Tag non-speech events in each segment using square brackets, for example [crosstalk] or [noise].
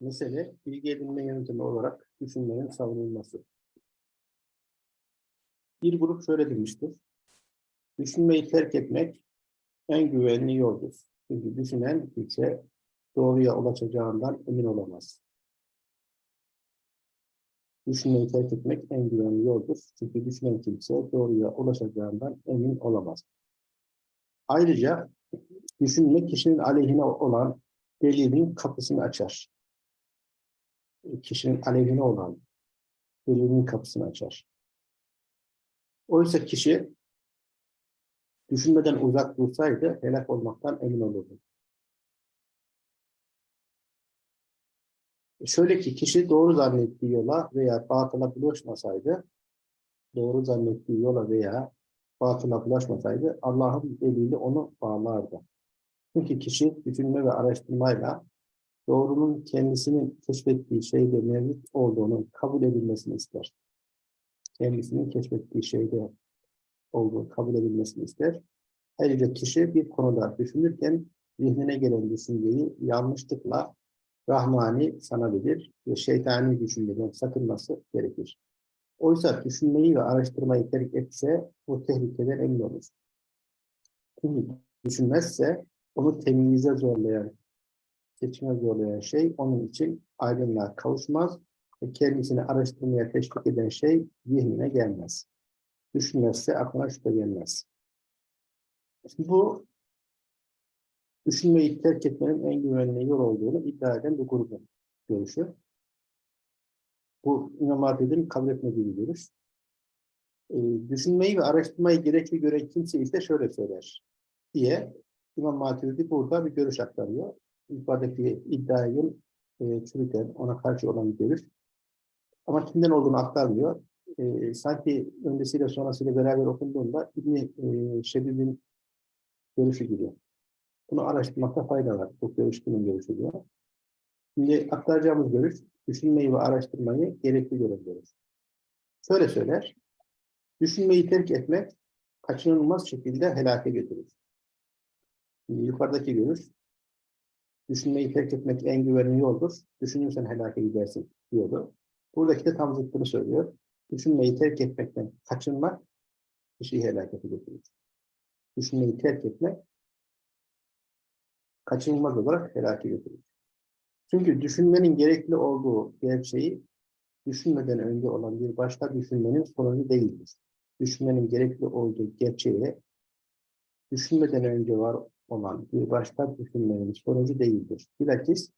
Mesele bilgi edinme yöntemi olarak düşünmenin savunulması. Bir grup şöyle demiştir. Düşünmeyi terk etmek en güvenli yoldur. Çünkü düşünen kimse doğruya ulaşacağından emin olamaz. Düşünmeyi terk etmek en güvenli yoldur. Çünkü düşünen kimse doğruya ulaşacağından emin olamaz. Ayrıca düşünmek kişinin aleyhine olan delilin kapısını açar. Kişinin aleyhine olan delilin kapısını açar. Oysa kişi düşünmeden uzak dursaydı helak olmaktan emin olurdu. Şöyle ki kişi doğru zannettiği yola veya batıla bulaşmasaydı, doğru zannettiği yola veya batıla bulaşmasaydı Allah'ın eliyle onu bağlardı. Çünkü kişi düşünme ve araştırmayla doğrunun kendisinin keşfettiği şeyde mevcut olduğunu kabul edilmesini ister. Kendisinin keşfettiği şeyde olduğunu kabul edilmesini ister. Ayrıca kişi bir konuda düşünürken zihnine gelen düşünceyi yanlışlıkla rahmani sanabilir ve şeytani düşünceden sakınması gerekir. Oysa düşünmeyi ve araştırmayı terk etse bu tehlikeden emin olur. Çünkü düşünmezse onu temyize zorlayan, seçime zorlayan şey onun için aydınlığa kavuşmaz ve kendisini araştırmaya teşvik eden şey zihnine gelmez. Düşünmezse aklına şüphe gelmez. Şimdi bu düşünmeyi terk etmenin en güvenli yol olduğunu iddia eden bir grubun görüşü. Bu İmam Hatip'in kabul etmediği bir görüş. Ee, düşünmeyi ve araştırmayı gerekli gören kimse ise şöyle söyler diye İmam Hatip'i burada bir görüş aktarıyor. Yukarıdaki iddiayı e, çürüten, ona karşı olan bir görüş. Ama kimden olduğunu aktarmıyor. E, sanki öncesiyle sonrasıyla beraber okunduğunda İbn-i e, Şebib'in görüşü gibi. Bunu araştırmakta fayda var. Bu görüş kimin görüşü diyor. Şimdi aktaracağımız görüş, düşünmeyi ve araştırmayı gerekli gören. Şöyle söyler, düşünmeyi terk etmek kaçınılmaz şekilde helake götürür. Şimdi yukarıdaki görüş, düşünmeyi terk etmek en güvenli yoldur. Düşünürsen helake gidersin diyordu. Buradaki de tam zıttını söylüyor. Düşünmeyi terk etmekten kaçınmak kişiyi helakete götürür. Düşünmeyi terk etmek kaçınılmaz olarak helake götürür. Çünkü düşünmenin gerekli olduğu gerçeği düşünmeden önce olan bir başka düşünmenin sonucu değildir. Düşünmenin gerekli olduğu gerçeği düşünmeden önce var olan bir başka düşünmenin sonucu değildir. Bilakis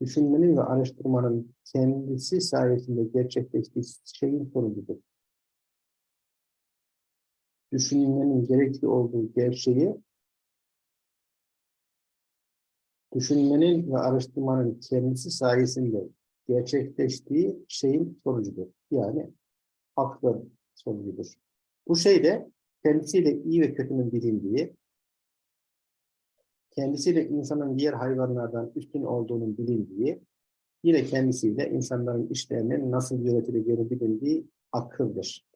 düşünmenin ve araştırmanın kendisi sayesinde gerçekleştiği şeyin sonucudur. Düşünmenin gerekli olduğu gerçeği düşünmenin ve araştırmanın kendisi sayesinde gerçekleştiği şeyin sonucudur. Yani aklın sonucudur. Bu şey de kendisiyle iyi ve kötünün bilindiği, kendisiyle insanın diğer hayvanlardan üstün olduğunun bilindiği, yine kendisiyle insanların işlerinin nasıl yönetileceğini bilindiği akıldır.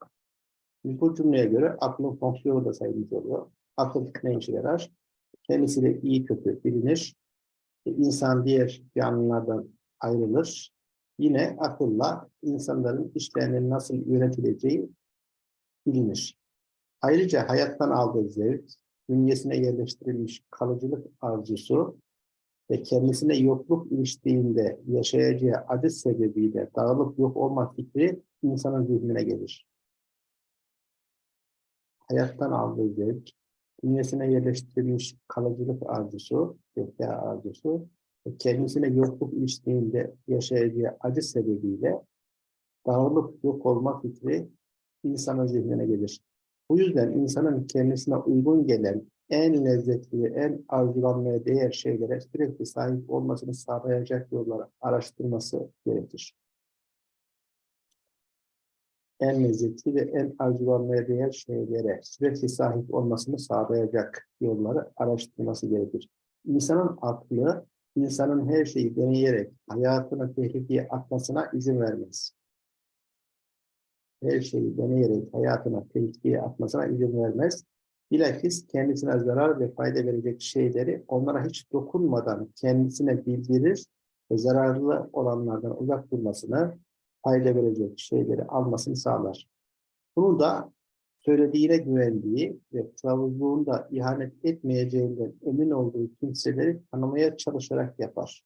Bu cümleye göre aklın fonksiyonu da sayılmış oluyor. Akıl ne işe yarar? Kendisiyle iyi kötü bilinir, insan diğer canlılardan ayrılır. Yine akılla insanların işlerinin nasıl yönetileceği bilinir. Ayrıca hayattan aldığı zevk, bünyesine yerleştirilmiş kalıcılık arzusu ve kendisine yokluk iliştiğinde yaşayacağı acı sebebiyle dağılıp yok olma fikri insanın zihnine gelir. Hayattan aldığı zevk, bünyesine yerleştirilmiş kalıcılık arzusu, zeka arzusu ve kendisine yokluk iliştiğinde yaşayacağı acı sebebiyle dağılıp yok olma fikri insanın zihnine gelir. Bu yüzden insanın kendisine uygun gelen en lezzetli en arzulanmaya değer şeylere sürekli sahip olmasını sağlayacak yolları araştırması gerekir en lezzetli ve en arzulanmaya değer şeylere sürekli sahip olmasını sağlayacak yolları araştırması gerekir. İnsanın aklı, insanın her şeyi deneyerek hayatını tehlikeye atmasına izin vermez. Her şeyi deneyerek hayatına tehlikeye atmasına izin vermez. Bilakis kendisine zarar ve fayda verecek şeyleri onlara hiç dokunmadan kendisine bildirir ve zararlı olanlardan uzak durmasını, fayda verecek şeyleri almasını sağlar. Bunu da söylediğine güvendiği ve kılavuzluğunda ihanet etmeyeceğinden emin olduğu kimseleri tanımaya çalışarak yapar.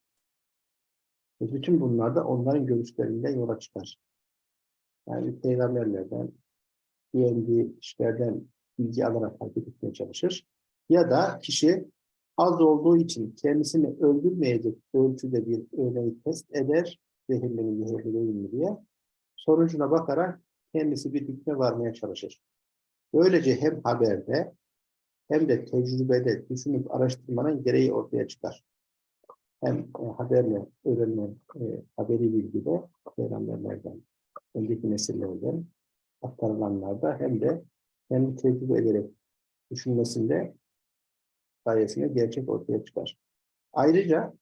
Ve bütün bunlar da onların görüşlerinden yola çıkar. Yani peygamberlerden, güvendiği kişilerden bilgi alarak hareket etmeye çalışır. Ya da kişi az olduğu için kendisini öldürmeyecek ölçüde bir örneği test eder, zehirli mi, zehirli mi diye. Sonucuna bakarak kendisi bir hükme varmaya çalışır. Böylece hem haberde hem de tecrübede düşünüp araştırmanın gereği ortaya çıkar. Hem e, haberle öğrenilen e, haberi bilgide peygamberlerden, önceki nesillerden aktarılanlarda hem de kendi tecrübe ederek düşünmesinde sayesinde gerçek ortaya çıkar. Ayrıca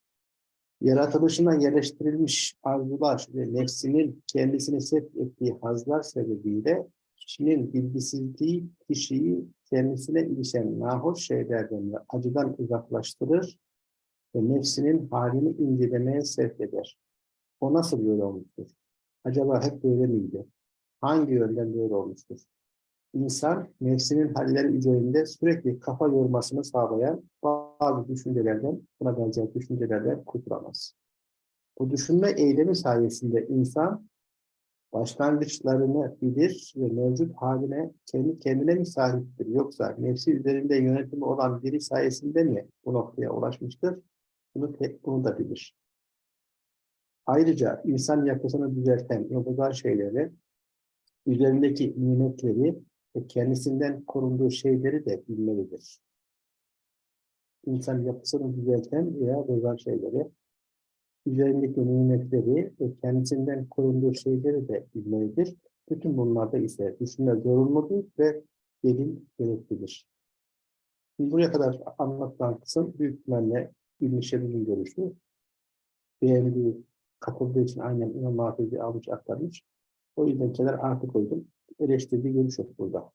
yaratılışına yerleştirilmiş arzular ve nefsinin kendisini sevk ettiği hazlar sebebiyle kişinin bilgisizliği kişiyi kendisine ilişen nahoş şeylerden ve acıdan uzaklaştırır ve nefsinin halini incelemeye sevk eder. O nasıl böyle olmuştur? Acaba hep böyle miydi? Hangi yönden böyle olmuştur? İnsan nefsinin halleri üzerinde sürekli kafa yormasını sağlayan bazı düşüncelerden, buna benzer düşüncelerden kurtulamaz. Bu düşünme eylemi sayesinde insan başlangıçlarını bilir ve mevcut haline kendi kendine mi sahiptir yoksa nefsi üzerinde yönetimi olan biri sayesinde mi bu noktaya ulaşmıştır? Bunu, bunu da bilir. Ayrıca insan yapısını düzelten yoldan şeyleri, üzerindeki nimetleri ve kendisinden korunduğu şeyleri de bilmelidir. İnsan yapısını düzelten veya bozan şeyleri, üzerindeki nimetleri ve kendisinden korunduğu şeyleri de bilmelidir. Bütün bunlarda ise düşünme zorunludur ve delil gereklidir. Buraya kadar anlatılan kısım büyük ihtimalle İbn-i görüşü. Beğendiği, katıldığı için aynen İmam Hafiz'i almış aktarmış. O yüzden kenar artı koydum. Eleştirdiği görüş yok burada.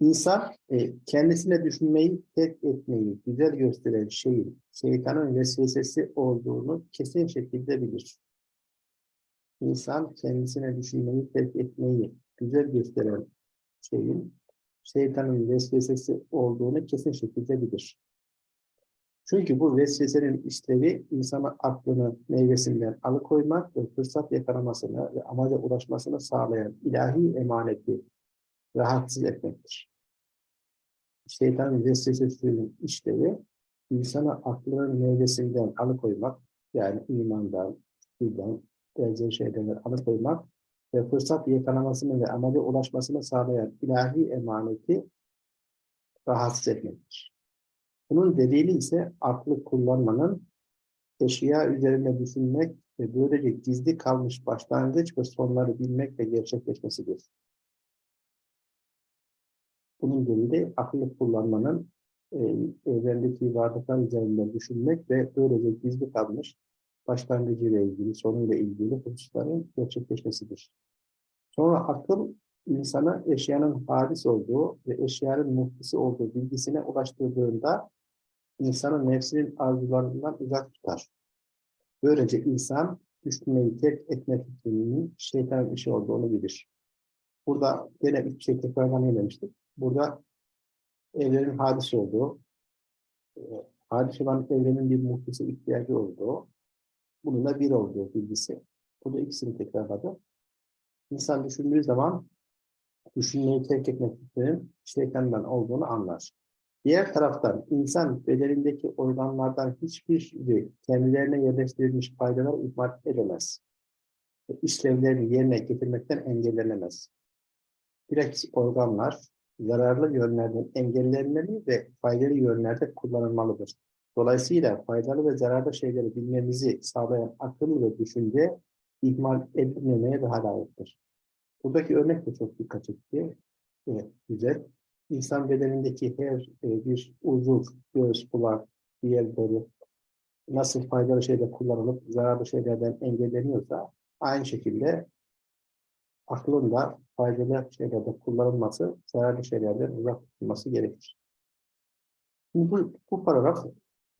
İnsan e, kendisine düşünmeyi, terk etmeyi güzel gösteren şeyin şeytanın vesvesesi olduğunu kesin şekilde bilir. İnsan kendisine düşünmeyi, terk etmeyi güzel gösteren şeyin şeytanın vesvesesi olduğunu kesin şekilde bilir. Çünkü bu vesvesenin işlevi insana aklını meyvesinden alıkoymak ve fırsat yakalamasını ve amaca ulaşmasını sağlayan ilahi emaneti rahatsız etmektir. Şeytan vesvesesinin işlevi insana aklının meyvesinden alıkoymak, yani imandan, birden, benzer şeylerden alıkoymak ve fırsat yakalamasını ve amaca ulaşmasını sağlayan ilahi emaneti rahatsız etmektir. Bunun delili ise aklı kullanmanın eşya üzerine düşünmek ve böylece gizli kalmış başlangıç ve sonları bilmek ve gerçekleşmesidir. Bunun delili akıllı kullanmanın e, evrendeki varlıklar üzerinde düşünmek ve böylece gizli kalmış başlangıcıyla ilgili, sonuyla ilgili hususların gerçekleşmesidir. Sonra akıl insana eşyanın hadis olduğu ve eşyanın muhtisi olduğu bilgisine ulaştırdığında insanın nefsinin arzularından uzak tutar. Böylece insan düşünmeyi terk etme fikrinin şeytanın işi olduğunu bilir. Burada gene bir şey tekrardan söylemiştik. Burada evrenin hadis olduğu, e, hadis olan evrenin bir muhtisi ihtiyacı olduğu, bununla bir olduğu bilgisi. Burada ikisini tekrarladı. İnsan düşündüğü zaman düşünmeyi terk etmek fikrinin şeytandan olduğunu anlar. Diğer taraftan insan bedenindeki organlardan hiçbiri kendilerine yerleştirilmiş faydalar ihmal edemez. İşlevlerini yerine getirmekten engellenemez. Direkt organlar zararlı yönlerden engellenmeli ve faydalı yönlerde kullanılmalıdır. Dolayısıyla faydalı ve zararlı şeyleri bilmemizi sağlayan akıl ve düşünce ihmal edilmemeye daha layıktır. Buradaki örnek de çok dikkat çekti. Evet, güzel insan bedenindeki her e, bir uzuv, göğüs, kulak, diğerleri nasıl faydalı şeyler kullanılıp zararlı şeylerden engelleniyorsa aynı şekilde aklın da faydalı şeylerde kullanılması, zararlı şeylerden uzak tutulması gerekir. Bu, bu paragraf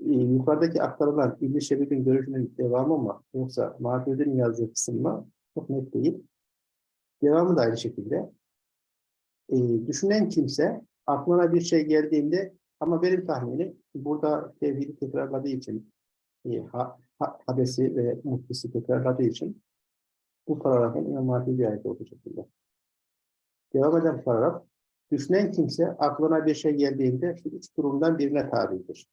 e, yukarıdaki aktarılan İbn-i Şebib'in görüşünün devamı mı yoksa Maturidi'nin yazdığı kısım mı çok net değil. Devamı da aynı şekilde. E, düşünen kimse aklına bir şey geldiğinde ama benim tahminim burada tevhidi tekrarladığı için e, ha, ha, hadesi ve muhtisi tekrarladığı için bu paragrafın İmam Maturidi'ye ait olduğu şekilde. Devam eden paragraf düşünen kimse aklına bir şey geldiğinde şu üç durumdan birine tabidir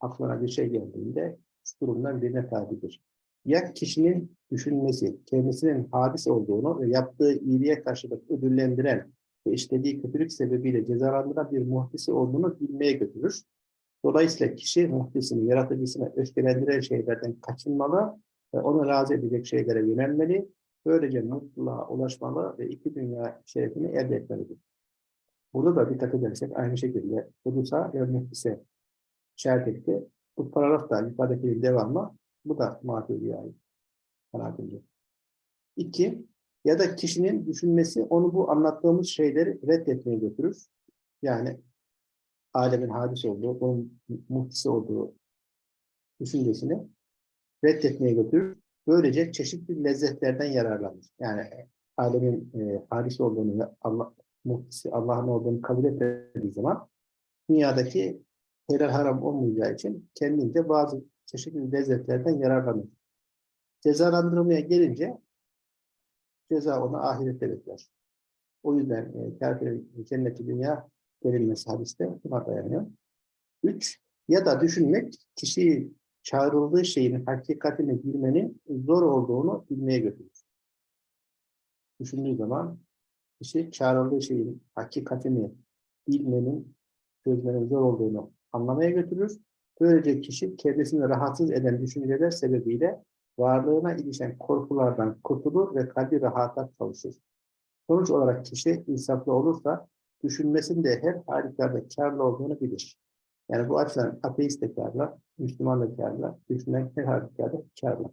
aklına bir şey geldiğinde üç durumdan birine tabidir. Ya kişinin düşünmesi, kendisinin hadis olduğunu ve yaptığı iyiliğe karşılık ödüllendiren ve işlediği kötülük sebebiyle cezalandıran bir muhtisi olduğunu bilmeye götürür. Dolayısıyla kişi muhtisini, yaratıcısına öfkelendiren şeylerden kaçınmalı ve onu razı edecek şeylere yönelmeli. Böylece mutluluğa ulaşmalı ve iki dünya şerefini elde etmelidir. Burada da dikkat edersek aynı şekilde hudusa ve muhtise işaret etti. Bu paragraf da yukarıdaki devamlı. Bu da maturidiye ait. Kanaatimce. İki, ya da kişinin düşünmesi onu bu anlattığımız şeyleri reddetmeye götürür. Yani alemin hadis olduğu, onun muhtisi olduğu düşüncesini reddetmeye götürür. Böylece çeşitli lezzetlerden yararlanır. Yani alemin e, hadis olduğunu, Allah, muhtisi, Allah'ın olduğunu kabul etmediği zaman dünyadaki helal haram olmayacağı için kendince bazı çeşitli lezzetlerden yararlanır. Cezalandırmaya gelince ceza onu ahirette bekler. O yüzden e, kafirin cenneti dünya verilmesi hadiste buna dayanıyor. Üç, ya da düşünmek kişiyi çağrıldığı şeyin hakikatini bilmenin zor olduğunu bilmeye götürür. Düşündüğü zaman kişi çağrıldığı şeyin hakikatini bilmenin, çözmenin zor olduğunu anlamaya götürür. Böylece kişi kendisini rahatsız eden düşünceler sebebiyle varlığına ilişen korkulardan kurtulur ve kalbi rahata çalışır. Sonuç olarak kişi insaflı olursa düşünmesinde her halükarda karlı olduğunu bilir. Yani bu açıdan ateist de karlı, Müslüman da karlı, düşünmek her halükarda karlı.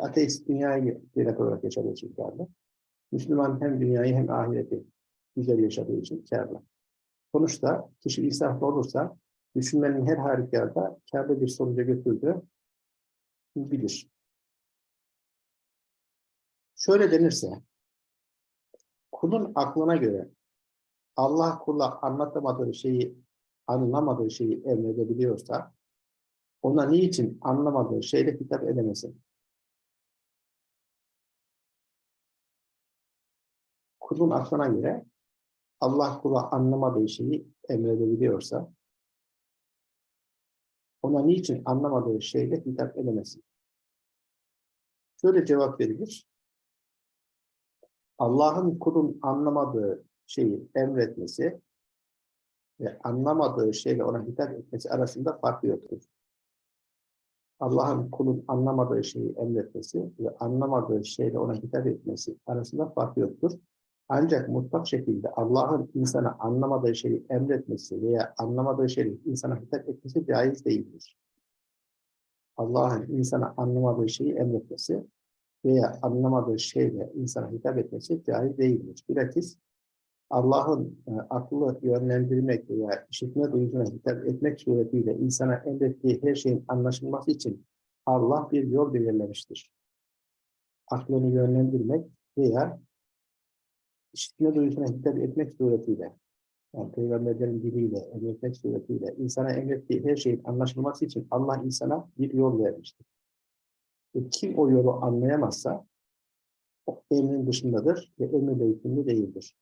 Ateist dünyayı direkt olarak yaşadığı için karlı. Müslüman hem dünyayı hem ahireti güzel yaşadığı için karlı. Sonuçta kişi insaflı olursa düşünmenin her halükarda kârlı bir sonuca götürdüğü bilir. Şöyle denirse, kulun aklına göre Allah kula anlatamadığı şeyi, anlamadığı şeyi emredebiliyorsa, ona niçin anlamadığı şeyle hitap edemesin? Kulun aklına göre Allah kula anlamadığı şeyi emredebiliyorsa, ona niçin anlamadığı şeyle hitap edemesin? Şöyle cevap verilir. Allah'ın kulun anlamadığı şeyi emretmesi ve anlamadığı şeyle ona hitap etmesi arasında fark yoktur. Allah'ın kulun anlamadığı şeyi emretmesi ve anlamadığı şeyle ona hitap etmesi arasında fark yoktur. Ancak mutlak şekilde Allah'ın insana anlamadığı şeyi emretmesi veya anlamadığı şeyi insana hitap etmesi caiz değildir. Allah'ın insana anlamadığı şeyi emretmesi veya anlamadığı şeyle insana hitap etmesi caiz değildir. Bilakis Allah'ın e, aklı yönlendirmek veya işitme duyusuna hitap etmek suretiyle insana emrettiği her şeyin anlaşılması için Allah bir yol belirlemiştir. Aklını yönlendirmek veya işitme duyusuna hitap etmek suretiyle, yani peygamberlerin diliyle, emretmek suretiyle insana emrettiği her şeyin anlaşılması için Allah insana bir yol vermiştir. Ve kim o yolu anlayamazsa o emrin dışındadır ve emirle hükümlü değildir.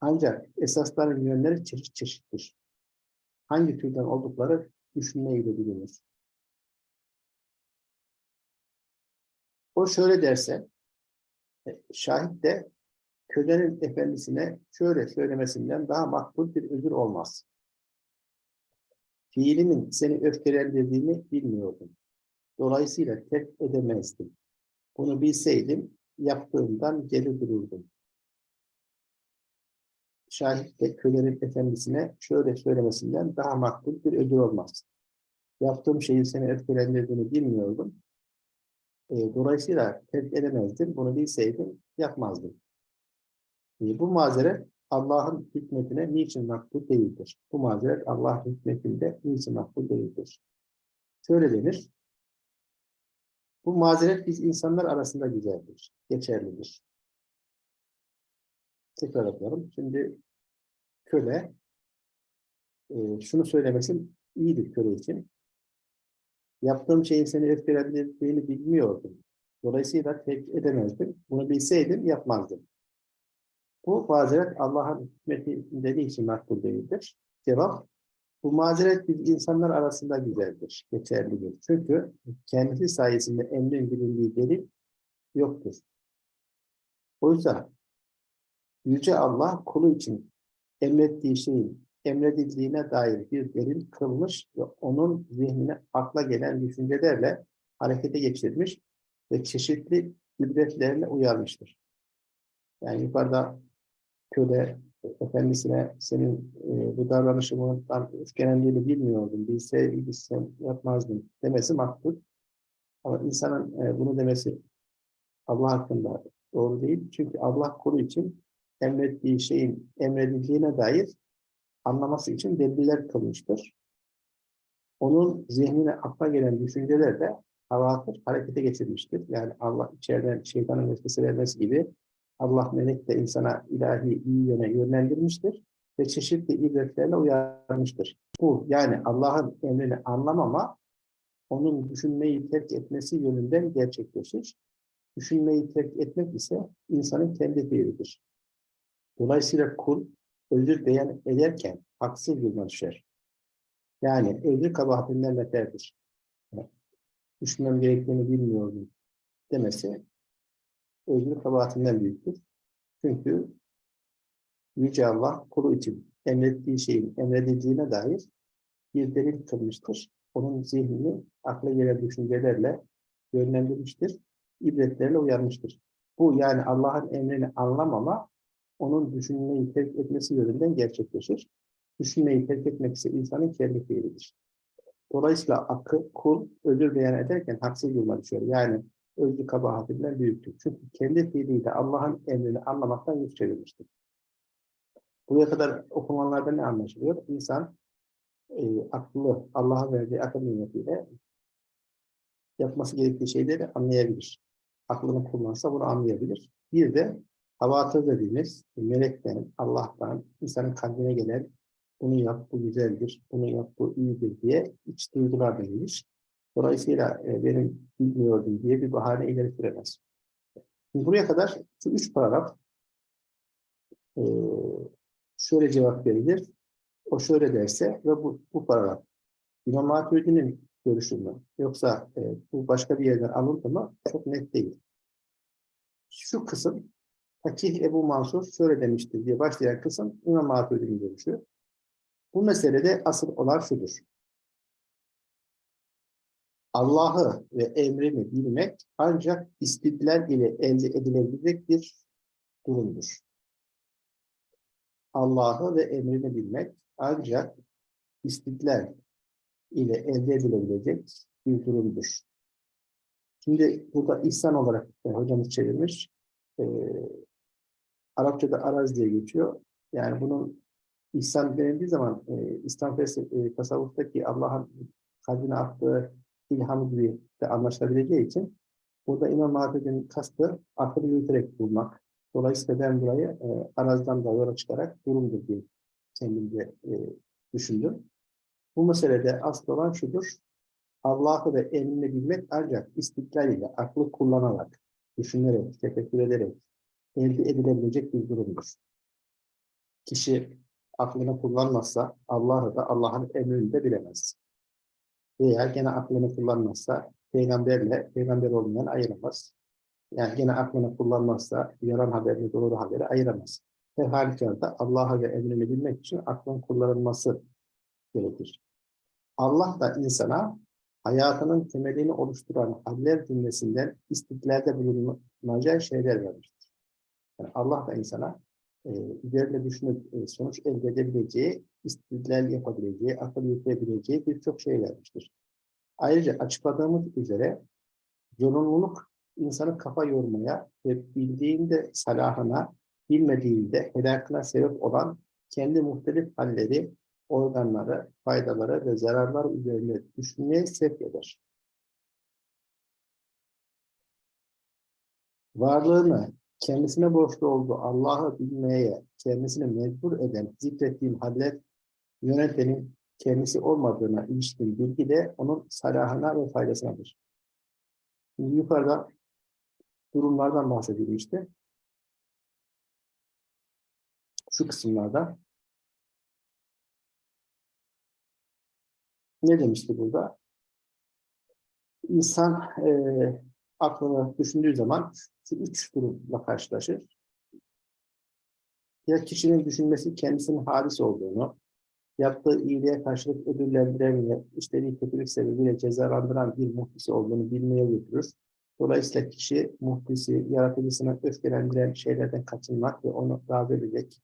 Ancak esasların yönleri çeşit çeşittir. Hangi türden oldukları düşünmeyle bilinir. O şöyle derse, e, şahit de kölenin efendisine şöyle söylemesinden daha makbul bir özür olmaz. Fiilimin seni öfkelendirdiğini bilmiyordum. Dolayısıyla terk edemezdim. Bunu bilseydim yaptığımdan geri dururdum. Şahit de kölenin efendisine şöyle söylemesinden daha makbul bir ödül olmaz. Yaptığım şeyin seni öfkelendirdiğini bilmiyordum. E, dolayısıyla terk edemezdim. Bunu bilseydim yapmazdım. E, bu mazeret Allah'ın hikmetine niçin makbul değildir? Bu mazeret Allah'ın hikmetinde niçin makbul değildir? Şöyle denir. Bu mazeret biz insanlar arasında güzeldir, geçerlidir. Tekrar yapalım. Şimdi köle e, şunu söylemesi iyidir köle için. Yaptığım şeyin seni öfkelendirdiğini bilmiyordum. Dolayısıyla tepki edemezdim. Bunu bilseydim yapmazdım. Bu mazeret Allah'ın hikmetinde için makbul değildir. Cevap, bu mazeret biz insanlar arasında güzeldir, geçerlidir. Çünkü kendisi sayesinde emrin bilindiği delil yoktur. Oysa Yüce Allah kulu için emrettiği şeyin emredildiğine dair bir delil kılmış ve onun zihnine akla gelen düşüncelerle harekete geçirmiş ve çeşitli ibretlerle uyarmıştır. Yani yukarıda köle efendisine senin e, bu davranışımdan öfkelendiğini bilmiyordum, bilseydim sen yapmazdın demesi makbul. Ama insanın e, bunu demesi Allah hakkında doğru değil. Çünkü Allah kulu için emrettiği şeyin emredildiğine dair anlaması için deliller kılmıştır. Onun zihnine akla gelen düşünceler de havatır, harekete geçirmiştir. Yani Allah içeriden şeytanın vesvese vermesi gibi Allah melek de insana ilahi iyi yöne yönlendirmiştir ve çeşitli ibretlerle uyarmıştır. Bu yani Allah'ın emrini anlamama, onun düşünmeyi terk etmesi yönünden gerçekleşir. Düşünmeyi terk etmek ise insanın kendi fiilidir. Dolayısıyla kul özür beyan ederken haksız duruma düşer. Yani özür kabahatinden beterdir. Düşünmem gerektiğini bilmiyordum demesi özür kabahatinden büyüktür. Çünkü Yüce Allah kulu için emrettiği şeyin emredildiğine dair bir delil kılmıştır. Onun zihnini akla gelen düşüncelerle yönlendirmiştir. ibretlerle uyarmıştır. Bu yani Allah'ın emrini anlamama onun düşünmeyi terk etmesi yönünden gerçekleşir. Düşünmeyi terk etmek ise insanın kendi fiilidir. Dolayısıyla akı, kul özür beyan ederken haksız duruma düşüyor. Yani özlü kabahatinden büyüktür. Çünkü kendi fiiliyle Allah'ın emrini anlamaktan yüz çevirmiştir. Buraya kadar okumalarda ne anlaşılıyor? İnsan e, aklı, Allah'a verdiği akıl nimetiyle yapması gerektiği şeyleri anlayabilir. Aklını kullansa bunu anlayabilir. Bir de havatır dediğimiz melekten, Allah'tan, insanın kalbine gelen bunu yap, bu güzeldir, bunu yap, bu iyidir diye iç duygular denilmiş. Dolayısıyla e, benim bilmiyordum diye bir bahane ileri süremez. Buraya kadar şu üç paragraf e, şöyle cevap verilir. O şöyle derse ve bu, bu paragraf İmam Maturidi'nin görüşü mü? Yoksa e, bu başka bir yerden alındı mı? Çok net değil. Şu kısım Fakih Ebu Mansur şöyle demiştir diye başlayan kısım İmam Maturidi'nin görüşü. Bu meselede asıl olan şudur. Allah'ı ve emrini bilmek ancak istidlal ile elde edilebilecek bir durumdur. Allah'ı ve emrini bilmek ancak istidlal ile elde edilebilecek bir durumdur. Şimdi burada ihsan olarak e, hocamız çevirmiş. E, Arapçada araz diye geçiyor. Yani bunun ihsan denildiği zaman e, İslam e, tasavvuftaki Allah'ın kalbine attığı ilhamı gibi de anlaşılabileceği için burada İmam Mahfud'un kastı akıl yürüterek bulmak. Dolayısıyla ben burayı e, arazdan da yola çıkarak durumdur diye kendimce e, düşündüm. Bu meselede asıl olan şudur. Allah'ı ve emrini bilmek ancak istiklal ile aklı kullanarak, düşünerek, tefekkür ederek elde edilebilecek bir durumdur. Kişi aklını kullanmazsa Allah'ı da Allah'ın emrini de bilemez veya gene aklını kullanmazsa peygamberle peygamber olmayan ayıramaz. Yani gene aklını kullanmazsa yalan haberini doğru haberi ayıramaz. Her halükarda Allah'a ve emrini bilmek için aklın kullanılması gerekir. Allah da insana hayatının temelini oluşturan haller cümlesinden istiklalde bulunacağı şeyler vermiştir. Yani Allah da insana e, üzerine düşünüp e, sonuç elde edebileceği, istidlal yapabileceği, akıl yürütebileceği birçok şey vermiştir. Ayrıca açıkladığımız üzere zorunluluk insanı kafa yormaya ve bildiğinde salahına bilmediğinde helakına sebep olan kendi muhtelif halleri, organları, faydaları ve zararlar üzerine düşünmeye sevk eder. Varlığını kendisine borçlu olduğu Allah'ı bilmeye kendisini mecbur eden zikrettiğim haller yönetenin kendisi olmadığına ilişkin bilgi de onun salahına ve faydasınadır. Şimdi yukarıda durumlardan bahsediliyor işte. Şu kısımlarda. Ne demişti burada? İnsan e, aklını düşündüğü zaman şu üç durumla karşılaşır. Ya kişinin düşünmesi kendisinin hadis olduğunu, yaptığı iyiliğe karşılık ödüllendiren işlediği kötülük sebebiyle cezalandıran bir muhtisi olduğunu bilmeye götürür. Dolayısıyla kişi muhtisi, yaratıcısına öfkelendiren şeylerden kaçınmak ve onu razı edecek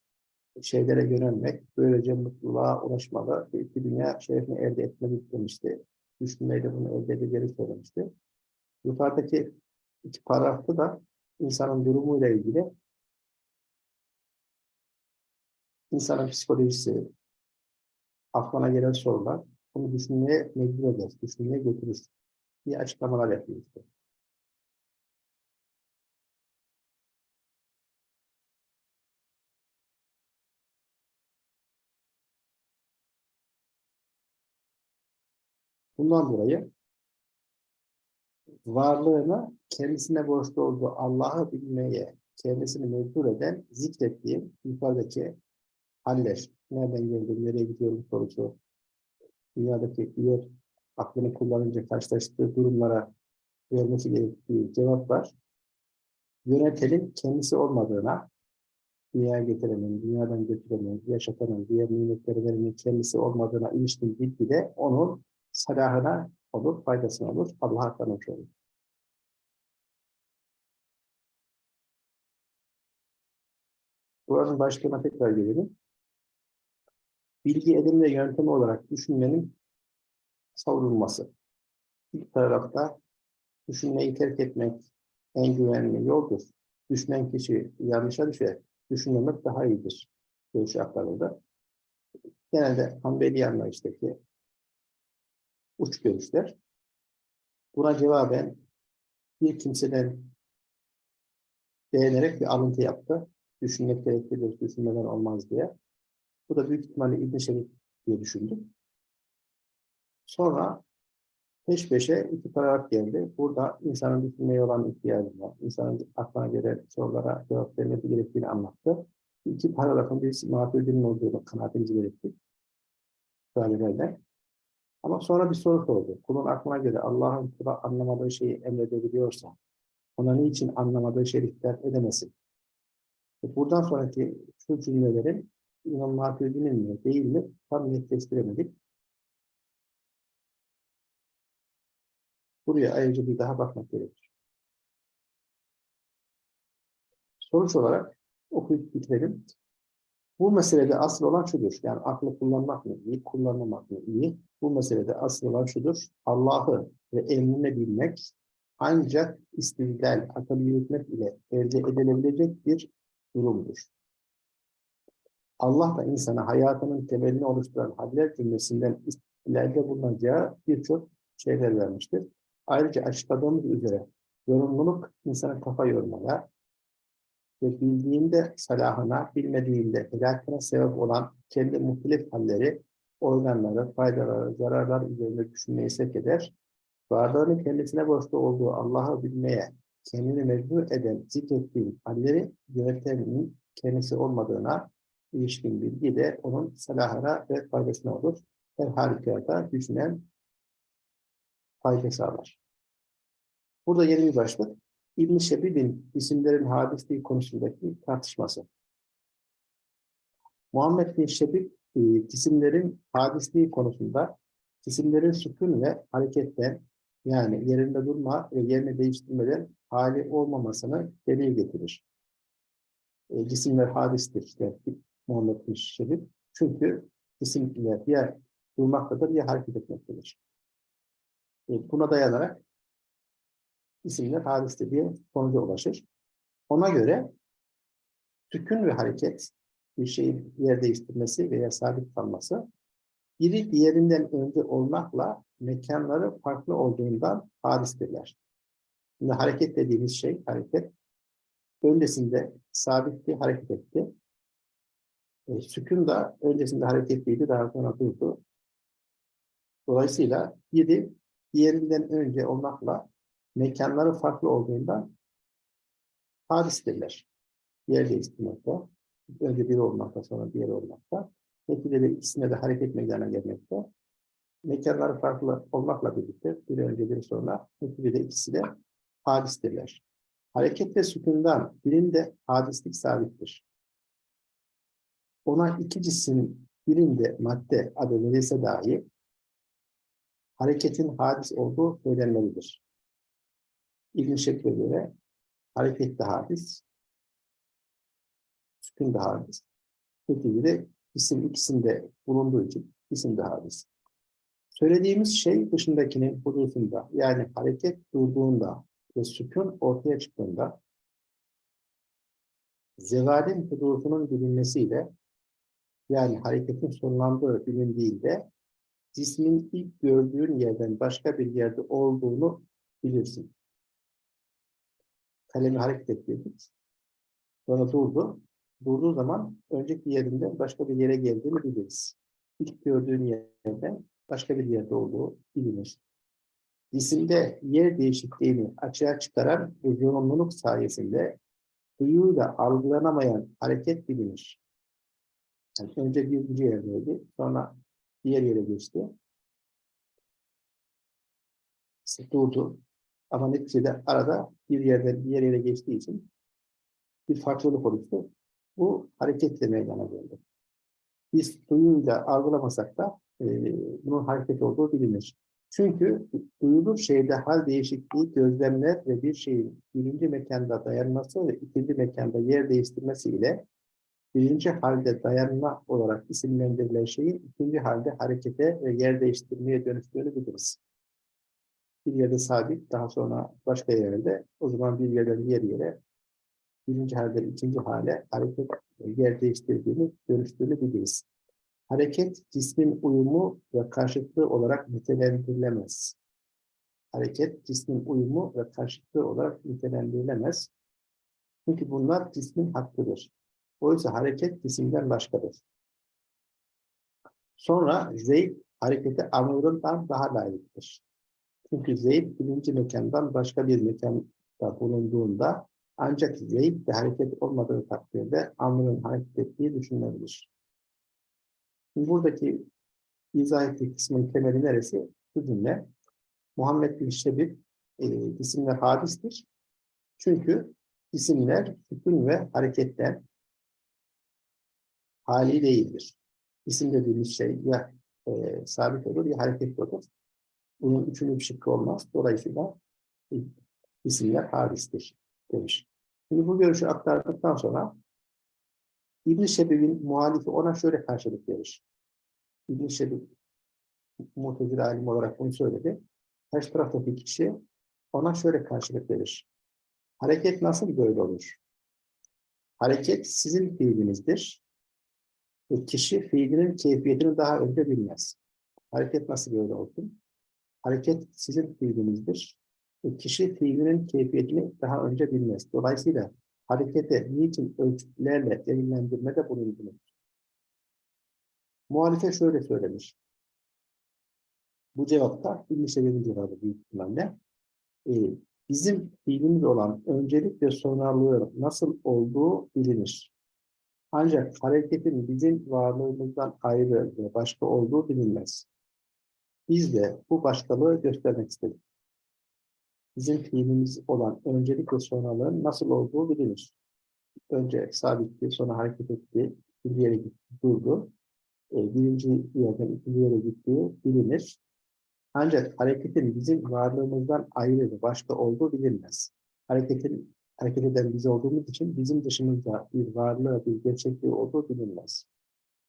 şeylere yönelmek, böylece mutluluğa ulaşmalı ve iki dünya şerefini elde etmeli demişti. Düşünmeyle bunu elde edeceğini söylemişti. Yukarıdaki iki paragrafta da insanın durumuyla ilgili insanın psikolojisi, aklına gelen sorular, bunu düşünmeye mecbur eder, düşünmeye götürür diye açıklamalar yapıyor. Bundan dolayı varlığını kendisine borçlu olduğu Allah'ı bilmeye kendisini mecbur eden zikrettiğim yukarıdaki haller. Nereden geldim, nereye gidiyorum sorusu. Dünyadaki diğer aklını kullanınca karşılaştığı durumlara vermesi gerektiği cevaplar yönetenin kendisi olmadığına, dünyaya getirenin, dünyadan götürenin, yaşatanın, diğer nimetleri verenin kendisi olmadığına ilişkin bilgi de onun salahına olur, faydasına olur, Allah'a tanımış olur. Buranın başlığına tekrar gelelim. Bilgi edinme yöntemi olarak düşünmenin savrulması. İlk tarafta düşünmeyi terk etmek en güvenli yoldur. Düşünen kişi yanlışa düşer. Düşünmemek daha iyidir. Görüşü aktarıldı. Genelde Hanbeli anlayıştaki uç görüşler. Buna cevaben bir kimseden beğenerek bir alıntı yaptı. Düşünmek gereklidir, düşünmeden olmaz diye. Bu da büyük ihtimalle İbn Şerif diye düşündüm. Sonra peş peşe iki paragraf geldi. Burada insanın düşünmeye olan ihtiyacı var. İnsanın aklına gelen sorulara cevap vermesi gerektiğini anlattı. İki paragrafın birisi mağdurinin olduğunu kanaatimizi belirttik. Söylemeyle. Ama sonra bir soru sordu. Kulun aklına göre Allah'ın kula anlamadığı şeyi emredebiliyorsa ona niçin anlamadığı dikkat edemesin? E buradan sonraki şu cümlelerin İmam Maturidi'nin mi değil mi tam netleştiremedik. Buraya ayrıca bir daha bakmak gerekir. Sonuç olarak okuyup bitirelim. Bu meselede asıl olan şudur. Yani aklı kullanmak mı iyi, kullanmamak mı iyi? Bu meselede asıl olan şudur. Allah'ı ve emrine bilmek ancak istidlal, akıl yürütmek ile elde edilebilecek bir durumdur. Allah da insana hayatının temelini oluşturan haller cümlesinden ileride bulunacağı birçok şeyler vermiştir. Ayrıca açıkladığımız üzere yorumluluk insana kafa yormaya, ve bildiğinde salahına, bilmediğinde helakına sebep olan kendi muhtelif halleri, organları, faydaları, zararlar üzerinde düşünmeyi sevk eder. Varlığını kendisine borçlu olduğu Allah'ı bilmeye, kendini mecbur eden zikrettiği halleri yönetenin kendisi olmadığına ilişkin bilgi de onun salahına ve faydasına olur. Her halükarda düşünen fayda sağlar. Burada yeni bir başlık. İbn-i Şebib'in isimlerin hadisliği konusundaki tartışması. Muhammed bin Şebib e, isimlerin hadisliği konusunda isimlerin sükun ve hareketten yani yerinde durma ve yerini değiştirmeden hali olmamasını delil getirir. E, cisimler hadistir işte Muhammed bin Şebib. Çünkü isimler ya durmaktadır ya hareket etmektedir. E, buna dayanarak isimler hadiste diye sonuca ulaşır. Ona göre Sükun ve hareket, bir şeyin yer değiştirmesi veya sabit kalması, biri diğerinden önce olmakla mekanları farklı olduğundan hadistirler. Şimdi hareket dediğimiz şey, hareket, öncesinde sabit bir hareket etti. E, sükun da öncesinde hareketliydi, daha sonra durdu. Dolayısıyla biri diğerinden önce olmakla mekanları farklı olduğundan hadistirler. Yer değiştirmekte, önce biri olmakta, sonra diğeri olmakta. Neticede ikisine de hareket meydana gelmekte. Mekanları farklı olmakla birlikte, biri önce biri sonra, neticede ikisi de hadistirler. Hareket ve sükundan birinde hadislik sabittir. Ona iki cisim birinde madde adı verilse dahi hareketin hadis olduğu söylenmelidir. İbn Şekle göre hareket de hadis, sükun da hadis. Neticede isim ikisinde bulunduğu için isim de hadis. Söylediğimiz şey dışındakinin hudusunda yani hareket durduğunda ve sükun ortaya çıktığında zevalin hudusunun bilinmesiyle yani hareketin sonlandığı bilindiğinde cismin ilk gördüğün yerden başka bir yerde olduğunu bilirsin. Kalemi hareket ettirdik. Sonra durdu. Durduğu zaman önceki yerinden başka bir yere geldiğini biliriz. İlk gördüğün yerden başka bir yerde olduğu bilinir. Cisimde yer değişikliğini açığa çıkaran bu yoğunluluk sayesinde duyuyla algılanamayan hareket bilinir. Yani önce birinci yerdeydi, sonra diğer yere geçti. Durdu. Ama neticede arada bir yerden diğer yere geçtiği için bir farklılık oluştu. Bu hareketle meydana geldi. Biz duyuyla algılamasak da e, bunun hareket olduğu bilinir. Çünkü duyulur şeyde hal değişikliği gözlemler ve bir şeyin birinci mekanda dayanması ve ikinci mekanda yer değiştirmesi ile birinci halde dayanma olarak isimlendirilen şeyin ikinci halde harekete ve yer değiştirmeye dönüştüğünü biliriz. Bir yerde sabit, daha sonra başka yerde, o zaman bir yerden diğer yere, birinci halde ikinci hale hareket yer değiştirdiğini, dönüştüğünü biliriz. Hareket, cismin uyumu ve karşıtlığı olarak nitelendirilemez. Hareket, cismin uyumu ve karşıtlığı olarak nitelendirilemez. Çünkü bunlar cismin hakkıdır. Oysa hareket cisimden başkadır. Sonra Zeyd harekete Amr'ından daha layıktır. Çünkü Zeyd birinci mekandan başka bir mekanda bulunduğunda ancak Zeyd de hareket olmadığı takdirde Amr'ın hareket ettiği düşünülebilir. Buradaki izah ettiği kısmın temeli neresi? Bu cümle. Muhammed bin Şebib e, isimler hadistir. Çünkü isimler hüküm ve hareketten hali değildir. İsim dediğimiz şey ya e, sabit olur ya hareketli olur. Bunun üçünün bir şıkkı olmaz. Dolayısıyla e, isimler hadistir demiş. Şimdi bu görüşü aktardıktan sonra İbn-i Şebib'in muhalifi ona şöyle karşılık verir. İbn-i Şebib mutezile alim olarak bunu söyledi. Her taraftaki kişi ona şöyle karşılık verir. Hareket nasıl böyle olur? Hareket sizin fiilinizdir. Ve kişi fiilinin keyfiyetini daha önce bilmez. Hareket nasıl böyle olsun? Hareket sizin fiilinizdir. Ve kişi fiilinin keyfiyetini daha önce bilmez. Dolayısıyla harekete niçin ölçütlerle delillendirmede bulundunuz? Muhalife şöyle söylemiş. Bu cevapta İbn-i Şebir'in cevabı büyük ihtimalle. Ee, bizim fiilimiz olan öncelik ve sonralığı nasıl olduğu bilinir. Ancak hareketin bizim varlığımızdan ayrı ve başka olduğu bilinmez. Biz de bu başkalığı göstermek istedik. Bizim fiilimiz olan öncelik ve sonralığın nasıl olduğu bilinir. Önce sabitti, sonra hareket etti, bir yere gitti, durdu. E, birinci yerden ikinci yere gittiği bilinir. Ancak hareketin bizim varlığımızdan ayrı ve başka olduğu bilinmez. Hareketin hareket eden biz olduğumuz için bizim dışımızda bir varlığı, bir gerçekliği olduğu bilinmez.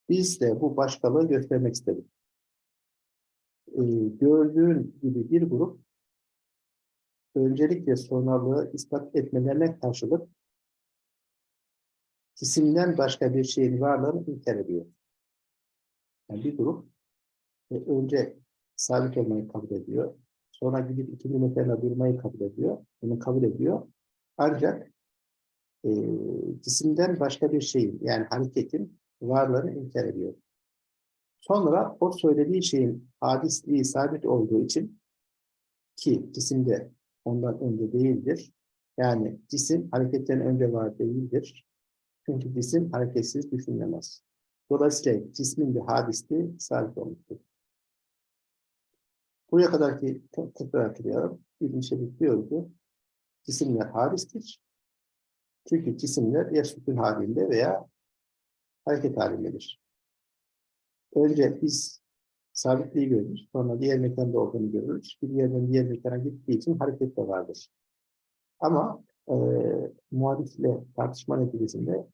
Biz de bu başkalığı göstermek istedik. Ee, gördüğün gibi bir grup öncelik ve sonralığı ispat etmelerine karşılık cisimden başka bir şeyin varlığını inkar ediyor. Yani bir grup e, önce sabit olmayı kabul ediyor. Sonra gidip ikinci mekanla durmayı kabul ediyor. Bunu kabul ediyor. Ancak e, cisimden başka bir şeyin yani hareketin varlığını inkar ediyor. Sonra o söylediği şeyin hadisliği sabit olduğu için ki cisimde ondan önce değildir. Yani cisim hareketten önce var değildir. Çünkü cisim hareketsiz düşünülemez. Dolayısıyla cismin bir hadisliği sabit olmuştur. Buraya kadar ki te- tekrar hatırlayalım. İbn Şebik diyor ki cisimler hadistir. Çünkü cisimler ya sükun halinde veya hareket halindedir. Önce biz sabitliği görürüz. Sonra diğer mekanda olduğunu görürüz. Bir yerden diğer mekana gittiği için hareket de vardır. Ama e, muhalifle tartışma neticesinde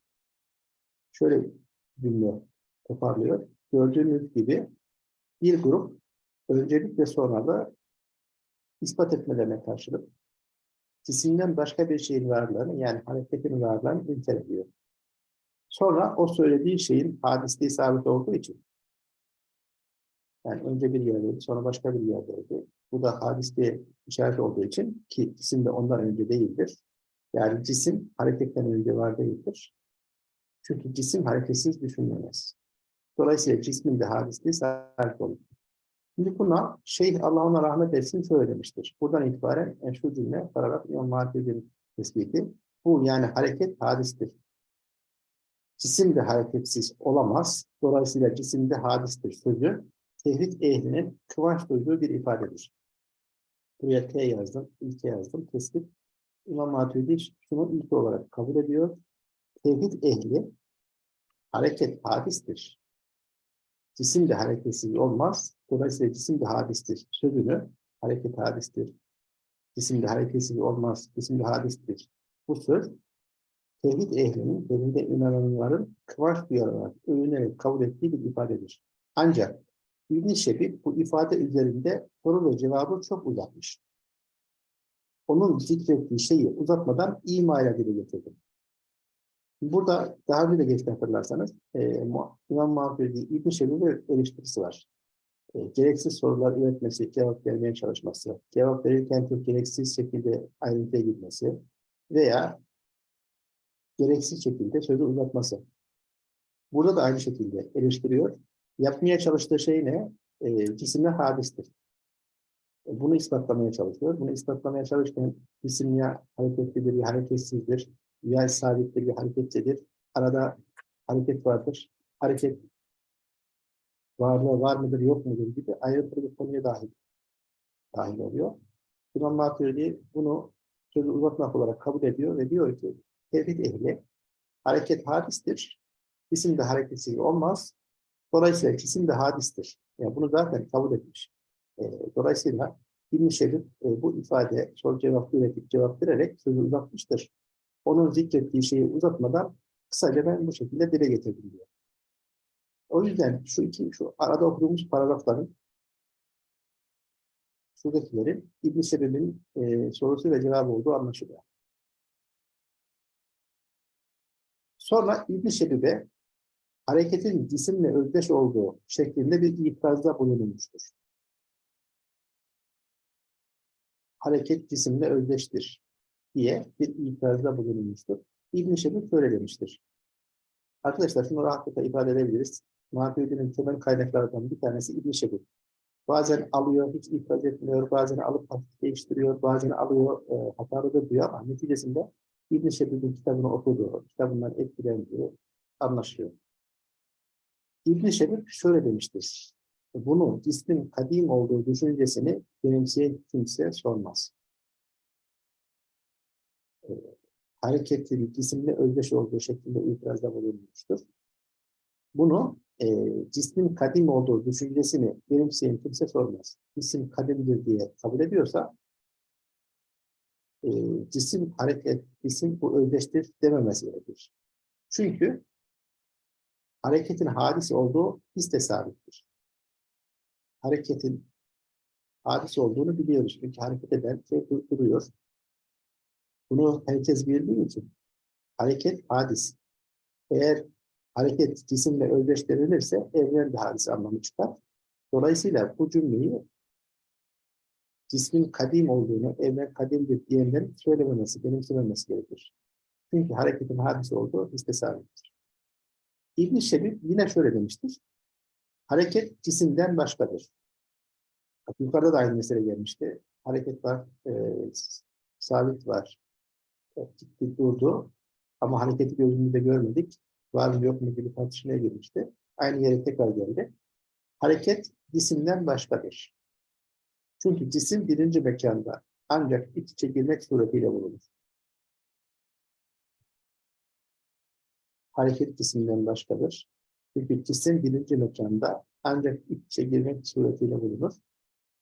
şöyle cümle toparlıyor. Gördüğünüz gibi bir grup öncelikle sonra da ispat etmelerine karşılık cisimden başka bir şeyin varlığını yani hareketin varlığını ediyor. Sonra o söylediği şeyin hadisliği sabit olduğu için yani önce bir yerdeydi, sonra başka bir yerdeydi. Bu da hadisliğe işaret olduğu için ki cisim de ondan önce değildir. Yani cisim hareketten önce var değildir. Çünkü cisim hareketsiz düşünülemez. Dolayısıyla cismin de hadisliği sabit olur. Şimdi buna Şeyh Allah ona rahmet etsin şöyle. Buradan itibaren yani şu cümle paragraf İmam Mahdi'nin tespiti. Bu yani hareket hadistir. Cisim de hareketsiz olamaz. Dolayısıyla cisimde hadistir sözü tevhid ehlinin kıvanç duyduğu bir ifadedir. Buraya T yazdım, ilke yazdım, tespit. İmam Maturidi şunu ilk olarak kabul ediyor. Tevhid ehli hareket hadistir. Cisim de hareketsiz olmaz. Dolayısıyla cisim de hadistir. Sözünü hareket hadistir. Cisim de hareketsiz olmaz. Cisim de hadistir. Bu söz tevhid ehlinin, tevhide inananların kıvanç duyarak, övünerek kabul ettiği bir ifadedir. Ancak İbn-i Şebib bu ifade üzerinde soru ve cevabı çok uzatmış. Onun zikrettiği şeyi uzatmadan imayla dile getirdi. Burada daha önce de geçti hatırlarsanız e, İmam Mahfudi İbn-i Şebib'in eleştirisi var. E, gereksiz sorular üretmesi, cevap vermeye çalışması, cevap verirken çok gereksiz şekilde ayrıntıya girmesi veya gereksiz şekilde sözü uzatması. Burada da aynı şekilde eleştiriyor. Yapmaya çalıştığı şey ne? E, cisimler hadistir. E, Bunu ispatlamaya çalışıyor. Bunu ispatlamaya çalışırken cisim ya hareketlidir ya hareketsizdir. Ya sabittir ya hareketlidir. Arada hareket vardır. Hareket varlığı var mıdır yok mudur gibi ayrıntılı bir konuya dahil, dahil oluyor. İmam Maturidi bunu sözü uzatmak olarak kabul ediyor ve diyor ki tevhid ehli hareket hadistir. Cisim de hareketsiz olmaz. Dolayısıyla cisim de hadistir. Yani bunu zaten kabul etmiş. E, dolayısıyla İbn-i e, bu ifade soru cevap üretip cevap vererek sözü uzatmıştır. Onun zikrettiği şeyi uzatmadan kısaca ben bu şekilde dile getirdim diyor. O yüzden şu iki, şu arada okuduğumuz paragrafların şuradakilerin İbn-i Şebib'in e, sorusu ve cevabı olduğu anlaşılıyor. Sonra İbn-i Şebib'e hareketin cisimle özdeş olduğu şeklinde bir itirazda bulunulmuştur. Hareket cisimle özdeştir diye bir itirazda bulunulmuştur. İbn-i Şebib şöyle demiştir. Arkadaşlar şunu rahatlıkla ifade edebiliriz. Maturidi'nin temel kaynaklarından bir tanesi İbn-i Şebib. Bazen alıyor, hiç itiraz etmiyor, bazen alıp hafif değiştiriyor, bazen alıyor, e, hatalıdır diyor ama neticesinde İbn-i Şebib'in kitabını okuduğu, kitabından etkilendiği anlaşılıyor. İbn-i şöyle demiştir. Bunu cismin kadim olduğu düşüncesini benimseyen kimse sormaz. E, hareketli cisimle özdeş olduğu şeklinde itirazda bulunmuştur. Bunu e, cismin kadim olduğu düşüncesini benimseyen kimse sormaz. Cisim kadimdir diye kabul ediyorsa e, cisim hareket, cisim bu özdeştir dememesi gerekir. Çünkü hareketin hadis olduğu his de sabittir. Hareketin hadis olduğunu biliyoruz. Çünkü hareket eden şey dur- duruyor. Bunu herkes bildiği için hareket hadis. Eğer hareket cisimle özdeşlenilirse evren bir hadise anlamı çıkar. Dolayısıyla bu cümleyi cismin kadim olduğunu, evren kadimdir diyenlerin söylememesi, benimsememesi gerekir. Çünkü hareketin hadise olduğu bizde sabittir. İbn-i Şebib yine şöyle demiştir. Hareket cisimden başkadır. Bak, yukarıda da aynı mesele gelmişti. Hareket var, e, sabit var. Gitti, durdu. Ama hareketi gözümüzde görmedik. Var mı yok mu gibi tartışmaya girmişti. Aynı yere tekrar geldi. Hareket cisimden başkadır. Çünkü cisim birinci mekanda ancak iç içe girmek suretiyle bulunur. Hareket cisimden başkadır. Çünkü cisim birinci mekanda ancak iç içe girmek suretiyle bulunur.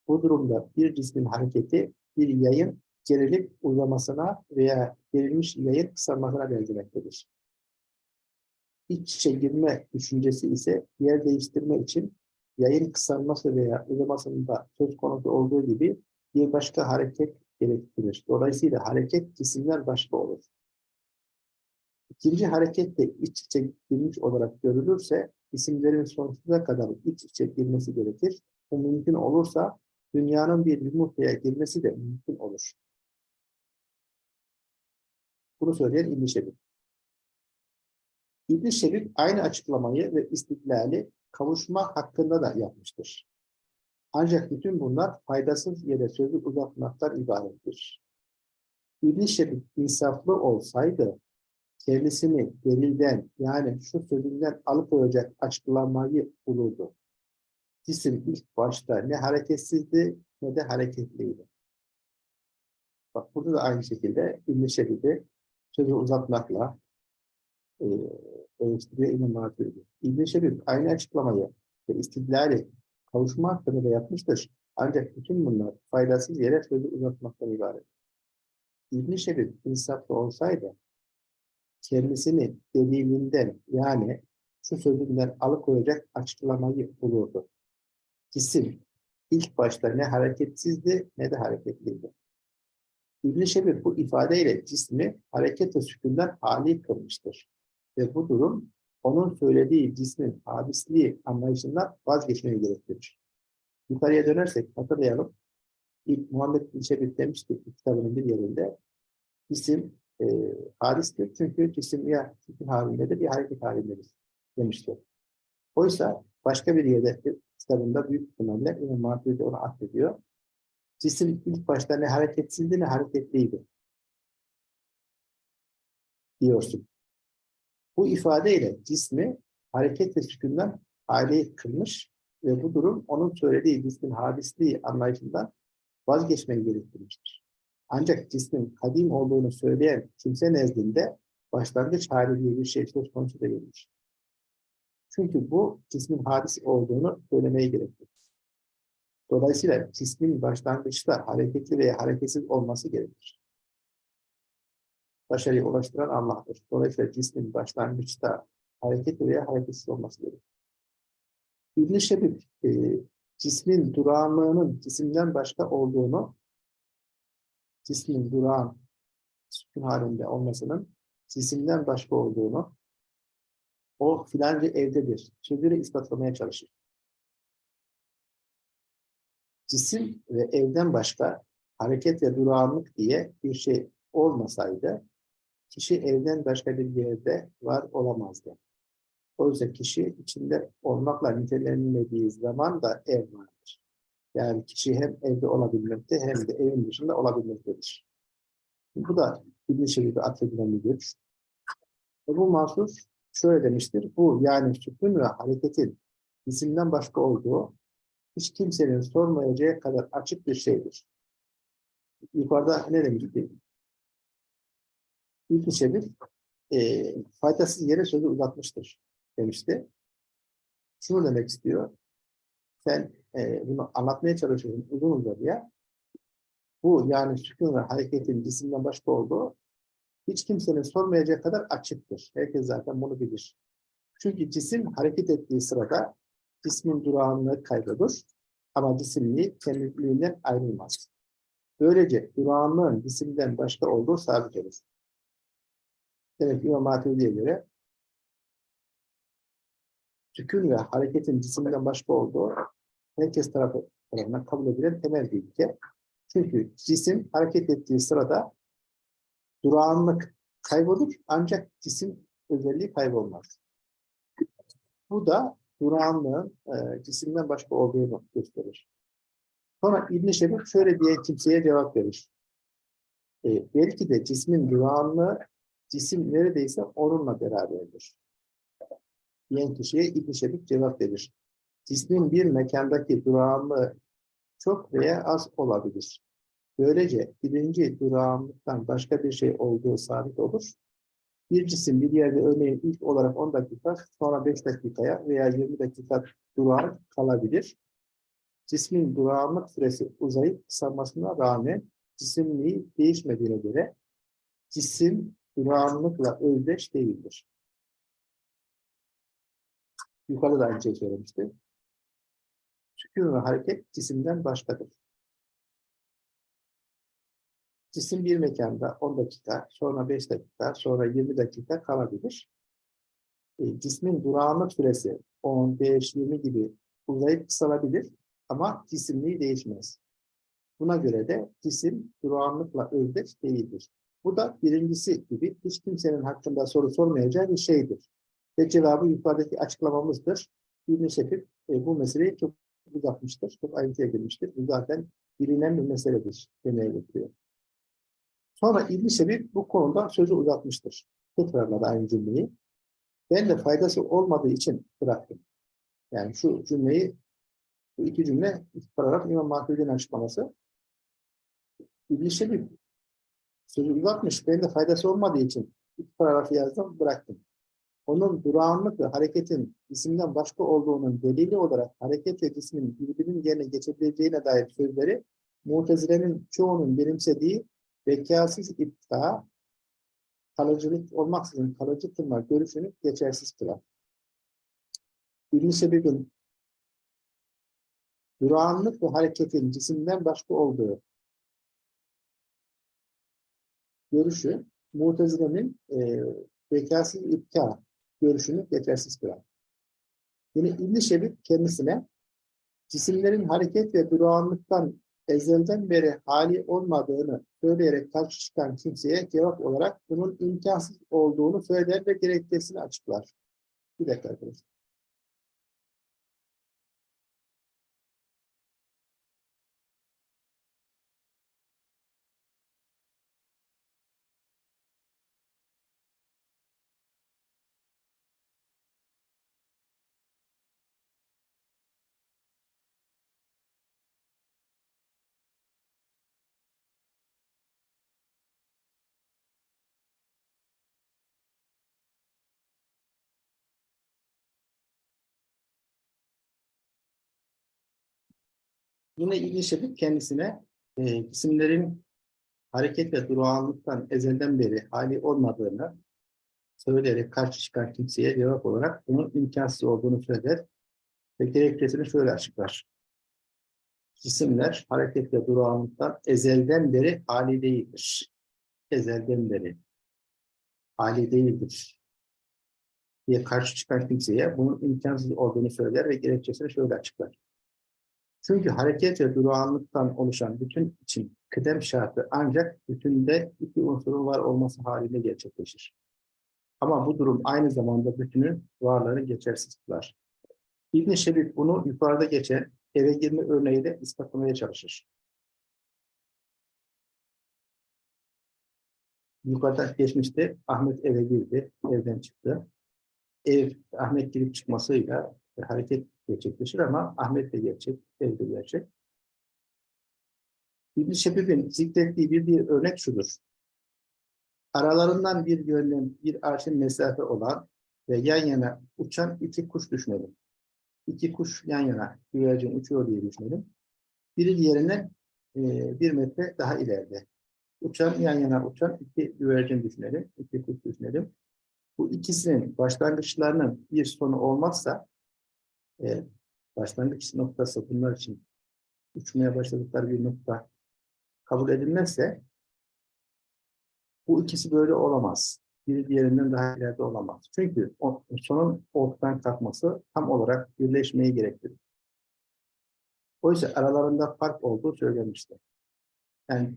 Bu durumda bir cismin hareketi bir yayın gerilip uzamasına veya gerilmiş yayın kısalmasına benzemektedir. İç içe girme düşüncesi ise yer değiştirme için yayın kısalması veya uzamasında söz konusu olduğu gibi bir başka hareket gerektirir. Dolayısıyla hareket cisimler başka olur. İkinci hareket de iç içe girmiş olarak görülürse isimlerin sonsuza kadar iç içe girmesi gerekir. Bu mümkün olursa dünyanın bir yumurtaya girmesi de mümkün olur. Bunu söyleyen İbn-i Şebib. İbn-i Şebib aynı açıklamayı ve istiklali kavuşma hakkında da yapmıştır. Ancak bütün bunlar faydasız yere sözü uzatmaktan ibarettir. İbn-i Şebib insaflı olsaydı kendisini delilden yani şu sözünden alıkoyacak açıklamayı bulurdu. Cisim ilk başta ne hareketsizdi ne de hareketliydi. Bak burada da aynı şekilde İbn-i Şebib'i sözü uzatmakla e, eleştiriyor İmam Maturidi. İbn-i Şebib aynı açıklamayı ve istidlali kavuşma hakkında da yapmıştır. Ancak bütün bunlar faydasız yere sözü uzatmaktan ibaret. İbn-i Şebib insaflı olsaydı kendisini delilinden yani şu sözünden alıkoyacak açıklamayı bulurdu. Cisim ilk başta ne hareketsizdi ne de hareketliydi. İbn-i Şebib bu ifadeyle cismi hareket ve sükunden hali kılmıştır. Ve bu durum onun söylediği cismin hadisliği anlayışından vazgeçmeyi gerektirir. Yukarıya dönersek hatırlayalım. İlk Muhammed bin Şebib demişti kitabının bir yerinde cisim e, hadistir. Çünkü cisim ya fikir halindedir ya hareket halindedir demişti. Oysa başka bir yerde kitabında büyük ihtimalle İmam Maturidi onu affediyor. Cisim ilk başta ne hareketsizdi ne hareketliydi. Diyorsun. Bu ifadeyle cismi hareket ve sükundan hali kılmış ve bu durum onun söylediği cismin hadisliği anlayışından vazgeçmeyi gerektirmiştir. Ancak cismin kadim olduğunu söyleyen kimse nezdinde başlangıç hali diye bir şey söz konusu değildir. Çünkü bu cismin hadis olduğunu söylemeyi gerektirir. Dolayısıyla cismin başlangıçta hareketli veya hareketsiz olması gerekir. Başarıya ulaştıran Allah'tır. Dolayısıyla cismin başlangıçta hareketli veya hareketsiz olması gerekir. İbn-i Şebib, e, cismin durağanlığının cisimden başka olduğunu, cismin durağan, sükun halinde olmasının cisimden başka olduğunu, o filanca evdedir. Sözüyle ispatlamaya çalışır. Cisim ve evden başka hareket ve durağanlık diye bir şey olmasaydı, kişi evden başka bir yerde var olamazdı. Oysa kişi içinde olmakla nitelenmediği zaman da ev vardır. Yani kişi hem evde olabilmekte hem de evin dışında olabilmektedir. Bu da İbn-i Şerif'e atfedilen bir görüş. Bu mahsus şöyle demiştir. Bu yani sükun ve hareketin isimden başka olduğu hiç kimsenin sormayacağı kadar açık bir şeydir. Yukarıda ne demişti? İlk Şebir e, faydasız yere sözü uzatmıştır demişti. Şunu demek istiyor. Sen e, bunu anlatmaya çalışıyorsun uzun uzadıya. Bu yani sükun ve hareketin cisimden başka olduğu hiç kimsenin sormayacak kadar açıktır. Herkes zaten bunu bilir. Çünkü cisim hareket ettiği sırada cismin durağanlığı kaybolur ama cisimliği kendiliğinden ayrılmaz. Böylece durağanlığın cisimden başka olduğu sabit olur. Demek ki İmam Maturidi'ye göre sükun ve hareketin cisimden başka olduğu herkes tarafı tarafından kabul edilen temel bir ilke. Çünkü cisim hareket ettiği sırada durağanlık kaybolur ancak cisim özelliği kaybolmaz. Bu da durağanlığın e, cisimden başka olduğunu gösterir. Sonra İbn-i Şebib şöyle diye kimseye cevap verir. E, belki de cismin durağanlığı cisim neredeyse onunla beraberdir. Diyen kişiye İbn-i Şebib cevap verir. Cismin bir mekandaki durağanlığı çok veya az olabilir. Böylece birinci durağanlıktan başka bir şey olduğu sabit olur. Bir cisim bir yerde örneğin ilk olarak 10 dakika, sonra 5 dakikaya veya 20 dakika durağan kalabilir. Cismin durağanlık süresi uzayıp kısalmasına rağmen cisimliği değişmediğine göre cisim durağanlıkla özdeş değildir. Yukarıda da aynı şey söylemiştim. Sükun ve hareket cisimden başkadır. Cisim bir mekanda 10 dakika, sonra 5 dakika, sonra 20 dakika kalabilir. E, cismin durağanlık süresi 10, 5, 20 gibi uzayıp kısalabilir ama cisimliği değişmez. Buna göre de cisim durağanlıkla özdeş değildir. Bu da birincisi gibi hiç kimsenin hakkında soru sormayacağı bir şeydir. Ve cevabı yukarıdaki açıklamamızdır. İbn-i e, bu meseleyi çok uzatmıştır, çok ayrıntıya girmiştir. Bu zaten bilinen bir meseledir demeye getiriyor. Sonra İbn-i Şebib bu konuda sözü uzatmıştır. Tekrarladı aynı cümleyi. Ben de faydası olmadığı için bıraktım. Yani şu cümleyi, bu iki cümle paragraf İmam Mahmud'un açıklaması. İbn-i Şebib sözü uzatmış. Ben de faydası olmadığı için iki paragrafı yazdım, bıraktım. Onun durağanlık ve hareketin isimden başka olduğunun delili olarak hareket ve cismin birbirinin yerine geçebileceğine dair sözleri Mutezile'nin çoğunun benimsediği bekasız ipta kalıcılık olmaksızın kalıcı kılma görüşünü geçersiz kılar. İbn-i Sebeb'in durağanlık ve hareketin cisimden başka olduğu görüşü Mutezile'nin e, bekasız ipta görüşünü geçersiz kılar. Yine İbn-i Şebib kendisine cisimlerin hareket ve durağanlıktan ezelden beri hali olmadığını söyleyerek karşı çıkan kimseye cevap olarak bunun imkansız olduğunu söyler ve gerekçesini açıklar. Bir dakika arkadaşlar. Yine İbn Şebib kendisine e, cisimlerin hareket ve durağanlıktan ezelden beri hali olmadığını söyleyerek karşı çıkan kimseye cevap olarak bunun imkansız olduğunu söyler ve gerekçesini şöyle açıklar. Cisimler hareket ve durağanlıktan ezelden beri hali değildir. Ezelden beri hali değildir diye karşı çıkan kimseye bunun imkansız olduğunu söyler ve gerekçesini şöyle açıklar. Çünkü hareket ve durağanlıktan oluşan bütün için kıdem şartı ancak bütünde iki unsurun var olması halinde gerçekleşir. Ama bu durum aynı zamanda bütünün varlığını geçersiz kılar. İbn-i Şebib bunu yukarıda geçen eve girme örneğiyle ispatlamaya çalışır. Yukarıda geçmişte Ahmet eve girdi, evden çıktı. Ev, Ahmet girip çıkmasıyla hareket gerçekleşir ama Ahmet de gerçek, ev de gerçek. İbn-i Şebib'in zikrettiği bir, bir örnek şudur. Aralarından bir yönden bir arşın mesafe olan ve yan yana uçan iki kuş düşünelim. İki kuş yan yana güvercin uçuyor diye düşünelim. Biri diğerinden e, bir metre daha ileride. Uçan yan yana uçan iki güvercin düşünelim. iki kuş düşünelim. Bu ikisinin başlangıçlarının bir sonu olmazsa e, başlangıç noktası bunlar için uçmaya başladıkları bir nokta kabul edilmezse bu ikisi böyle olamaz. biri diğerinden daha ileride olamaz. Çünkü o, sonun ortadan kalkması tam olarak birleşmeyi gerektirir. Oysa aralarında fark olduğu söylenmişti. Yani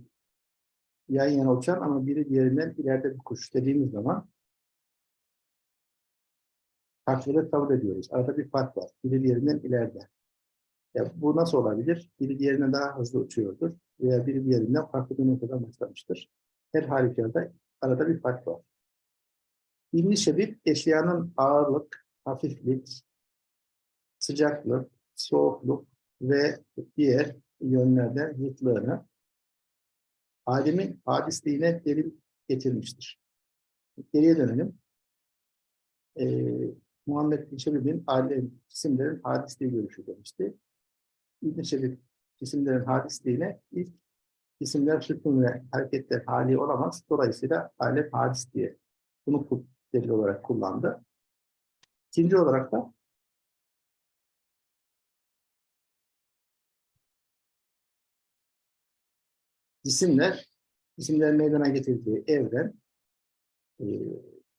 yan yana uçan ama biri diğerinden ileride bir kuş dediğimiz zaman farklılığı kabul ediyoruz. Arada bir fark var. Biri diğerinden ileride. Ya bu nasıl olabilir? Biri diğerinden daha hızlı uçuyordur veya biri diğerinden farklı bir noktadan başlamıştır. Her halükarda arada bir fark var. İlmi şebip eşyanın ağırlık, hafiflik, sıcaklık, soğukluk ve diğer yönlerden zıtlığını alemin hadisliğine delil getirmiştir. Geriye dönelim. Ee, Muhammed bin Şebib'in alem cisimlerin hadisliği görüşü demişti. İbn Şebib cisimlerin hadisliğine ilk cisimler sükun ve hareketler hali olamaz. Dolayısıyla alem hadis diye bunu delil olarak kullandı. İkinci olarak da cisimler, cisimlerin meydana getirdiği evren, e,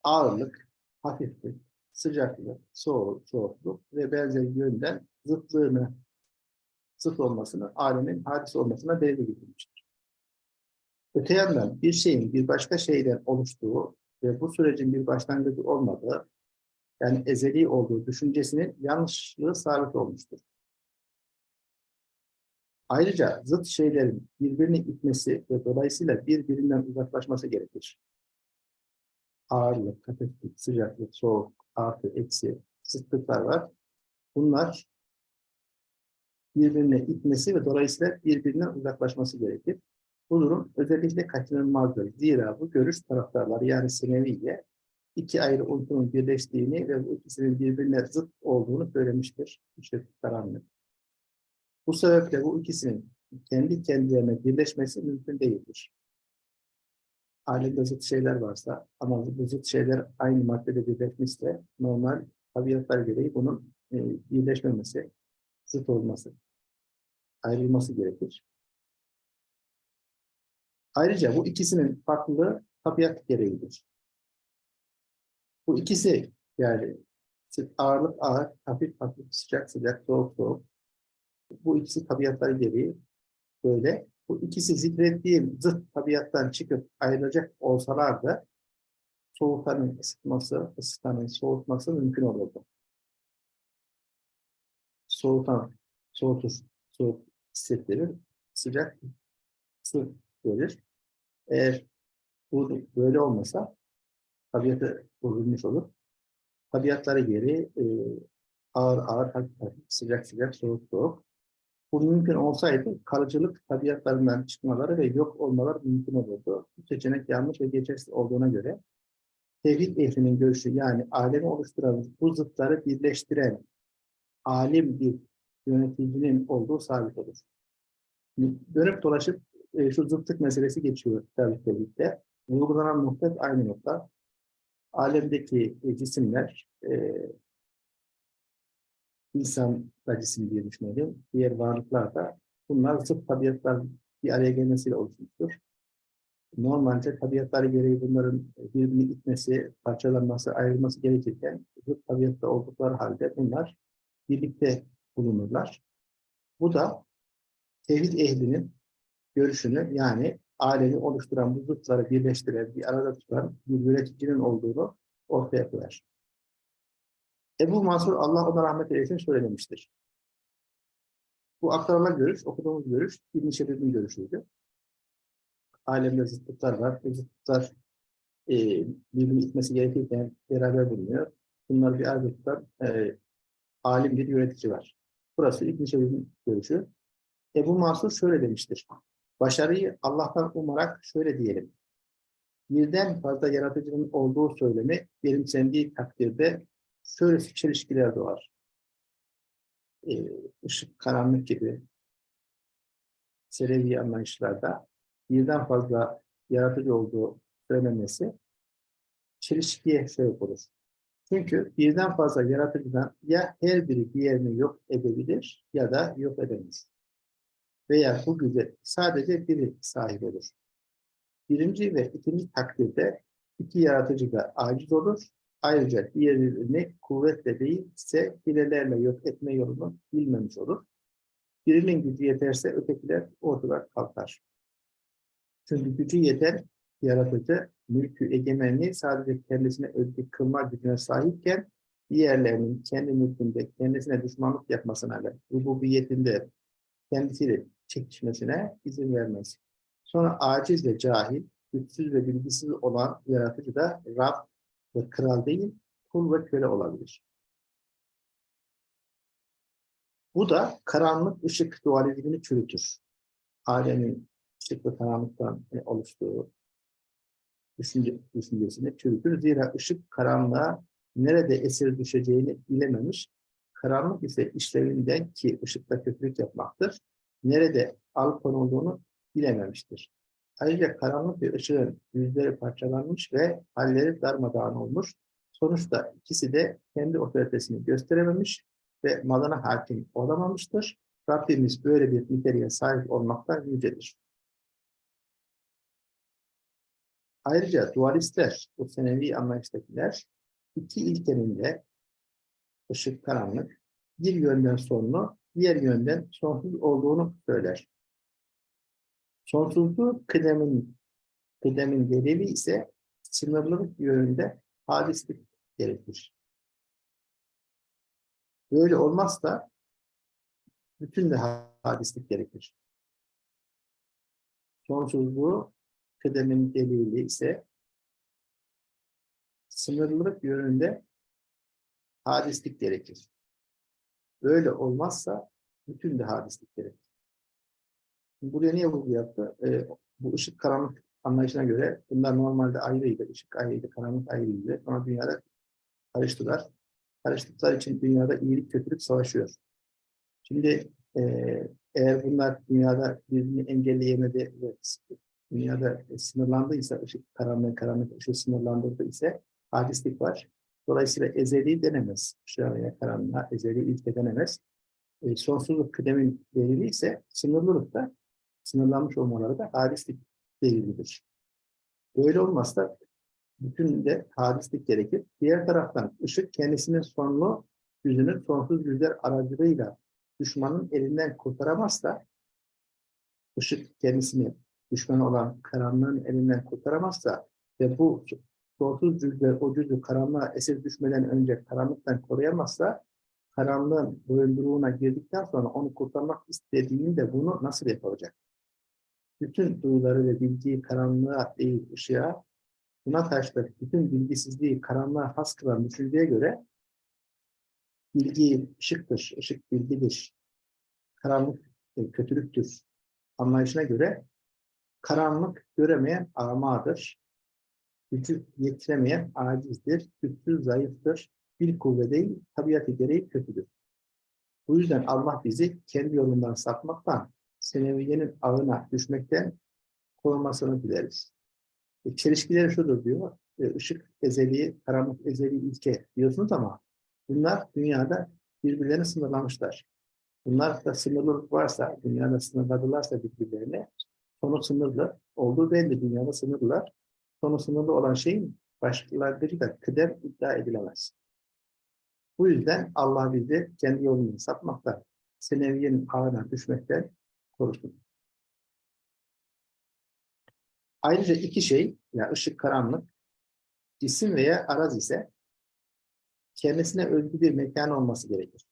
ağırlık, hafiflik, sıcaklık, soğuk, soğukluk ve benzeri yönden zıtlığını, zıt olmasını, alemin hadis olmasına delil getirmiştir. Öte yandan bir şeyin bir başka şeyden oluştuğu ve bu sürecin bir başlangıcı olmadığı, yani ezeli olduğu düşüncesinin yanlışlığı sabit olmuştur. Ayrıca zıt şeylerin birbirini itmesi ve dolayısıyla birbirinden uzaklaşması gerekir. Ağırlık, hafiflik, sıcaklık, soğuk, artı, eksi, zıtlıklar var. Bunlar birbirine itmesi ve dolayısıyla birbirinden uzaklaşması gerekir. Bu durum özellikle kaçınılmazdır. Zira bu görüş taraftarları yani Seneviye iki ayrı unsurun birleştiğini ve bu ikisinin birbirine zıt olduğunu söylemiştir. İşte karanlık. Bu sebeple bu ikisinin kendi kendilerine birleşmesi mümkün değildir. Alemde zıt şeyler varsa ama bu zıt şeyler aynı maddede birleşmişse normal tabiatlar gereği bunun e, birleşmemesi, zıt olması, ayrılması gerekir. Ayrıca bu ikisinin farklılığı tabiat gereğidir. Bu ikisi yani ağırlık ağır, hafif hafif, sıcak sıcak, soğuk soğuk. Bu ikisi tabiatlar gereği böyle. Bu ikisi zikrettiğim zıt tabiattan çıkıp ayrılacak olsalar da soğutanın ısıtması, ısıtanın soğutması mümkün olurdu. Soğutan soğutur, soğuk hissettirir, sıcak ısı verir. Eğer bu böyle olmasa tabiatı bozulmuş olur. Tabiatları geri e, ağır ağır, hafif, sıcak sıcak, soğuk soğuk. Bu mümkün olsaydı kalıcılık tabiatlarından çıkmaları ve yok olmaları mümkün olurdu. Bu seçenek yanlış ve geçersiz olduğuna göre tevhid ehlinin görüşü yani alemi oluşturan bu zıtları birleştiren alim bir yöneticinin olduğu sabit olur. Dönüp dolaşıp e, şu zıtlık meselesi geçiyor tabii birlikte. Uygulanan nokta aynı nokta. Alemdeki e, cisimler e, insan cisim diye düşünelim. Diğer varlıklar da bunlar zıt tabiatlar bir araya gelmesiyle oluşmuştur. Normalde tabiatları gereği bunların birbirini itmesi, parçalanması, ayrılması gerekirken zıt tabiatta oldukları halde bunlar birlikte bulunurlar. Bu da tevhid ehlinin görüşünü yani alemi oluşturan bu zıtları birleştiren, bir arada tutan bir yöneticinin olduğunu ortaya koyar. Ebu Mansur Allah ona rahmet eylesin söylemiştir. Bu aktarılan görüş, okuduğumuz görüş İbn-i Şebib'in görüşüydü. Alemde zıtlıklar var. Bu zıtlıklar e, birbirini itmesi gerekirken beraber bulunuyor. Bunlar bir arada e, alim bir yönetici var. Burası İbn-i Şebib'in görüşü. Ebu Mansur şöyle demiştir. Başarıyı Allah'tan umarak şöyle diyelim. Birden fazla yaratıcının olduğu söylemi benimsendiği takdirde şöyle çelişkiler doğar. Ee, ışık, karanlık gibi Selevi anlayışlarda birden fazla yaratıcı olduğu söylenmesi çelişkiye sebep olur. Çünkü birden fazla yaratıcıdan ya her biri diğerini yok edebilir ya da yok edemez veya bu güce sadece biri sahip olur. Birinci ve ikinci takdirde İki yaratıcı da aciz olur. Ayrıca diğerini kuvvetle değil ise hilelerle yok etme yolunu bilmemiş olur. Birinin gücü yeterse ötekiler ortadan kalkar. Çünkü gücü yeter yaratıcı mülkü egemenliği sadece kendisine özgü kılma gücüne sahipken diğerlerinin kendi mülkünde kendisine düşmanlık yapmasına ve rububiyetinde kendisiyle çekişmesine izin vermez. Sonra aciz ve cahil, güçsüz ve bilgisiz olan yaratıcı da Rab ve kral değil, kul ve köle olabilir. Bu da karanlık ışık dualizmini çürütür. Alemin ışık ve karanlıktan e, oluştuğu düşünce, düşüncesini çürütür. Zira ışık karanlığa nerede esir düşeceğini bilememiş. Karanlık ise işlevinden ki ışıkla kötülük yapmaktır. Nerede al konulduğunu bilememiştir. Ayrıca karanlık bir ışığın yüzleri parçalanmış ve halleri darmadağın olmuş. Sonuçta ikisi de kendi otoritesini gösterememiş ve malına hakim olamamıştır. Rabbimiz böyle bir niteliğe sahip olmaktan yücedir. Ayrıca dualistler, bu senevi anlayıştakiler, iki ilkenin de ışık, karanlık, bir yönden sonlu, diğer yönden sonsuz olduğunu söyler. Sonsuzluğu kıdemin, kıdemin delili ise sınırlılık yönünde hadislik gerekir. Böyle olmazsa bütün de hadislik gerekir. Sonsuzluğu kıdemin delili ise sınırlılık yönünde hadislik gerekir. Böyle olmazsa bütün de hadislik gerekir. Buraya niye vurgu yaptı? Ee, bu ışık karanlık anlayışına göre bunlar normalde ayrıydı. Işık ayrıydı, karanlık ayrıydı. Ama dünyada karıştılar. Karıştıkları için dünyada iyilik kötülük savaşıyor. Şimdi e, eğer bunlar dünyada birbirini engelleyemedi ve dünyada sınırlandıysa, ışık karanlığı, karanlık ışığı sınırlandırdı ise hadislik var. Dolayısıyla ezeli denemez. Işığa veya karanlığa ezeli ilke denemez. E, sonsuzluk kıdemin delili ise sınırlılıkta sınırlanmış olmaları da hadislik delilidir. Böyle olmazsa bütün de hadislik gerekir. Diğer taraftan ışık kendisinin sonlu yüzünü sonsuz yüzler aracılığıyla düşmanın elinden kurtaramazsa ışık kendisini düşman olan karanlığın elinden kurtaramazsa ve bu sonsuz cüzler o cüzü karanlığa esir düşmeden önce karanlıktan koruyamazsa karanlığın boyunduruğuna girdikten sonra onu kurtarmak istediğinde bunu nasıl yapacak? Bütün duyuları ve bilgiyi karanlığa değil ışığa, buna karşı da bütün bilgisizliği karanlığa has kılan düşünceye göre bilgi ışıktır, ışık bilgidir, karanlık e, kötülüktür. Anlayışına göre karanlık göremeyen amadır, gücü yetiremeyen acizdir, güçsüz zayıftır, bir kuvve değil, tabiatı gereği kötüdür. Bu yüzden Allah bizi kendi yolundan sapmaktan, seneviyenin ağına düşmekten korumasını dileriz. E, çelişkileri şudur diyor, e, ışık ezeli, karanlık ezeli ilke diyorsunuz ama bunlar dünyada birbirlerini sınırlamışlar. Bunlar da sınırlılık varsa, dünyada sınırladılarsa birbirlerine, sonu sınırlı, olduğu belli dünyada sınırlılar. Sonu sınırlı olan şeyin başkalarıyla kıdem iddia edilemez. Bu yüzden Allah bizi kendi yolunu sapmaktan, seneviyenin ağına düşmekten korusun. Ayrıca iki şey, yani ışık, karanlık, cisim veya araz ise kendisine özgü bir mekan olması gerekir.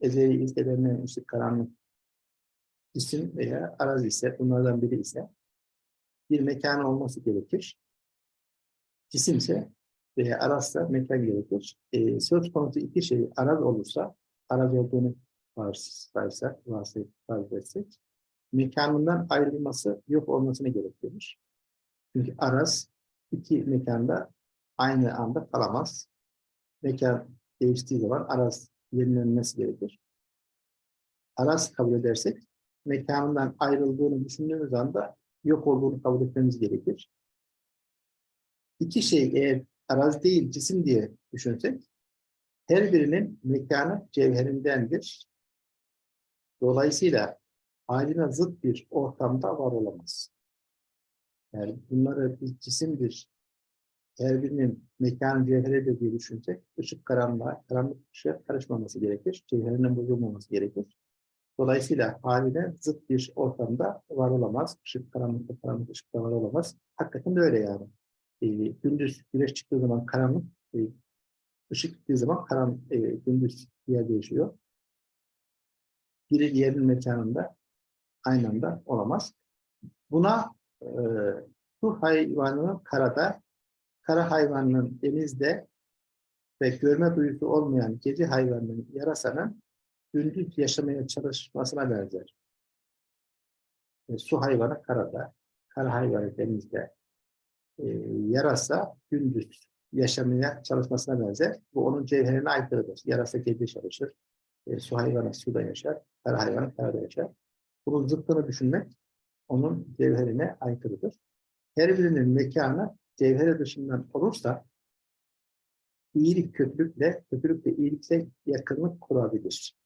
Ezeli ilkelerinden ışık, karanlık, cisim veya araz ise, bunlardan biri ise bir mekan olması gerekir. Cisim ise veya arazsa mekan gerekir. E, söz konusu iki şey araz olursa, araz olduğunu farz etsek, mekanından ayrılması yok olmasını gerektirir. Çünkü araz iki mekanda aynı anda kalamaz. Mekan değiştiği zaman araz yenilenmesi gerekir. Araz kabul edersek mekanından ayrıldığını düşündüğümüz anda yok olduğunu kabul etmemiz gerekir. İki şey eğer araz değil cisim diye düşünsek her birinin mekanı cevherindendir. Dolayısıyla haline zıt bir ortamda var olamaz. Yani bunları bir cisimdir her birinin mekan cevheri de diye düşünsek, ışık karanlığa, karanlık ışığa karışmaması gerekir. Cevherinin bozulmaması gerekir. Dolayısıyla haliyle zıt bir ortamda var olamaz. Işık karanlıkta, karanlık ışıkta var olamaz. Hakikaten öyle yani. Ee, gündüz güneş çıktığı zaman karanlık, e, ışık gittiği zaman karan, e, gündüz yer değişiyor. Biri diğerinin mekanında aynı anda olamaz. Buna e, su hayvanının karada, kara hayvanının denizde ve görme duyusu olmayan gece hayvanının yarasanın gündüz yaşamaya çalışmasına benzer. E, su hayvanı karada, kara hayvanı denizde, e, yarasa gündüz yaşamaya çalışmasına benzer. Bu onun cevherine aykırıdır. Yarasa gece çalışır, e, su hayvanı suda yaşar, kara hayvanı karada yaşar. Bunun zıttını düşünmek onun cevherine aykırıdır. Her birinin mekanı cevheri dışından olursa iyilik kötülükle, kötülükle iyilikle yakınlık kurabilir.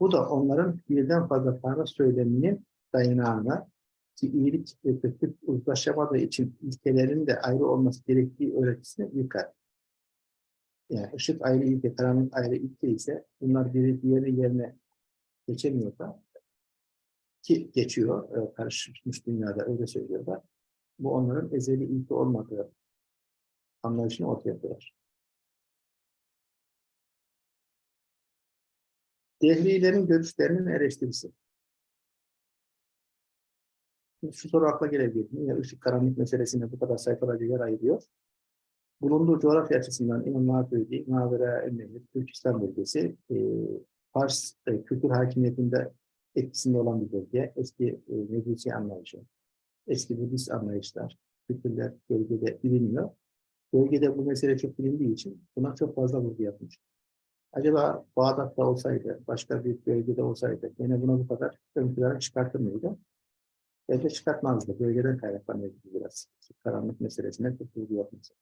Bu da onların birden fazla tanrı söyleminin dayanağına ki iyilik ve kötülük uzlaşamadığı için ilkelerin de ayrı olması gerektiği öğretisini yıkar. Yani ışık ayrı ilke, karanlık ayrı ilke ise bunlar biri diğeri yerine geçemiyorsa ki geçiyor, e, karışmış dünyada öyle söylüyorlar. Bu onların ezeli ilke olmadığı anlayışını ortaya koyar. Dehrilerin görüşlerinin eleştirisi. Şu soru akla gelebilir. Niye ışık karanlık meselesine bu kadar sayfalarca yer ayırıyor? Bulunduğu coğrafya açısından İmam Maturidi, Mavera Ennehir, Türkistan bölgesi, e, Fars e, kültür hakimiyetinde etkisinde olan bir bölge. Eski e, Mecusi anlayışı, eski Budist anlayışlar, kültürler bölgede biliniyor. Bölgede bu mesele çok bilindiği için buna çok fazla vurgu yapmış. Acaba Bağdat'ta olsaydı, başka bir bölgede olsaydı yine buna bu kadar ön plana çıkartır mıydı? Belki çıkartmazdı. Bölgeden kaynaklanıyor biraz. Karanlık meselesine çok vurgu yapması.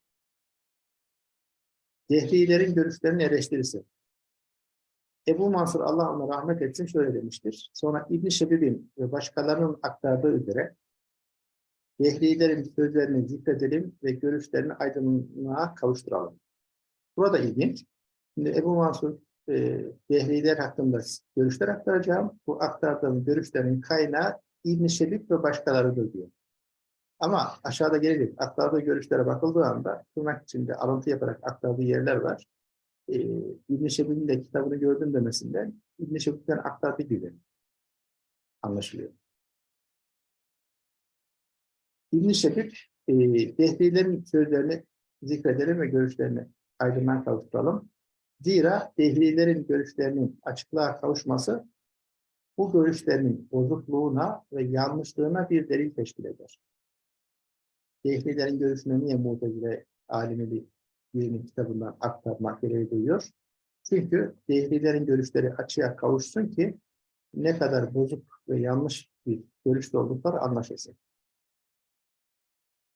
Dehrilerin görüşlerinin eleştirisi. Ebu Mansur Allah ona rahmet etsin şöyle demiştir. Sonra İbn-i Şebib'in ve başkalarının aktardığı üzere Dehrilerin sözlerini zikredelim ve görüşlerini aydınlığa kavuşturalım. Burada ilginç. Şimdi Ebu Mansur e, Dehriler hakkında görüşler aktaracağım. Bu aktardığım görüşlerin kaynağı İbn-i Şebib ve başkalarıdır diyor. Ama aşağıda gelecek aktardığı görüşlere bakıldığı anda tırnak içinde alıntı yaparak aktardığı yerler var. Ee, İbn-i Şebib'in de kitabını gördüm demesinden İbn-i Şebib'den aktardığı gibi anlaşılıyor. İbn-i Şebib e, Dehrilerin sözlerini zikredelim ve görüşlerini aydınlığa kavuşturalım. Zira Dehrilerin görüşlerinin açıklığa kavuşması bu görüşlerinin bozukluğuna ve yanlışlığına bir delil teşkil eder. Dehlilerin görüşüne niye Mu'tezile alimi birinin kitabından aktarmak gereği duyuyor? Çünkü Dehlilerin görüşleri açığa kavuşsun ki ne kadar bozuk ve yanlış bir görüşte oldukları anlaşılsın.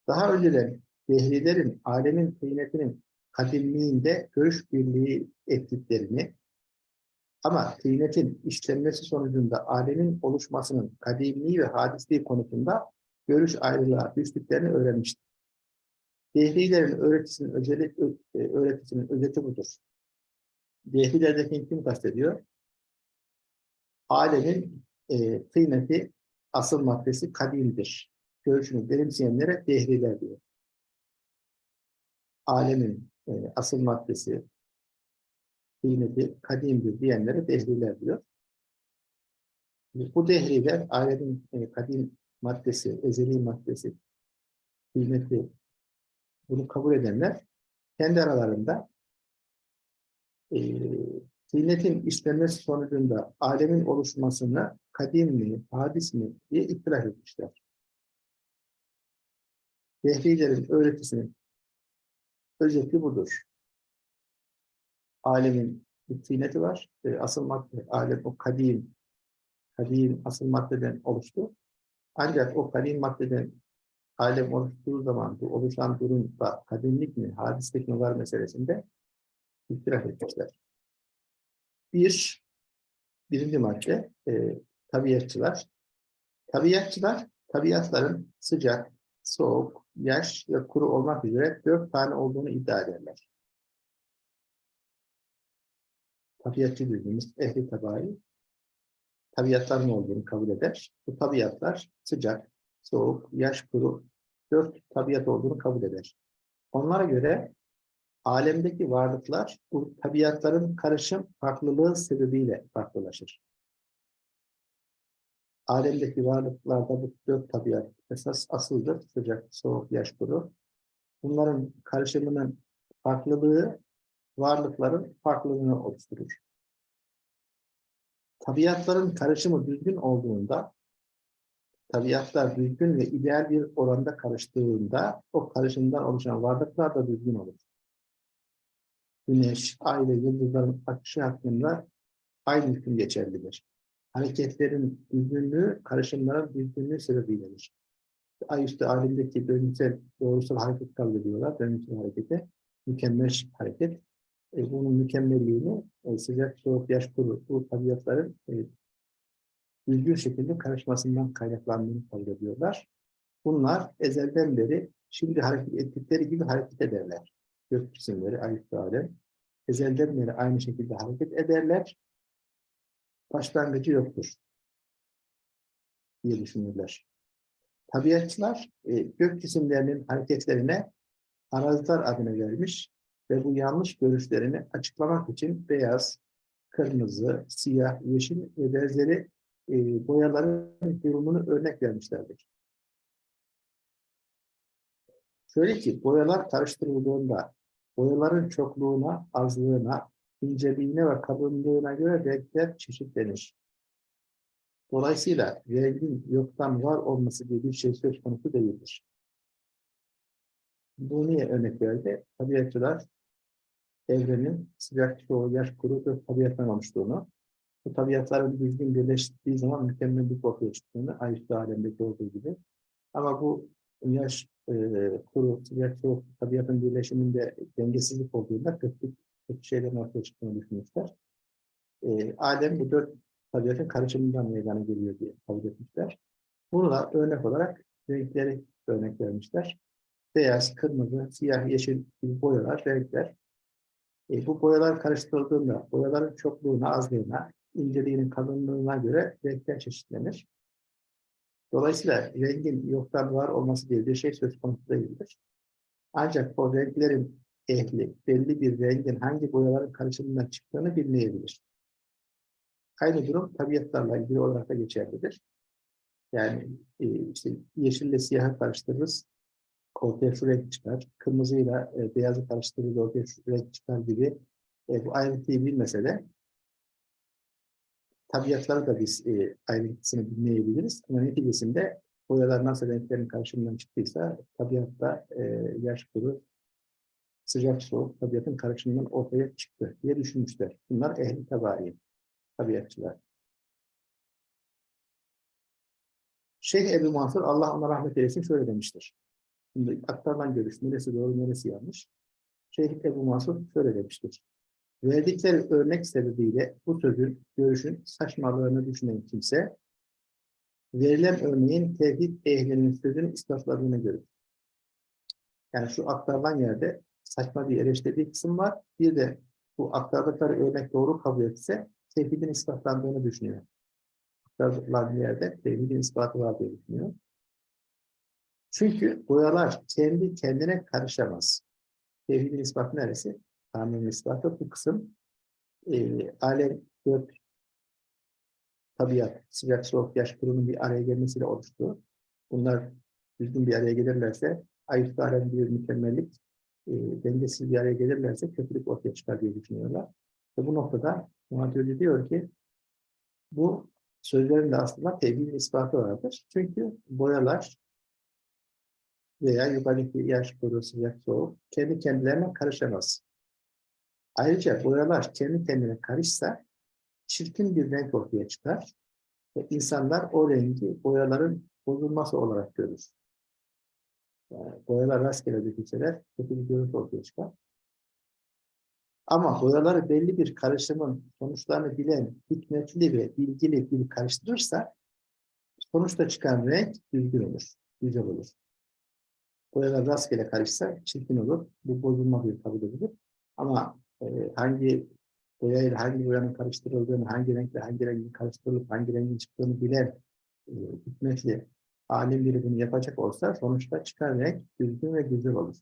Daha önceden Dehlilerin alemin kıymetinin kadimliğinde görüş birliği ettiklerini ama kıymetin işlenmesi sonucunda alemin oluşmasının kadimliği ve hadisliği konusunda görüş ayrılığa düştüklerini öğrenmiştir. Dehlilerin öğretisinin, özeli, e, öğretisinin özeti budur. Dehlilerdeki kim kastediyor? Alemin e, kıymeti, asıl maddesi kadimdir. Görüşünü benimseyenlere dehliler diyor. Alemin e, asıl maddesi, kıymeti kadimdir diyenlere dehriler diyor. Bu dehriler alemin e, kadim maddesi, ezeli maddesi, kıymeti bunu kabul edenler kendi aralarında e, kıymetin işlenmesi sonucunda alemin oluşmasını kadim mi, hadis mi diye ihtilaf etmişler. Dehrilerin öğretisinin özeti budur alemin bir kıymeti var. E, asıl madde, alem o kadim, kadim asıl maddeden oluştu. Ancak o kadim maddeden alem oluştuğu zaman bu oluşan durumda kadimlik mi, hadislik mi var meselesinde ihtilaf etmişler. Bir, birinci madde e, tabiatçılar. Tabiatçılar, tabiatların sıcak, soğuk, yaş ve kuru olmak üzere dört tane olduğunu iddia ederler. Tabiatçı dediğimiz ehli tabai tabiatların olduğunu kabul eder. Bu tabiatlar sıcak, soğuk, yaş, kuru dört tabiat olduğunu kabul eder. Onlara göre alemdeki varlıklar bu tabiatların karışım farklılığı sebebiyle farklılaşır. Alemdeki varlıklarda bu dört tabiat esas asıldır. Sıcak, soğuk, yaş, kuru. Bunların karışımının farklılığı varlıkların farklılığını oluşturur. Tabiatların karışımı düzgün olduğunda tabiatlar düzgün ve ideal bir oranda karıştığında o karışımdan oluşan varlıklar da düzgün olur. Güneş, ay ve yıldızların akışı hakkında aynı hüküm geçerlidir. Hareketlerin düzgünlüğü, karışımların düzgünlüğü sebebiyledir. Ay üstü alemdeki döngüsel, doğrusal hareket kabul ediyorlar. Döngüsel harekete, mükemmel hareket. E, bunun mükemmelliğini e, sıcak, soğuk, yaş, kuru, bu tabiatların e, düzgün şekilde karışmasından kaynaklandığını kabul ediyorlar. Bunlar ezelden beri şimdi hareket ettikleri gibi hareket ederler. Gök cisimleri, ayet alem. Ezelden beri aynı şekilde hareket ederler. Başlangıcı yoktur diye düşünürler. Tabiatçılar e, gök cisimlerinin hareketlerine arazlar adını vermiş ve bu yanlış görüşlerini açıklamak için beyaz, kırmızı, siyah, yeşil ve benzeri e, boyaların durumunu örnek vermişlerdir. Şöyle ki boyalar karıştırıldığında boyaların çokluğuna, azlığına, inceliğine ve kalınlığına göre renkler çeşitlenir. Dolayısıyla rengin yoktan var olması diye bir şey söz konusu değildir. Bu niye örnek verdi? Tabiatçılar evrenin sıcak, soğuk, yaş, kuru ve tabiattan bu tabiatların düzgün birleştiği zaman mükemmellik ortaya çıktığını, ayıplı alemdeki olduğu gibi. Ama bu yaş, e, kuru, sıcak, soğuk tabiatın birleşiminde dengesizlik olduğunda kötü, kötü şeylerin ortaya çıktığını düşünmüşler. E, alem bu dört tabiatın karışımından meydana geliyor diye kabul etmişler. Bunu da örnek olarak renkleri örnek vermişler. Beyaz, kırmızı, siyah, yeşil gibi boyalar, renkler. E, bu boyalar karıştırıldığında boyaların çokluğuna, azlığına, inceliğinin kalınlığına göre renkler çeşitlenir. Dolayısıyla rengin yoktan var olması diye bir şey söz konusu değildir. Ancak o renklerin ehli belli bir rengin hangi boyaların karışımından çıktığını bilmeyebilir. Aynı durum tabiatlarla ilgili olarak da geçerlidir. Yani e, işte yeşille siyahı karıştırırız, ortaya şu renk çıkar. Kırmızıyla e, beyazı karıştırırız, ortaya şu renk çıkar gibi. E, bu ayrıntıyı bilmese de tabiatları da biz e, ayrıntısını bilmeyebiliriz. Ama neticesinde boyalar nasıl renklerin karşımından çıktıysa tabiatta e, yaş kuru, sıcak soğuk tabiatın karışımından ortaya çıktı diye düşünmüşler. Bunlar ehli tabari, tabiatçılar. Şeyh Ebu Mansur, Allah ona rahmet eylesin şöyle demiştir. Şimdi aktarılan görüş, neresi doğru, neresi yanlış. Şeyh Ebu Mansur şöyle demiştir. Verdikleri örnek sebebiyle bu sözün, görüşün saçmalığını düşünen kimse, verilen örneğin tevhid ehlinin sözünü ispatladığını görür. Yani şu aktarılan yerde saçma bir eleştirdiği kısım var. Bir de bu aktardıkları örnek doğru kabul etse tevhidin ispatlandığını düşünüyor. Aktarılan yerde tevhidin ispatı var diye düşünüyor. Çünkü boyalar kendi kendine karışamaz. Tevhidin ispatı neresi? Tanrı'nın ispatı bu kısım. E, alem, gök, tabiat, sıcak, soğuk, yaş kurunun bir araya gelmesiyle oluştu. Bunlar düzgün bir araya gelirlerse, ayırt alem bir mükemmellik, e, dengesiz bir araya gelirlerse kötülük ortaya çıkar diye düşünüyorlar. Ve bu noktada Muhammad diyor ki, bu sözlerin de aslında tevhidin ispatı vardır. Çünkü boyalar veya yukarıdaki yaş kuru, sıcak, soğuk kendi kendilerine karışamaz. Ayrıca boyalar kendi kendine karışsa çirkin bir renk ortaya çıkar ve insanlar o rengi boyaların bozulması olarak görür. Yani boyalar rastgele dökülseler kötü bir görüntü ortaya çıkar. Ama boyaları belli bir karışımın sonuçlarını bilen, hikmetli ve bilgili bir karıştırırsa sonuçta çıkan renk düzgün olur, güzel olur. boyalar rastgele karışsa çirkin olur. Bu bozulma bir kabul edilir. Ama e, hangi boyayla hangi boyanın karıştırıldığını, hangi renkle hangi rengin karıştırılıp hangi rengin çıktığını bilen e, alim biri bunu yapacak olsa sonuçta çıkan renk düzgün ve güzel olur.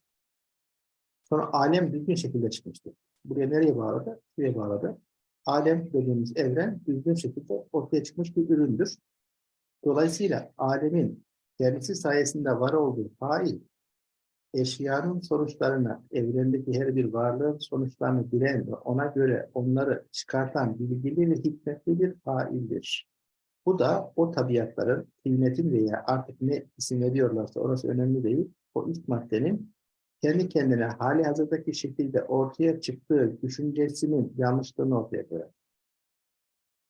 Sonra alem düzgün şekilde çıkmıştır. Buraya nereye bağladı? Şuraya bağladı. Alem dediğimiz evren düzgün şekilde ortaya çıkmış bir üründür. Dolayısıyla alemin kendisi sayesinde var olduğu fail, eşyanın sonuçlarını, evrendeki her bir varlığın sonuçlarını bilen ve ona göre onları çıkartan bilgili ve hikmetli bir faildir. Bu da o tabiatların, kıymetin veya artık ne isim veriyorlarsa orası önemli değil, o ilk maddenin kendi kendine hali hazırdaki şekilde ortaya çıktığı düşüncesinin yanlışlığını ortaya koyar.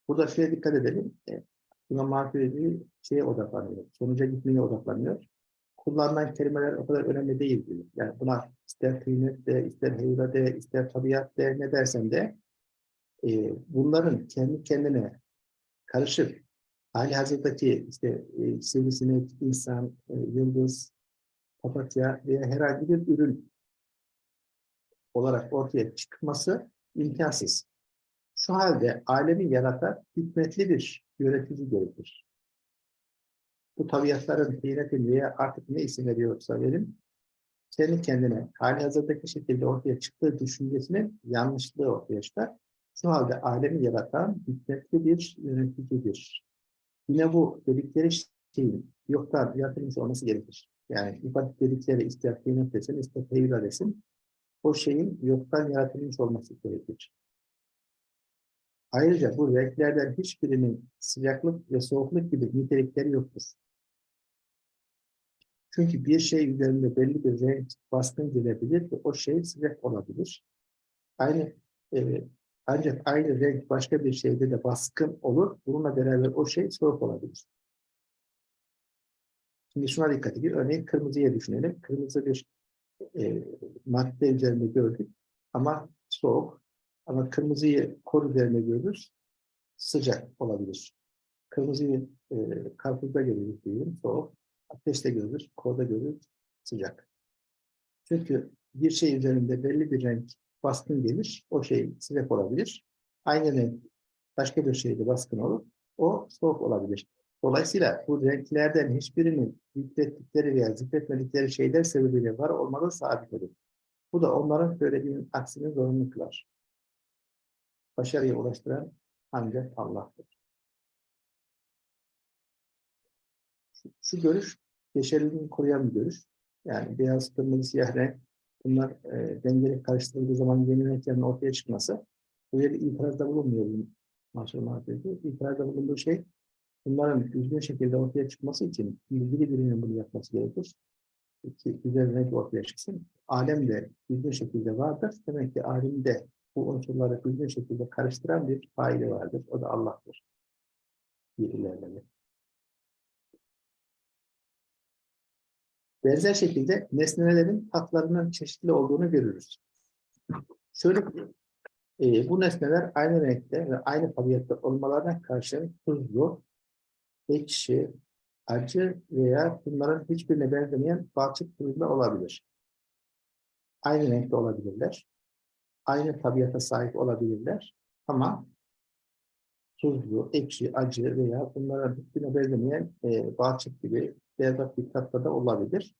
Burada şuraya dikkat edelim. E, İmam Mahfuz'i şeye odaklanıyor, sonuca gitmeye odaklanıyor. Kullanılan kelimeler o kadar önemli değil diyor. Yani buna ister kıymet de, ister heyla de, ister tabiat de, ne dersen de e, bunların kendi kendine karışık hali hazırdaki işte e, sivrisinek, insan, e, yıldız, papatya veya herhangi bir ürün olarak ortaya çıkması imkansız. Şu halde alemi yaratan hikmetli bir yönetici gerekir. Bu tabiatların kıymetini veya artık ne isim veriyorsa verin, kendi kendine hali hazırdaki şekilde ortaya çıktığı düşüncesinin yanlışlığı ortaya çıkar. Şu halde alemi yaratan hikmetli bir yöneticidir. Yine bu dedikleri şeyin yoktan yaratılmış olması gerekir. Yani ifade dedikleri kıymet desin, teyir desin, o şeyin yoktan yaratılmış olması gerekir. Ayrıca bu renklerden hiçbirinin sıcaklık ve soğukluk gibi nitelikleri yoktur. Çünkü bir şey üzerinde belli bir renk baskın gelebilir ve o şey sıcak olabilir. Aynı e, ancak aynı renk başka bir şeyde de baskın olur. Bununla beraber o şey soğuk olabilir. Şimdi şuna dikkat edin. Örneğin kırmızıya düşünelim. Kırmızı bir e, madde üzerinde gördük ama soğuk. Ama kırmızıyı kor üzerinde görürüz. Sıcak olabilir. Kırmızıyı e, karpuzda görürüz diyelim. Soğuk. Ateşte görürüz. Korda görürüz. Sıcak. Çünkü bir şey üzerinde belli bir renk baskın gelir. O şey sıcak olabilir. Aynı renk başka bir şeyde baskın olur. O soğuk olabilir. Dolayısıyla bu renklerden hiçbirinin zikrettikleri veya zikretmedikleri şeyler sebebiyle var olmadığı sabit olur. Bu da onların söylediğinin aksini zorunlu. Başarıya ulaştıran ancak Allah'tır. Şu, şu görüş, yeşerliğini koruyan bir görüş. Yani beyaz, kırmızı, siyah renk bunlar e, dengeli karıştırıldığı zaman yeni renklerin ortaya çıkması böyle bir itirazda bulunmuyor maşallah dedi. İtirazda bulunduğu şey bunların düzgün şekilde ortaya çıkması için ilgili birinin bunu yapması gerekir. Ki güzel renk ortaya çıksın. Alem de düzgün şekilde vardır. Demek ki alemde bu unsurları düzgün şekilde karıştıran bir faile vardır. O da Allah'tır. Bir. Benzer şekilde nesnelerin tatlarının çeşitli olduğunu görürüz. Şöyle e, bu nesneler aynı renkte ve aynı tabiatta olmalarına karşın tuzlu, ekşi, acı veya bunların hiçbirine benzemeyen balçık türünde olabilir. Aynı renkte olabilirler. Aynı tabiata sahip olabilirler. Ama tuzlu, ekşi, acı veya bunların hiçbirine benzemeyen e, balçık gibi berbat bir da olabilir.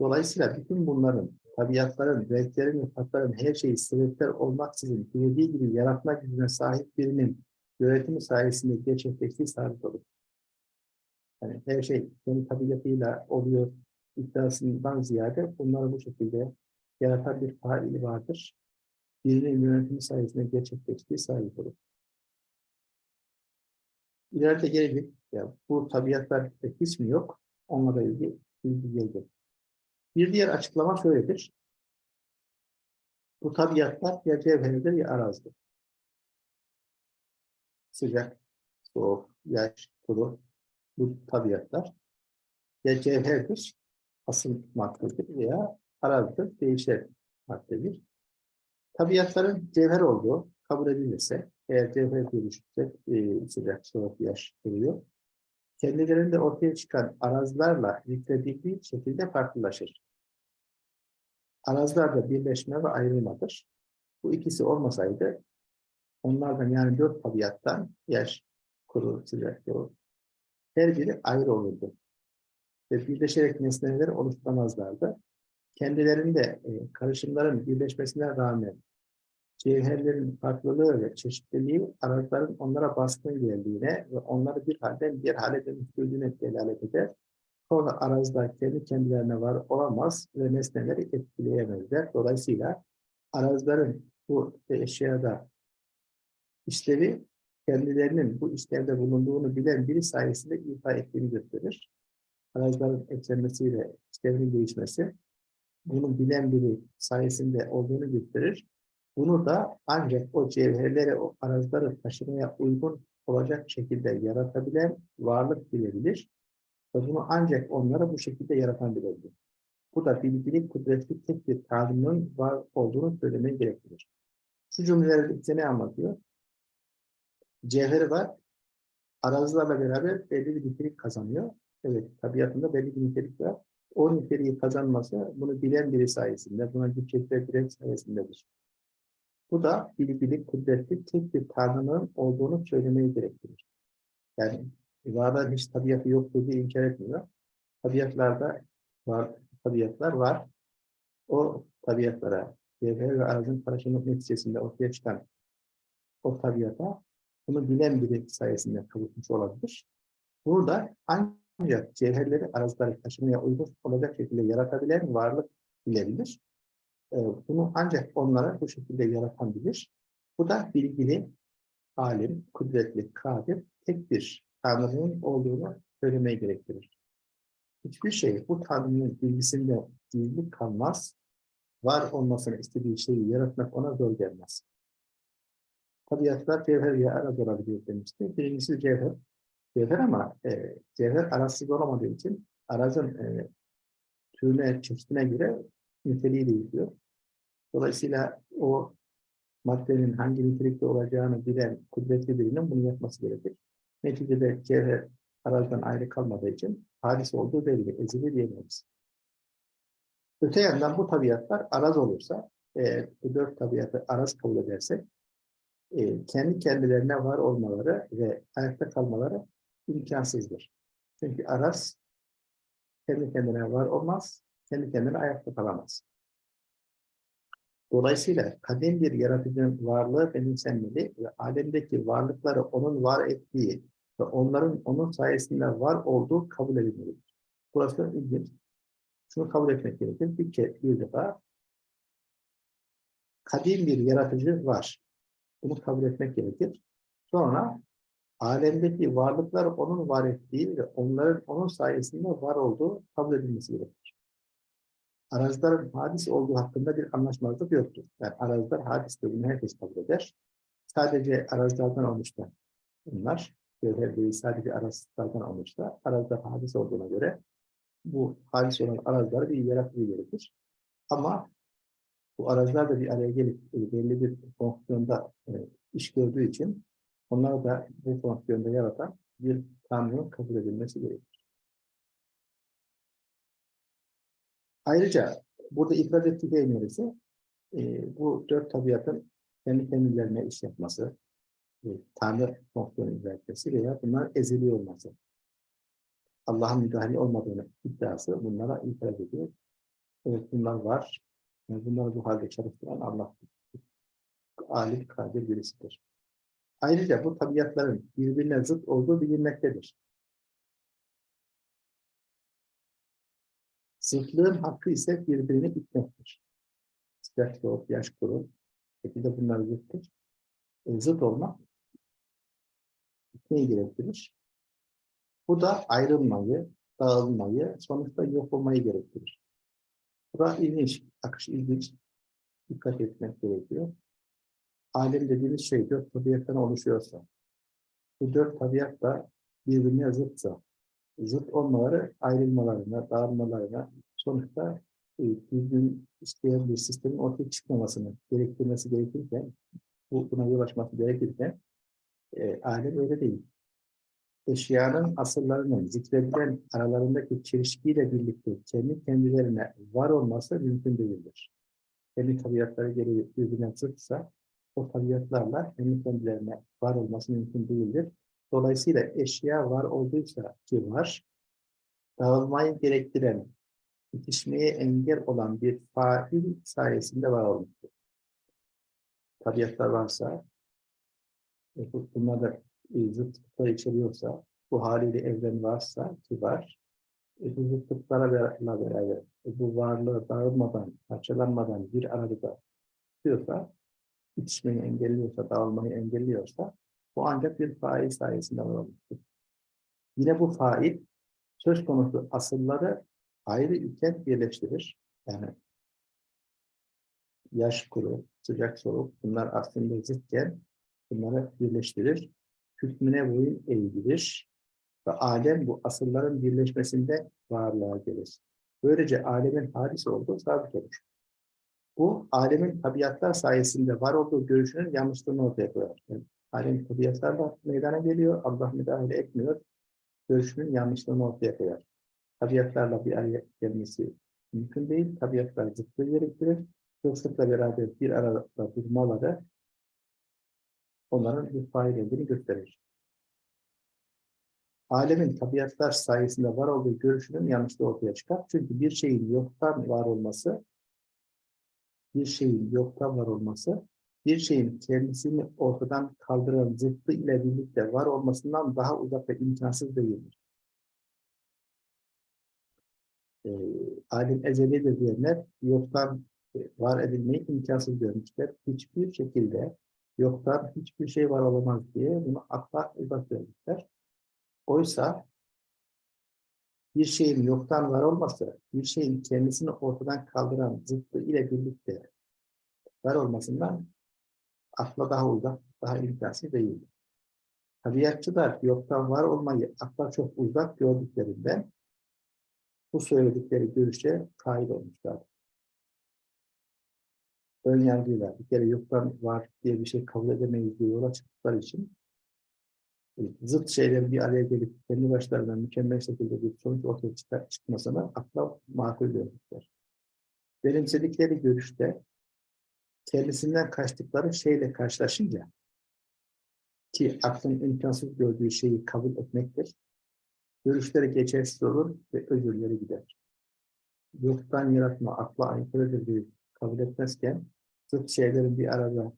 Dolayısıyla bütün bunların, tabiatların, renklerin ve tatların her şeyi sebepler olmaksızın dilediği gibi yaratma gücüne sahip birinin yönetimi sayesinde gerçekleştiği sabit olur. Yani her şey kendi tabiatıyla oluyor iddiasından ziyade bunları bu şekilde yaratan bir faili vardır. Birinin yönetimi sayesinde gerçekleştiği sabit olur. İleride gelecek, ya bu tabiatlar hiç mi yok? Onunla ilgili. Bir diğer açıklama şöyledir. Bu tabiatlar ya cevherdir ya arazidir. Sıcak, soğuk, yaş, kuru bu tabiatlar ya cevherdir, asıl maddedir veya arazidir, değişer maddedir. Tabiatların cevher olduğu kabul edilirse, eğer cevher görüşürsek e, sıcak, soğuk, yaş duruyor kendilerinde ortaya çıkan arazlarla yükledildiği şekilde farklılaşır. arazlarda birleşme ve ayrılmadır. Bu ikisi olmasaydı onlardan yani dört tabiattan yer, kuru, sıcak, her biri ayrı olurdu. Ve birleşerek nesneleri oluşturamazlardı. Kendilerinde e, karışımların birleşmesine rağmen cevherlerin farklılığı ve çeşitliliği araçların onlara baskın geldiğine ve onları bir halden diğer hale dönüştürdüğüne delalet eder. Sonra arazda kendi kendilerine var olamaz ve nesneleri etkileyemezler. Dolayısıyla arazların bu eşyada işlevi kendilerinin bu işlevde bulunduğunu bilen biri sayesinde ifa ettiğini gösterir. Arazların eklenmesiyle işlevinin değişmesi bunu bilen biri sayesinde olduğunu gösterir. Bunu da ancak o cevherleri, o arazları taşımaya uygun olacak şekilde yaratabilen varlık bilebilir. Bunu ancak onlara bu şekilde yaratan bilebilir. Bu da bilginin kudretli tek bir tanrının var olduğunu söylemeye gerektirir. Şu cümleleri bize ne anlatıyor? Cevheri var, arazilerle beraber belli bir nitelik kazanıyor. Evet, tabiatında belli bir nitelik var. O niteliği kazanması bunu bilen biri sayesinde, buna güç bilen sayesindedir. Bu da bilgili, kudretli tek bir tanrının olduğunu söylemeyi gerektirir. Yani varlığın hiç tabiatı yok dediği inkar etmiyor. Tabiatlarda var, tabiatlar var. O tabiatlara, cevher ve arazın karışımı neticesinde ortaya çıkan o tabiata bunu bilen biri sayesinde kavuşmuş olabilir. Burada ancak cevherleri arazları taşımaya uygun olacak şekilde yaratabilen varlık bilebilir. Ee, bunu ancak onlara bu şekilde yaratan bilir. Bu da bilgili, alim, kudretli, kadir, tek bir Tanrı'nın olduğunu söylemeye gerektirir. Hiçbir şey bu Tanrı'nın bilgisinde gizli kalmaz, var olmasını istediği şeyi yaratmak ona zor gelmez. Tabiatlar cevher ya araz olabiliyor demişti. Birincisi cevher. Cevher ama e, cevher arazsız olamadığı için arazın e, türüne, çeşidine göre niteliği değişiyor. Dolayısıyla o maddenin hangi nitelikte olacağını bilen kudretli birinin bunu yapması gerekir. Neticede cevher arazdan ayrı kalmadığı için hadis olduğu belli, ezili diyemeyiz. Öte yandan bu tabiatlar araz olursa, e, bu dört tabiatı araz kabul edersek, e, kendi kendilerine var olmaları ve ayakta kalmaları imkansızdır. Çünkü araz kendi kendine var olmaz, kendi kendine ayakta kalamaz. Dolayısıyla kadim bir yaratıcının varlığı benimsenmeli ve alemdeki varlıkları onun var ettiği ve onların onun sayesinde var olduğu kabul edilmelidir. Burası ilginç. Şunu kabul etmek gerekir. Bir, kez, bir defa kadim bir yaratıcı var. Bunu kabul etmek gerekir. Sonra alemdeki varlıklar onun var ettiği ve onların onun sayesinde var olduğu kabul edilmesi gerekir. Arazilerin hadis olduğu hakkında bir anlaşmazlık yoktur. Yani araziler hadis dediğini herkes kabul eder. Sadece arazilerden olmuşlar bunlar. Cevher değil sadece arazilerden olmuşlar. Araziler hadis olduğuna göre bu hadis olan araziler bir yaratıcı gerekir. Ama bu araziler de bir araya gelip e, belli bir fonksiyonda e, iş gördüğü için onlar da bu fonksiyonda yaratan bir tanrının kabul edilmesi gerekir. Ayrıca burada ifade ettiği neresi? E, bu dört tabiatın kendi kendilerine iş yapması, e, Tanrı fonksiyonu icra veya bunlar ezeli olması. Allah'ın müdahale olmadığını iddiası bunlara itiraz ediyor. Evet bunlar var. Yani bunları bu halde çalıştıran Allah alim, kadir birisidir. Ayrıca bu tabiatların birbirine zıt olduğu bilinmektedir. Zıtlığın hakkı ise birbirini itmektir. Sıcak soğuk, yaş kuru. Şekilde bunlar zıttır. E, zıt olmak itmeyi gerektirir. Bu da ayrılmayı, dağılmayı, sonuçta yok olmayı gerektirir. Bura ilginç, akış ilginç. Dikkat etmek gerekiyor. Alem dediğimiz şey dört tabiattan oluşuyorsa, bu dört tabiat da birbirine zıtsa, zıt olmaları ayrılmalarına, dağılmalarına, sonuçta e, düzgün isteyen bir sistemin ortaya çıkmamasını gerektirmesi gerekirken, bu buna yol açması gerekirken, e, alem öyle değil. eşyanın asıllarının zikredilen aralarındaki çelişkiyle birlikte kendi kendilerine var olması mümkün değildir. Kendi tabiatları gereği birbirine zıtsa o tabiatlarla kendi kendilerine var olması mümkün değildir. Dolayısıyla eşya var olduysa ki var, dağılmayı gerektiren, yetişmeye engel olan bir fail sayesinde var olmuştur. Tabiatlar varsa, bu- bunlar da e, zıtlıklar içeriyorsa, bu haliyle evren varsa ki var, e, bu zıtlıklara beraber e, bu varlığı dağılmadan, parçalanmadan bir arada tutuyorsa, yetişmeyi engelliyorsa, dağılmayı engelliyorsa, bu ancak bir fail sayesinde var olmuştur. Yine bu fail, söz konusu asılları ayrı iken birleştirir. Yani yaş kuru, sıcak soğuk bunlar aslında zıtken bunları birleştirir. Hükmüne boyun eğdirir ve alem bu asılların birleşmesinde varlığa gelir. Böylece alemin hadis olduğu sabit olur. Bu alemin tabiatlar sayesinde var olduğu görüşünün yanlışlığını ortaya koyar. Yani alem tabiatlarla meydana geliyor, Allah müdahale etmiyor. Görüşünün yanlışlığını ortaya koyar. Tabiatlarla bir araya gelmesi mümkün değil. Tabiatlar zıtlığı gerektirir. Zıtlıkla beraber bir arada durmaları onların bir fail olduğunu gösterir. Alemin tabiatlar sayesinde var olduğu görüşünün yanlışlığı ortaya çıkar. Çünkü bir şeyin yoktan var olması, bir şeyin yoktan var olması, bir şeyin kendisini ortadan kaldıran zıttı ile birlikte var olmasından daha uzak ve imkansız değildir. E, alim ezelidir diyenler yoktan e, var edilmeyi imkansız görmüşler. Hiçbir şekilde yoktan hiçbir şey var olamaz diye bunu akla uzak görmüşler. Oysa bir şeyin yoktan var olması, bir şeyin kendisini ortadan kaldıran zıttı ile birlikte var olmasından akla daha uzak, daha imkansız değildir. Tabiatçılar yoktan var olmayı akla çok uzak gördüklerinden bu söyledikleri görüşe kail olmuşlar. Ön yargıyla bir kere yoktan var diye bir şey kabul edemeyiz diye yola çıktıkları için zıt şeylerin bir araya gelip kendi başlarına mükemmel şekilde bir sonuç ortaya çıkmasına akla makul görmüşler. Benimsedikleri görüşte kendisinden kaçtıkları şeyle karşılaşınca ki aklın imkansız gördüğü şeyi kabul etmektir. Görüşleri geçersiz olur ve özürleri gider. Yoktan yaratma akla aykırıdır diye kabul etmezken zıt şeylerin bir arada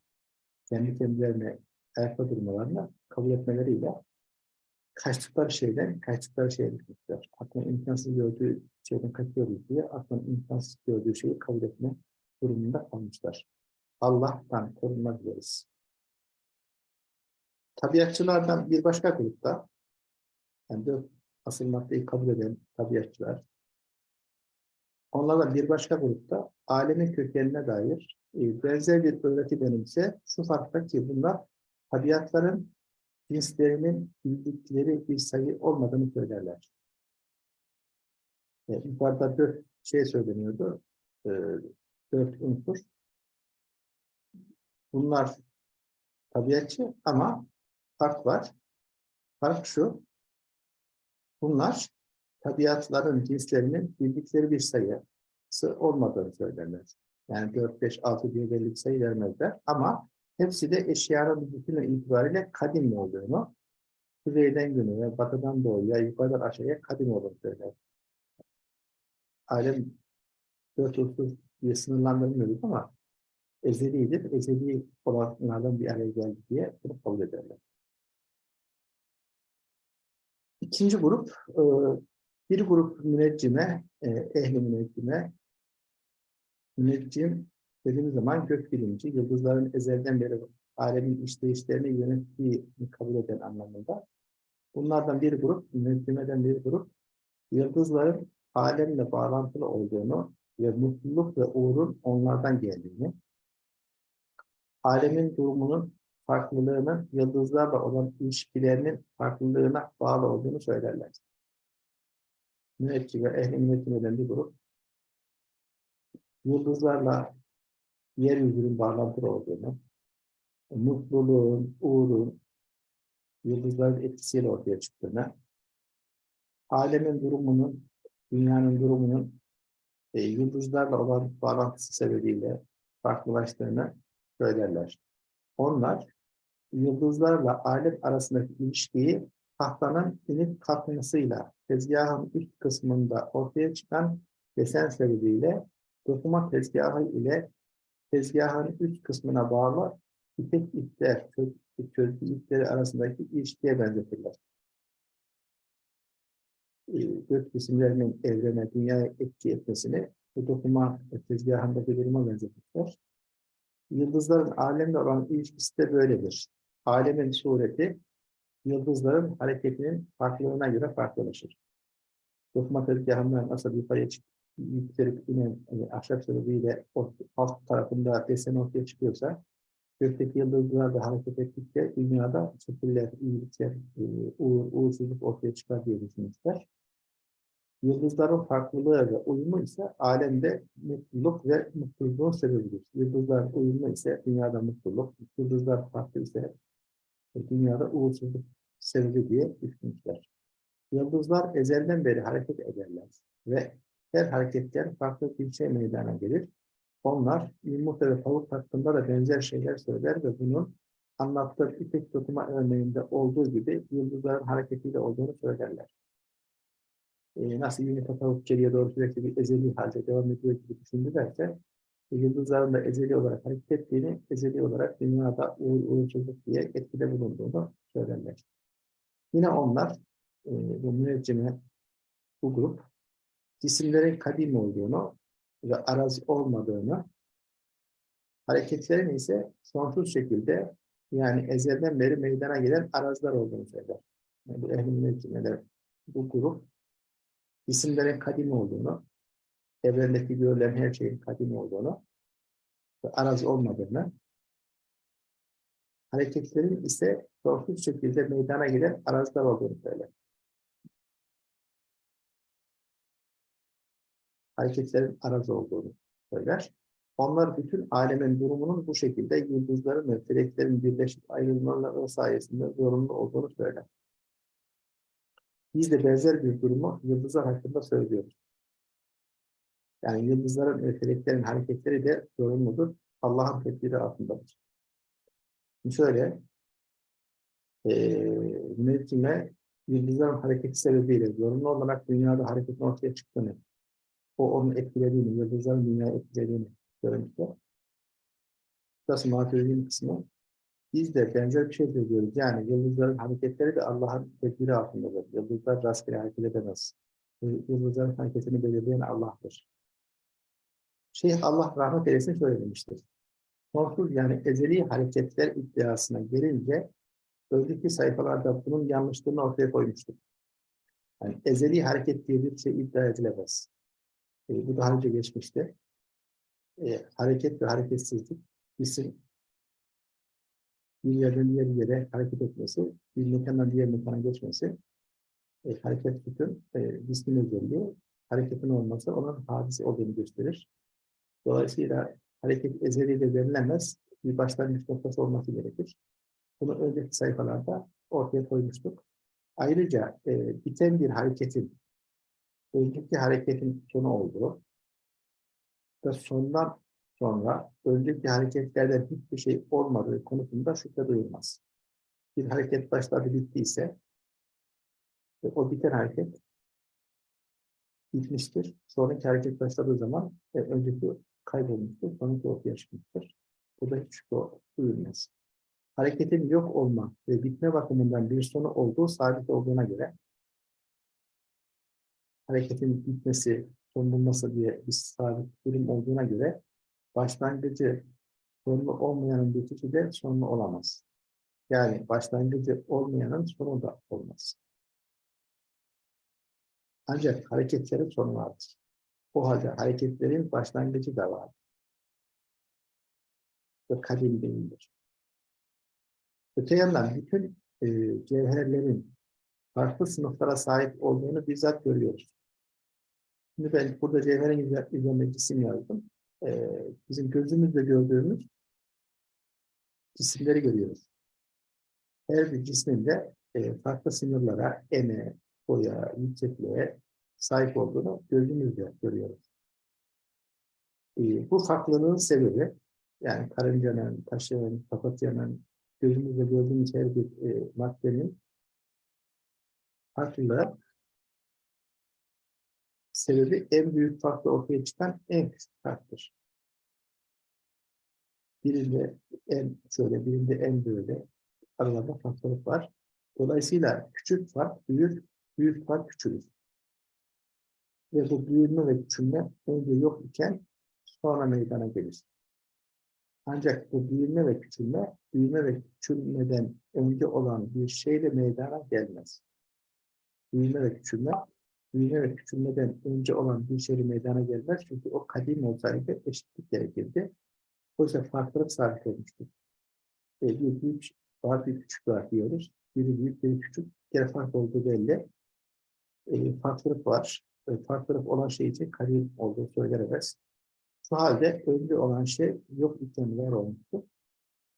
kendi kendilerine ayakta durmalarına kabul etmeleriyle kaçtıkları şeyden kaçtıkları şeye düşmüşler. Aklın imkansız gördüğü şeyden kaçıyoruz diye aklın imkansız gördüğü şeyi kabul etme durumunda kalmışlar. Allah'tan korunmak dileriz. Tabiatçılardan bir başka grupta yani dört asıl maddeyi kabul eden tabiatçılar onlardan bir başka grupta alemin kökenine dair e, benzer bir öğreti benimse şu farkta ki bunlar tabiatların cinslerinin bildikleri bir sayı olmadığını söylerler. E, yukarıda dört şey söyleniyordu. E, dört unsur. Bunlar tabiatçı ama fark var. Fark şu. Bunlar tabiatların cinslerinin bildikleri bir sayısı olmadığını söylerler. Yani 4, 5, 6 diye belli bir sayı vermezler. Ama hepsi de eşyanın bütünü itibariyle kadim olduğunu, kuzeyden güneye, batıdan doğuya, yukarıdan aşağıya kadim olduğunu söyler. Alem dört unsur diye sınırlandırmıyoruz ama ezelidir. Ezeli olanlardan bir araya geldi diye bunu kabul ederler. İkinci grup, e, bir grup müneccime, e, ehli müneccime, müneccim dediğimiz zaman gök bilimci, yıldızların ezelden beri alemin işleyişlerini yönettiğini kabul eden anlamında. Bunlardan bir grup, müneccimeden bir grup, yıldızların alemle bağlantılı olduğunu ve mutluluk ve uğurun onlardan geldiğini, alemin durumunun farklılığının yıldızlarla olan ilişkilerinin farklılığına bağlı olduğunu söylerler. Müneccim ve ehli müneccimeden bir grup, yıldızlarla yeryüzünün bağlantılı olduğunu, mutluluğun, uğurun yıldızların etkisiyle ortaya çıktığını, alemin durumunun, dünyanın durumunun e, yıldızlarla olan bağlantısı sebebiyle farklılaştığını söylerler. Onlar yıldızlarla alem arasındaki ilişkiyi tahtanın inip kalkmasıyla tezgahın üst kısmında ortaya çıkan desen sebebiyle dokuma tezgahı ile tezgahın üst kısmına bağlı ipek ipler, çözgü ipleri arasındaki ilişkiye benzetirler. Gök cisimlerinin evrene, dünyaya etki etmesini bu dokuma tezgahındaki duruma benzetirler. Yıldızların alemle olan ilişkisi de böyledir. Alemin sureti yıldızların hareketinin farklılığına göre farklılaşır. Dokuma tezgahından nasıl yukarıya çık yükselip inen yani ahşap sebebiyle alt tarafında desen ortaya çıkıyorsa gökteki yıldızlar da hareket ettikçe dünyada şekiller, iyilikler, e, uğur, uğursuzluk ortaya çıkar diye düşünmüşler. Yıldızların farklılığı ve uyumu ise alemde mutluluk ve mutluluğun sebebidir. Yıldızlar uyumlu ise dünyada mutluluk, yıldızlar farklı ise dünyada uğursuzluk sebebi diye düşünmüşler. Yıldızlar ezelden beri hareket ederler ve her hareketten farklı bir şey meydana gelir. Onlar yumurta ve tavuk hakkında da benzer şeyler söyler ve bunun anlattığı ipek dokuma örneğinde olduğu gibi yıldızların hareketiyle olduğunu söylerler. Ee, nasıl tavuk geriye doğru sürekli bir ezeli halde devam ediyor gibi düşündülerse yıldızların da ezeli olarak hareket ettiğini, ezeli olarak dünyada uğur, uğursuzluk diye etkide bulunduğunu söylerler. Yine onlar, e, bu müneccime, bu grup, cisimlerin kadim olduğunu ve arazi olmadığını, hareketlerin ise sonsuz şekilde yani ezelden beri meydana gelen araziler olduğunu söyler. Yani bu ehl müneccimler, bu grup, cisimlerin kadim olduğunu, evrendeki görülen her şeyin kadim olduğunu ve arazi olmadığını, hareketlerin ise sonsuz şekilde meydana gelen araziler olduğunu söyler. Hareketlerin arazi olduğunu söyler. Onlar bütün alemin durumunun bu şekilde yıldızların ve feleklerin birleşip ayrılmaları sayesinde zorunlu olduğunu söyler. Biz de benzer bir durumu yıldızlar hakkında söylüyoruz. Yani yıldızların ve hareketleri de zorunludur. Allah'ın tedbiri altındadır. Şimdi şöyle, e, yıldızların hareketi sebebiyle zorunlu olarak dünyada hareketin ortaya çıktığını, o onun etkilediğini, yıldızların dünyayı etkilediğini söylemişler. Burası materyalin kısmı. Biz de benzer bir şey söylüyoruz. Yani yıldızların hareketleri de Allah'ın tedbiri altındadır. Yıldızlar rastgele hareket edemez. Yıldızların hareketini belirleyen Allah'tır. Şeyh Allah rahmet eylesin şöyle demiştir. Sonsuz yani ezeli hareketler iddiasına gelince önceki sayfalarda bunun yanlışlığını ortaya koymuştuk. Yani ezeli hareket diye bir şey iddia edilemez. E, bu daha önce geçmişti. E, hareket ve hareketsizlik bizim bir yerden diğer yere hareket etmesi, bir mekandan diğer mekana geçmesi, e, hareket bütün e, cismin özelliği, hareketin olması onun hadisi olduğunu gösterir. Dolayısıyla hareket ezeli de verilemez, bir başlangıç noktası olması gerekir. Bunu önceki sayfalarda ortaya koymuştuk. Ayrıca e, biten bir hareketin, önceki hareketin sonu olduğu ve sondan sonra önceki hareketlerden hiçbir şey olmadığı konusunda şüphe duyulmaz. Bir hareket başladı bittiyse ve o biten hareket bitmiştir. Sonraki hareket başladığı zaman e, önceki kaybolmuştur, sonraki ortaya çıkmıştır. Burada hiç şüphe duyulmaz. Hareketin yok olma ve bitme bakımından bir sonu olduğu sabit olduğuna göre hareketin bitmesi, son bulması diye bir sabit durum olduğuna göre başlangıcı sonlu olmayanın bitişi de sonlu olamaz. Yani başlangıcı olmayanın sonu da olmaz. Ancak hareketlerin sonu vardır. O halde hareketlerin başlangıcı da vardır. Ve kadim değildir. Öte yandan bütün e, cevherlerin farklı sınıflara sahip olduğunu bizzat görüyoruz. Şimdi ben burada cevherin üzerine cisim yazdım. E, bizim gözümüzle gördüğümüz cisimleri görüyoruz. her bir cismin de e, farklı sınırlara, ene, boya, yüksekliğe sahip olduğunu gözümüzle görüyoruz. E, bu farklılığın sebebi, yani karıncanın, taşın, papatyanın, gözümüzle gördüğümüz her bir e, maddenin farklılığı sebebi en büyük farklı ortaya çıkan en küçük farktır. Birinde en şöyle, birinde en böyle aralarında farklılık var. Dolayısıyla küçük fark büyür, büyük fark küçülür. Ve bu büyüme ve küçülme önce yok iken sonra meydana gelir. Ancak bu büyüme ve küçülme, büyüme ve küçülmeden önce olan bir şeyle meydana gelmez. Büyüme ve küçülme, büyüme küçülmeden önce olan bir şeyle meydana gelmez. Çünkü o kadim olsaydı eşitlik gerekirdi. Oysa farklılık sabit olmuştur. E, bir büyük var, bir küçük var diyoruz. Biri büyük, biri küçük. Bir kere fark olduğu belli. E, farklılık var. E, farklılık olan şey için kadim olduğu söylenemez. Şu halde önce olan şey yok iken var olmuştur.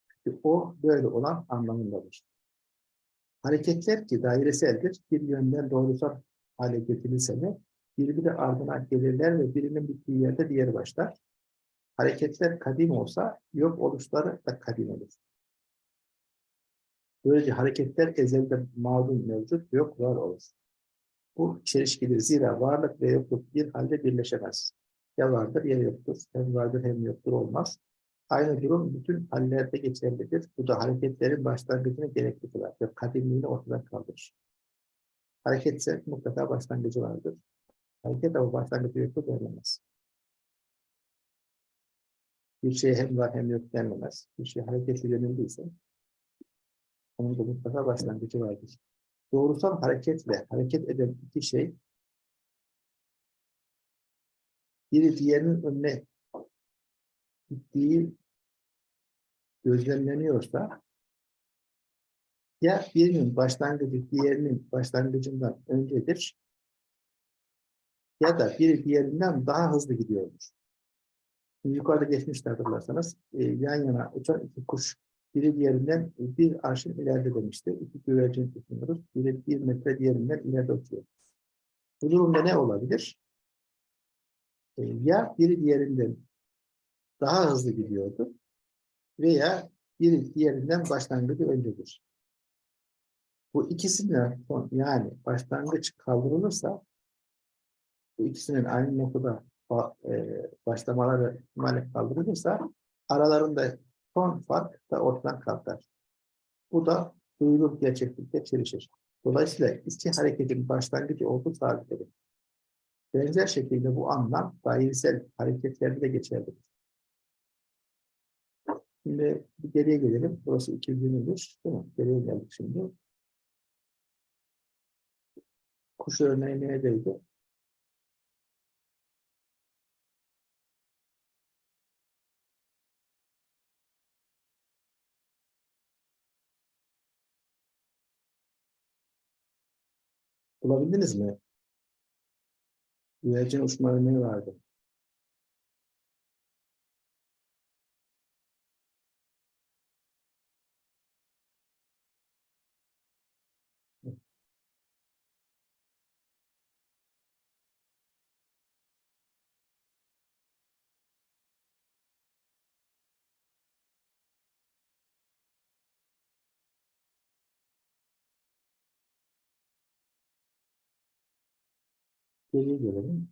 Çünkü o böyle olan anlamındadır. Hareketler ki daireseldir, bir yönden doğrusal hale getirilse de birbiri ardına gelirler ve birinin bittiği yerde diğeri başlar. Hareketler kadim olsa yok oluşları da kadim olur. Böylece hareketler ezelde mağdum mevcut, yok var olur. Bu çelişkidir. Zira varlık ve yokluk bir halde birleşemez. Ya vardır ya yoktur. Hem vardır hem yoktur olmaz. Aynı durum bütün hallerde geçerlidir. Bu da hareketlerin başlangıcını gerekli kılar ve kadimliğini ortadan kaldırır. Hareketse mutlaka başlangıcı vardır. Hareket ama başlangıcı yoktur denilemez. Bir şey hem var hem yok denilemez. Bir şey hareketli yönündeyse onun da mutlaka başlangıcı vardır. Doğrusal hareketle hareket eden iki şey biri diğerinin önüne gittiği gözlemleniyorsa ya birinin başlangıcı diğerinin başlangıcından öncedir ya da biri diğerinden daha hızlı gidiyordur. Şimdi yukarıda geçmişti hatırlarsanız e, yan yana uçan iki kuş biri diğerinden bir arşın ileride demişti. İki güvercin düşünüyoruz. Biri bir metre diğerinden ileride uçuyor. Bu durumda ne olabilir? E, ya biri diğerinden daha hızlı gidiyordu veya biri diğerinden başlangıcı öncedir. Bu ikisinden son, yani başlangıç kaldırılırsa bu ikisinin aynı noktada e, başlamaları ihtimalle kaldırılırsa aralarında son fark da ortadan kalkar. Bu da duyulur gerçeklikle çelişir. Dolayısıyla iki hareketin başlangıcı olduğu sabit edilir. Benzer şekilde bu anlam dairesel hareketlerde de geçerlidir. Şimdi geriye gelelim. Burası 221. Değil mi? Geriye geldik şimdi. Kuş örneği neredeydi? Bulabildiniz mi? Güvercin uçma örneği vardı. Geriye gelelim.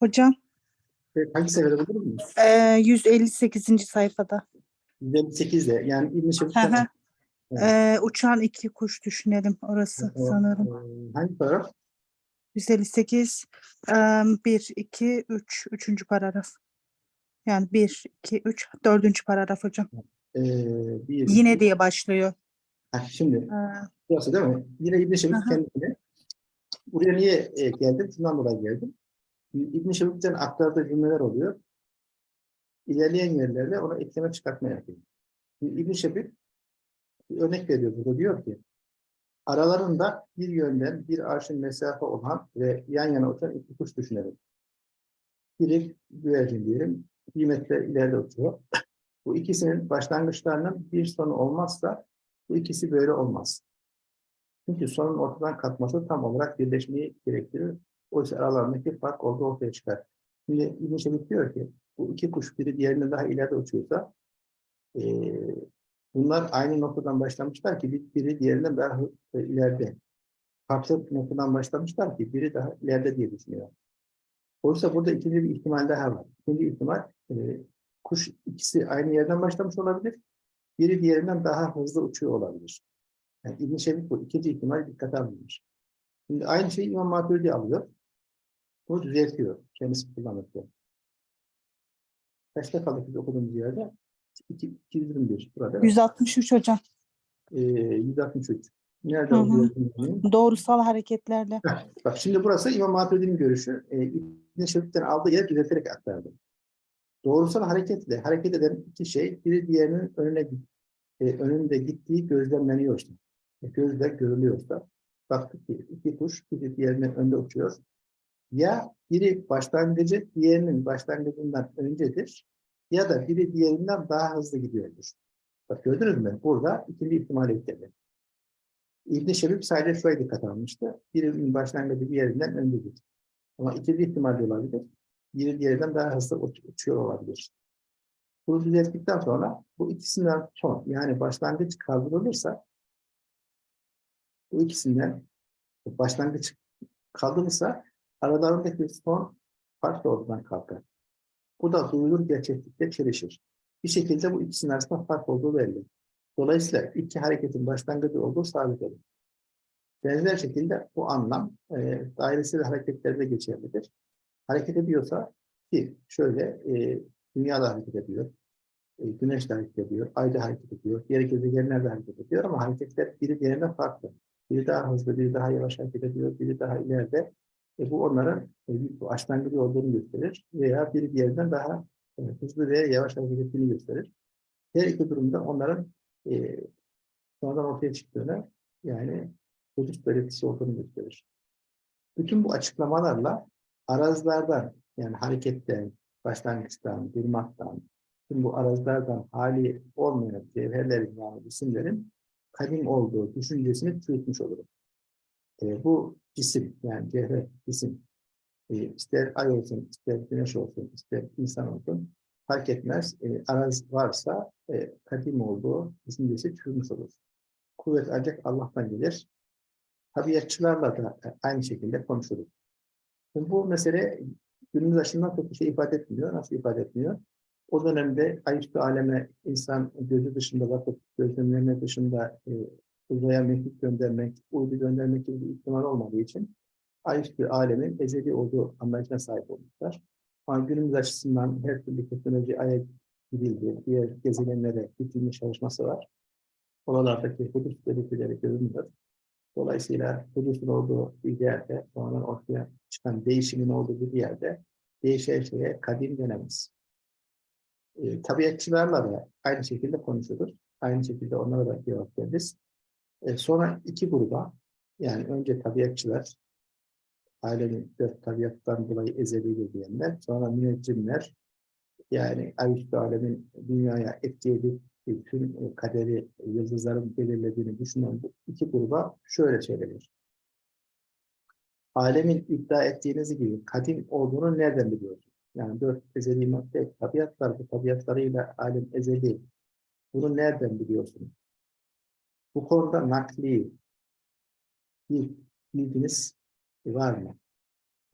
Hocam Evet, Hangi sayfada bulur mu? e, 158. sayfada. 158'de yani İbn-i Hı Şebik'ten hı. E, uçan iki kuş düşünelim orası o, sanırım. e, hangi paragraf? 158 e, 1, 2, 3. Üçüncü paragraf. Yani 1, 2, 3. Dördüncü paragraf hocam. E, bir, Yine diye başlıyor. Ha, şimdi E, burası değil mi? Yine İbn-i Aha. kendine. Buraya niye e, geldim? Şundan dolayı geldim. İbn-i Şebik'ten aktardığı cümleler oluyor. İlerleyen yerlerde ona ekleme çıkartma yapıyor. İbn-i Şebik bir örnek veriyor burada. Diyor ki aralarında bir yönden bir arşın mesafe olan ve yan yana uçan iki kuş düşünelim. Biri güvercin diyelim. Bir metre ileride uçuyor. [clears throat] Bu ikisinin başlangıçlarının bir sonu olmazsa bu ikisi böyle olmaz. Çünkü sonun ortadan kalkması tam olarak birleşmeyi gerektirir. Oysa aralarındaki fark orada ortaya çıkar. Şimdi İbn Şebik diyor ki bu iki kuş biri diğerinden daha ileride uçuyorsa eee, bunlar aynı noktadan başlamışlar ki bir- biri diğerinden daha e, ileride. Farklı noktadan başlamışlar ki biri daha ileride diye düşünüyor. Oysa burada ikinci bir ihtimal daha var. İkinci ihtimal eee, kuş ikisi aynı yerden başlamış olabilir. Biri diğerinden daha hızlı uçuyor olabilir. Yani İbn Şebik bu ikinci ihtimal dikkate alınmış. Şimdi aynı şeyi İmam Maturidi alıyor. Bu düzeltiyor. Kendisi kullanırken. Kaçta kaldık biz okuduğumuz yerde? 2, 221 burada. 163 hocam. Ee, 163. Nerede Hı hı. Doğrusal hareketlerle. Bak şimdi burası İmam Maturidi'nin görüşü. Ee, İbn Şebik'ten aldığı yeri düzelterek aktardı. Doğrusal hareketle hareket eden iki şey biri diğerinin önüne e, önünde gittiği gözlemleniyorsa, e, gözle görülüyorsa, baktık ki iki kuş biri diğerinin önünde uçuyor. Ya biri başlangıcı diğerinin başlangıcından öncedir ya da biri diğerinden daha hızlı gidiyordur. Bak gördünüz mü? Burada ikinci ihtimal ekledi. İbn-i Şebib sadece şuraya dikkat almıştı. Birinin başlangıcı diğerinden öncedir. Ama ikinci ihtimal olabilir. Biri diğerinden daha hızlı uç- uçuyor olabilir. Bunu düzelttikten sonra bu ikisinden son yani başlangıç kaldırılırsa bu ikisinden başlangıç kaldırılırsa aralarındaki son farklı ortadan kalkar. Bu da duyulur gerçeklikle çelişir. Bir şekilde bu ikisinin arasında fark olduğu belli. Dolayısıyla iki hareketin başlangıcı olduğu sabit olur. Benzer şekilde bu anlam e, dairesel hareketlerde geçerlidir. Hareket ediyorsa ki şöyle e, dünya da hareket ediyor, e, güneş de hareket ediyor, ay da hareket ediyor, diğer gezegenler de hareket ediyor ama hareketler biri diğerinden farklı. Biri daha hızlı, biri daha yavaş hareket ediyor, biri daha ileride. E, bu onların e, bir başlangıcı olduğunu gösterir veya biri diğerinden daha e, hızlı veya yavaş hareket ettiğini gösterir. Her iki durumda onların e, sonradan ortaya çıktığını yani husus belirtisi olduğunu gösterir. Bütün bu açıklamalarla arazlardan yani hareketten, başlangıçtan, durmaktan, tüm bu arazlardan hali olmayan cevherlerin yani isimlerin kadim olduğu düşüncesini çürütmüş olurum. E, bu cisim yani cevher, cisim e, ister ay olsun, ister güneş olsun, ister insan olsun fark etmez. E, araz varsa e, kadim olduğu düşüncesi çürümüş olur. Kuvvet ancak Allah'tan gelir. Tabiatçılarla da e, aynı şekilde konuşuruz. Şimdi bu mesele günümüz açısından çok bir şey ifade etmiyor. Nasıl ifade etmiyor? O dönemde ayüstü aleme insan gözü dışında bakıp gözlemleme dışında e, uzaya mektup göndermek, uydu göndermek gibi bir ihtimal olmadığı için ayüstü alemin ezeli olduğu anlayışına sahip olmuşlar. Ama günümüz açısından her türlü teknoloji aya gidildi, diğer gezegenlere gidilme çalışması var. Oralardaki hudut belirtileri görünüyor. Dolayısıyla hudusun olduğu bir yerde, sonradan ortaya çıkan değişimin olduğu bir yerde değişen şeye kadim denemez. E, tabiatçılarla da aynı şekilde konuşuruz. Aynı şekilde onlara da cevap veririz. E, sonra iki gruba, yani önce tabiatçılar, ailenin dört tabiattan dolayı ezelidir diyenler, sonra müneccimler, yani ayüstü alemin dünyaya etki edip tüm e, kaderi yıldızların belirlediğini düşünen bu iki gruba şöyle söylenir. Alemin iddia ettiğiniz gibi kadim olduğunu nereden biliyorsunuz? Yani dört ezeli madde tabiatlar, bu tabiatlarıyla alem ezeli. Bunu nereden biliyorsunuz? Bu konuda nakli bir bilginiz var mı?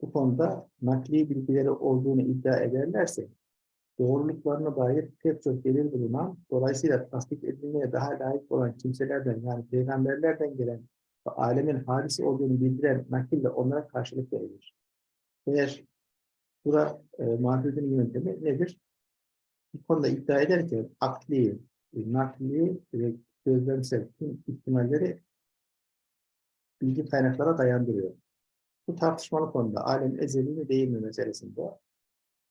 bu konuda nakli bilgileri olduğunu iddia ederlerse doğruluklarına dair pek çok delil bulunan, dolayısıyla tasdik edilmeye daha layık olan kimselerden yani peygamberlerden gelen ve alemin hadisi olduğunu bildiren nakille onlara karşılık verilir. Eğer bura e, muhafizin yöntemi nedir? Bu konuda iddia ederken akli, e, nakli ve gözlemsel tüm ihtimalleri bilgi kaynaklara dayandırıyor. Bu tartışmalı konuda alem ezeli mi değil mi meselesinde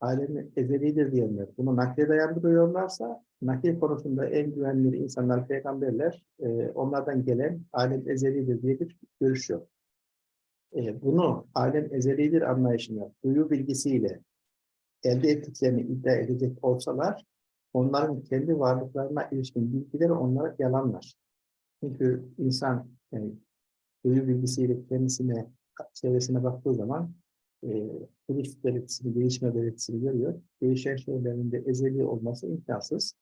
alemi ezelidir diyenler bunu nakle dayandırıyorlarsa nakil konusunda en güvenilir insanlar peygamberler e, onlardan gelen alem ezelidir diye bir görüş yok. E, bunu alem ezelidir anlayışını duyu bilgisiyle elde ettiklerini iddia edecek olsalar onların kendi varlıklarına ilişkin bilgileri onlara yalanlar. Çünkü insan yani, duyu bilgisiyle kendisine çevresine baktığı zaman e, turist belirtisini, değişme belirtisini görüyor. Değişen şeylerin de ezeli olması imkansız.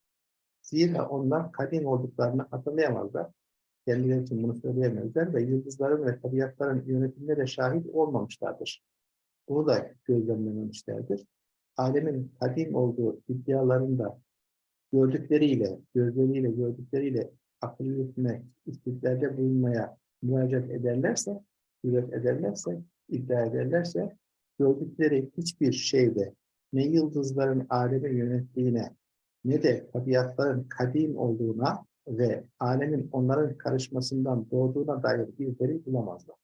Zira onlar kadim olduklarını hatırlayamazlar. Kendileri için bunu söyleyemezler ve yıldızların ve tabiatların yönetimine de şahit olmamışlardır. Bunu da gözlemlememişlerdir. Alemin kadim olduğu iddialarında gördükleriyle, gözleriyle, gördükleriyle akıl yürütme, istiklerde bulunmaya müracaat ederlerse, cüret ederlerse, iddia ederlerse, gördükleri hiçbir şeyde ne yıldızların alemi yönettiğine ne de tabiatların kadim olduğuna ve alemin onların karışmasından doğduğuna dair bir delil bulamazlar.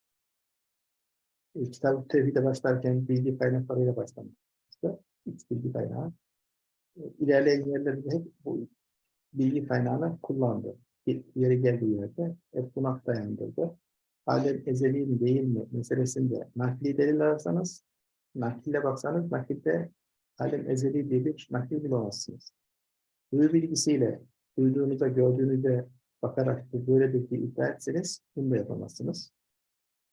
E, Kitab-ı Tevhid'e başlarken bilgi kaynaklarıyla başlamıştı. İlk bilgi kaynağı. İlerleyen yerlerde hep bu bilgi kaynağını kullandı. Bir yeri geldiği yerde hep buna dayandırdı. Alem ezeli mi değil mi meselesinde nakli delil ararsanız nakille baksanız nakilde alem ezeli diye bir nakil bulamazsınız. Duyu bilgisiyle duyduğunuza, gördüğünüze bakarak bu böyledir diye iddia etseniz bunu da yapamazsınız.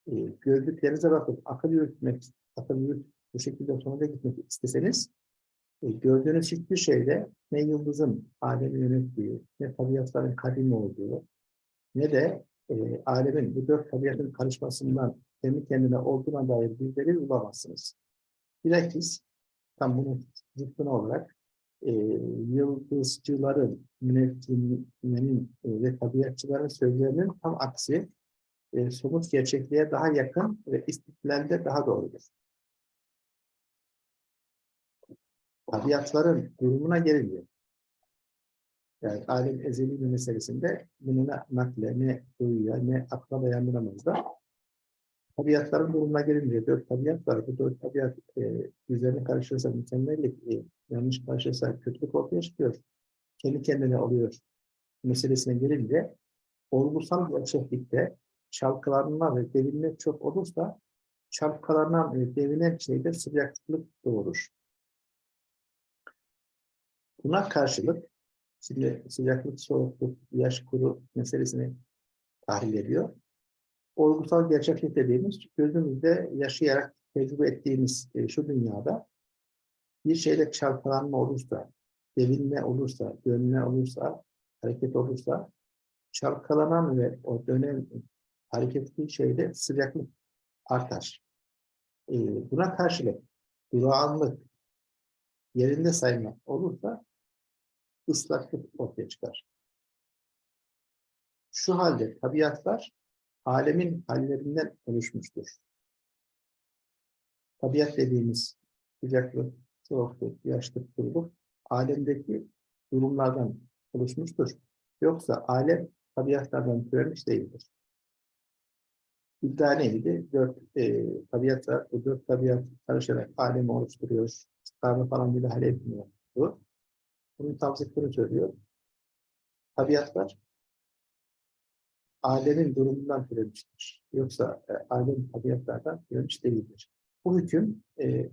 E, gördüklerinize bakıp akıl yürütmek, akıl yürüt, bu şekilde sonuca gitmek isteseniz e, gördüğünüz hiçbir şeyde ne yıldızın alemi yönettiği, ne tabiatların kadim olduğu, ne de e, alemin bu dört tabiatın karışmasından kendi kendine olduğuna dair bir bulamazsınız. Bilakis tam bunun zıttına olarak e, yıldızcıların, müneccimlerin e, ve tabiatçıların sözlerinin tam aksi e, somut gerçekliğe daha yakın ve istiklalde daha doğrudur. Tabiatların durumuna gelince, yani alem ezeli bir meselesinde bunu ne nakle, ne duyuya, ne akla dayandıramaz da tabiatların durumuna gelince dört tabiat var. Bu dört tabiat e, üzerine karışırsa mükemmellik, e, yanlış karşılarsa kötülük ortaya çıkıyor. Kendi kendine oluyor meselesine gelince olgusal gerçeklikte çalkalanma ve devinme çok olursa çalkalanan ve devinen şeyde sıcaklık doğurur. Buna karşılık şimdi sıcaklık, soğukluk, yaş, kuru meselesini tahlil ediyor olgusal gerçeklik dediğimiz gözümüzde yaşayarak tecrübe ettiğimiz e, şu dünyada bir şeyle çarpılanma olursa, devinme olursa, dönme olursa, hareket olursa, çalkalanan ve o dönem hareketli şeyde sıcaklık artar. E, buna karşılık durağanlık, yerinde sayma olursa ıslaklık ortaya çıkar. Şu halde tabiatlar alemin hallerinden oluşmuştur. Tabiat dediğimiz sıcaklık, soğukluk, yaşlık, kuruluk alemdeki durumlardan oluşmuştur. Yoksa alem tabiatlardan türemiş değildir. İddia neydi? Dört e, tabiatla, bu dört tabiat karışarak alemi oluşturuyor. Starını falan müdahale etmiyor. Bunun tam zıttını söylüyor. Tabiatlar alemin durumundan türemiştir. Yoksa e, alem tabiatlardan türemiş değildir. Bu hüküm e,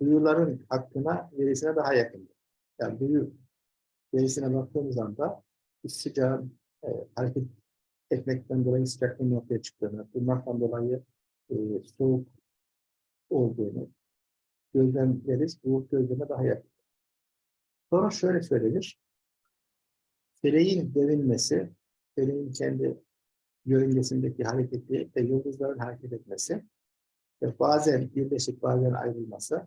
duyuların hakkına, verisine daha yakındır. Yani duyu verisine baktığımız anda sıcağın e, hareket etmekten dolayı sıcaklığın ortaya çıktığını, bunlardan dolayı e, soğuk olduğunu gözlemleriz. Bu gözleme daha yakın. Sonra şöyle söylenir. Feleğin devinmesi, feleğin kendi yörüngesindeki hareketi ve yıldızların hareket etmesi ve bazen birleşik bazen ayrılması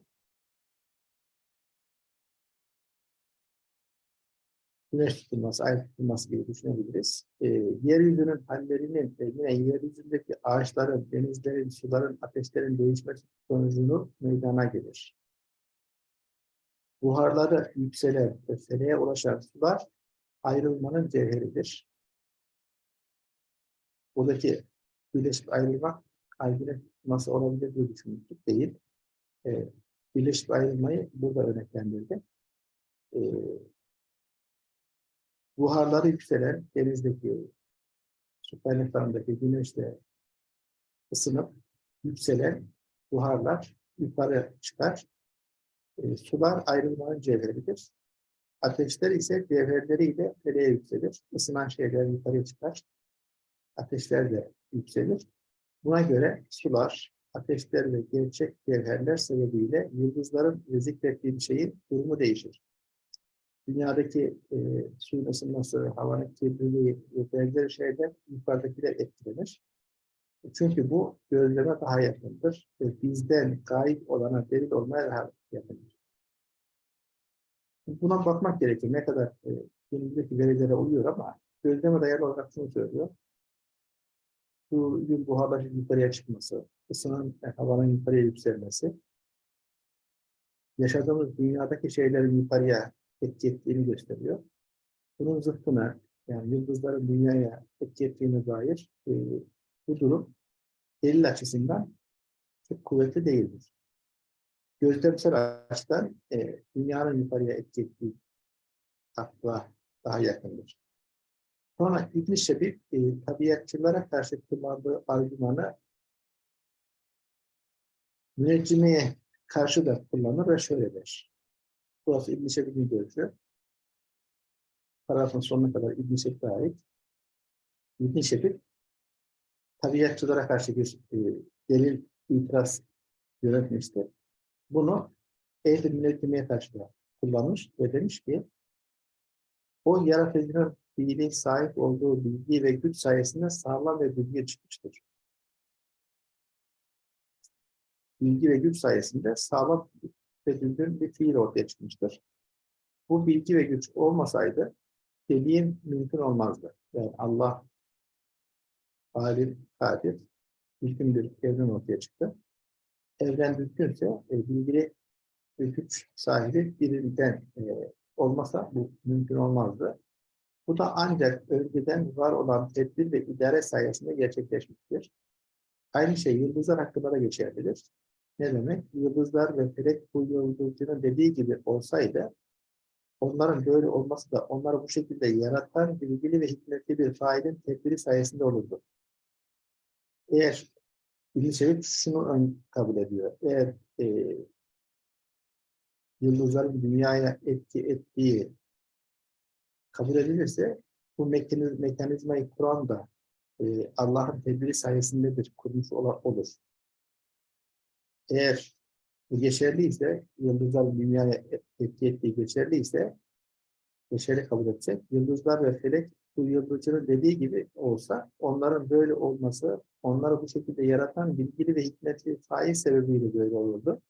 güneş tutulması, ay tutulması gibi düşünebiliriz. Ee, yeryüzünün hallerinin, e, yine yeryüzündeki ağaçların, denizlerin, suların, ateşlerin değişmesi sonucunu meydana gelir. Buharları yükselen ve feleğe ulaşan sular ayrılmanın cevheridir. Buradaki birleşip ayrılmak kalbine nasıl olabilir diye düşünmüştük değil. Ee, birleşip ayrılmayı burada örneklendirdi. Ee, buharları yükselen denizdeki su kaynaklarındaki güneşle ısınıp yükselen buharlar yukarı çıkar. E, sular ayrılmanın cevheridir. Ateşler ise cevherleriyle feleğe yükselir. Isınan şeyler yukarıya çıkar. Ateşler de yükselir. Buna göre sular, ateşler ve gerçek cevherler sebebiyle yıldızların ve zikrettiği şeyin durumu değişir dünyadaki e, suyun ısınması, havanın kirliliği ve benzeri şeyler yukarıdakiler etkilenir. Çünkü bu gözleme daha yakındır. Ve bizden gayip olana delil olmaya daha yakındır. Buna bakmak gerekir. Ne kadar e, günümüzdeki verilere uyuyor ama gözleme dayalı olarak şunu söylüyor. Suyun buharlaşıp yukarıya çıkması, ısınan e, havanın yukarıya yükselmesi, yaşadığımız dünyadaki şeylerin yukarıya etki ettiğini gösteriyor. Bunun zıttına yani yıldızların dünyaya etki ettiğine dair e, bu durum delil açısından çok kuvvetli değildir. Gözlemsel açıdan e, dünyanın yukarıya etki ettiği akla daha yakındır. Sonra İbn Şebib e, tabiatçılara karşı kullandığı argümanı müneccimeye karşı da kullanır ve şöyle der. Burası İbn-i Şebib'in görüşü. Paragrafın sonuna kadar İbn-i Şebib'e ait. İbn-i Şebib, tabiatçılara karşı bir e, delil, itiraz yönetmişti. Bunu münezzimeye karşı da kullanmış ve demiş ki, o yaratıcının fiili sahip olduğu bilgi ve güç sayesinde sağlam ve bilgi çıkmıştır. Bilgi ve güç sayesinde sağlam ve düzgün bir fiil ortaya çıkmıştır. Bu bilgi ve güç olmasaydı dediğim mümkün olmazdı. Yani Allah alim, kadir, bir evren ortaya çıktı. Evren düzgünse e, bilgili güç sahibi birinden e, olmasa bu mümkün olmazdı. Bu da ancak önceden var olan tedbir ve idare sayesinde gerçekleşmiştir. Aynı şey yıldızlar hakkında da geçerlidir. Ne demek? Yıldızlar ve felek bu yıldızcının dediği gibi olsaydı onların böyle olması da onları bu şekilde yaratan bilgili ve hikmetli bir failin tedbiri sayesinde olurdu. Eğer bilim Şerif şunu ön kabul ediyor. Eğer e, yıldızların dünyaya etki ettiği kabul edilirse bu mekaniz, mekanizmayı kuran da e, Allah'ın tedbiri sayesindedir, kurmuş olur eğer bu geçerliyse, yıldızlar dünyaya etki ettiği geçerliyse, geçerli kabul etsek, yıldızlar ve felek bu yıldızcının dediği gibi olsa, onların böyle olması, onları bu şekilde yaratan bilgili ve hikmetli faiz sebebiyle böyle olurdu.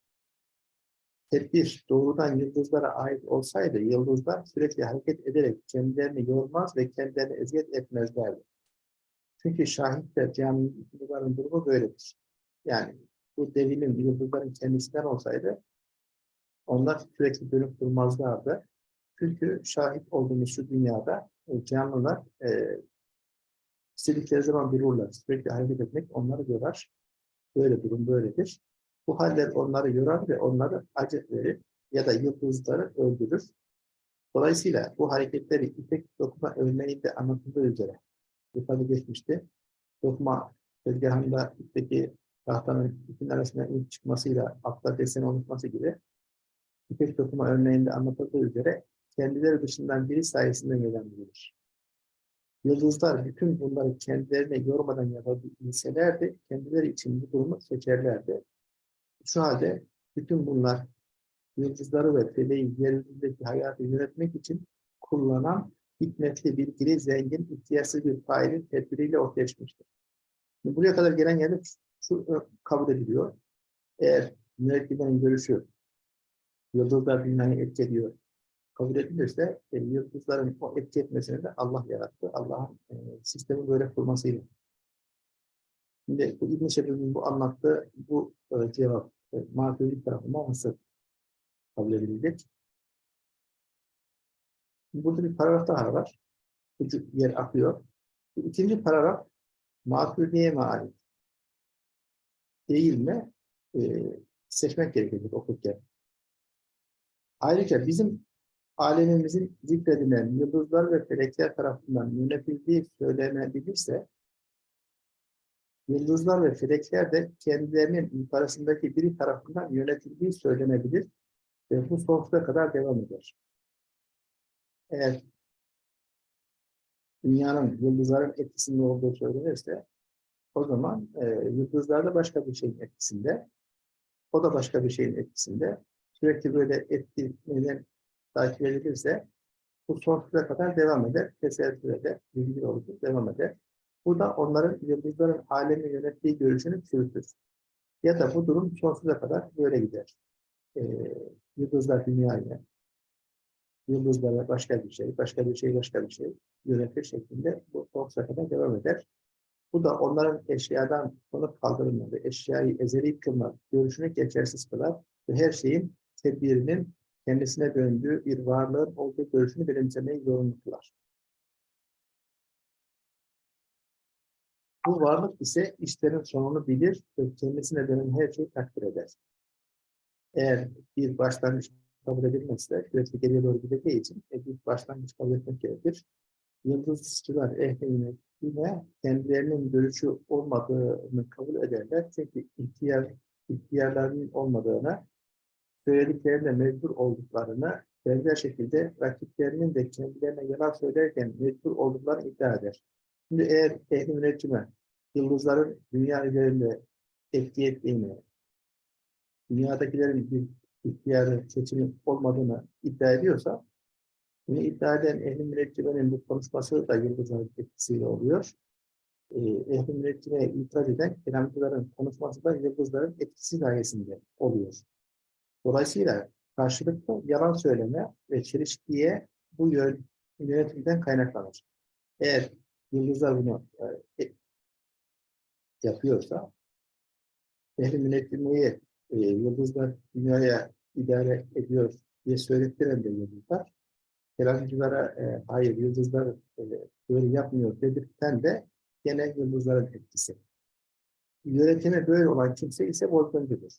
Tedbir doğrudan yıldızlara ait olsaydı, yıldızlar sürekli hareket ederek kendilerini yormaz ve kendilerini eziyet etmezlerdi. Çünkü şahitler, camilerin durumu böyledir. Yani bu devimin, yıldızların kendisinden olsaydı onlar sürekli dönüp durmazlardı. Çünkü şahit olduğumuz şu dünyada e, canlılar e, istedikleri zaman dururlar. Sürekli hareket etmek onları yorar. Böyle durum böyledir. Bu haller onları yorar ve onları acı verir ya da yıldızları öldürür. Dolayısıyla bu hareketleri ipek dokuma örneğinde anlatıldığı üzere ifade geçmişti. Dokuma tezgahında ipteki tahtanın ipin arasından ilk çıkmasıyla altta deseni oluşması gibi ipek dokuma örneğinde anlatıldığı üzere kendileri dışından biri sayesinde gelen Yıldızlar bütün bunları kendilerine yormadan yapabilselerdi, kendileri için bu durumu seçerlerdi. Şu halde bütün bunlar yıldızları ve feleği yeryüzündeki hayatı yönetmek için kullanan hikmetli, bilgili, zengin, ihtiyaçsız bir failin tedbiriyle ortaya çıkmıştır. Buraya kadar gelen yerde şu kabul ediliyor. Eğer mürekkebinin görüşü yıldızlar dünyayı etki ediyor kabul edilirse e, yıldızların o etki etmesini de Allah yarattı. Allah'ın e, sistemi böyle kurmasıyla. Şimdi bu İbn-i bu anlattığı bu e, cevap e, Maturidi tarafından nasıl kabul edilecek? Burada bir paragraf daha var. Ucu yer akıyor. Bu ikinci paragraf mi ait? Değil mi? E, seçmek gerekecek okurken. Ayrıca bizim alemimizin zikredilen yıldızlar ve felekler tarafından yönetildiği söylenebilirse, yıldızlar ve felekler de kendilerinin yukarısındaki biri tarafından yönetildiği söylenebilir ve bu sonsuza kadar devam eder. Eğer dünyanın yıldızların etkisinde olduğu söylenirse, o zaman e, yıldızlar da başka bir şeyin etkisinde, o da başka bir şeyin etkisinde. Sürekli böyle etkileyen takip edilirse bu sonsuza kadar devam eder. Teselsüle bilgi olur, devam eder. Bu da onların yıldızların alemi yönettiği görüşünü çürütür. Ya da bu durum sonsuza kadar böyle gider. Ee, yıldızlar dünyayı, yıldızlara başka bir şey, başka bir şey, başka bir şey yönetir şeklinde bu sonsuza kadar devam eder. Bu da onların eşyadan konup kaldırılmadığı, eşyayı ezeli kılmak, görüşünü geçersiz kılar ve her şeyin tedbirinin kendisine döndüğü bir varlığın olduğu görüşünü benimsemeyi zorunlu. Bu varlık ise işlerin sonunu bilir ve kendisine dönen her şeyi takdir eder. Eğer bir başlangıç kabul edilmezse, sürekli geriye doğru gideceği için e, bir başlangıç kabul etmek gerekir. Yıldızçılar ehline yine kendilerinin görüşü olmadığını kabul ederler. Çünkü ihtiyar, ihtiyarlarının olmadığına söylediklerinde mecbur olduklarını benzer şekilde rakiplerinin de kendilerine yalan söylerken mecbur olduklarını iddia eder. Şimdi eğer ehli müneccime yıldızların dünya üzerinde etki ettiğini, dünyadakilerin bir ihtiyarı seçimi olmadığını iddia ediyorsa, bunu iddia eden ehli münecciminin bu konuşması da yıldızların etkisiyle oluyor. Ee, ehli müneccimeye itiraz eden kelamcıların konuşması da yıldızların etkisi sayesinde oluyor. Dolayısıyla karşılıklı yalan söyleme ve çelişkiye bu yön, yönetimden kaynaklanır. Eğer yıldızlar bunu e, yapıyorsa, ehli yönetmeyi e, yıldızlar dünyaya idare ediyor diye söylettiren de yıldızlar, kelamcılara e, hayır yıldızlar e, böyle yapmıyor dedirten de gene yıldızların etkisi. Yönetimi böyle olan kimse ise volkancudur.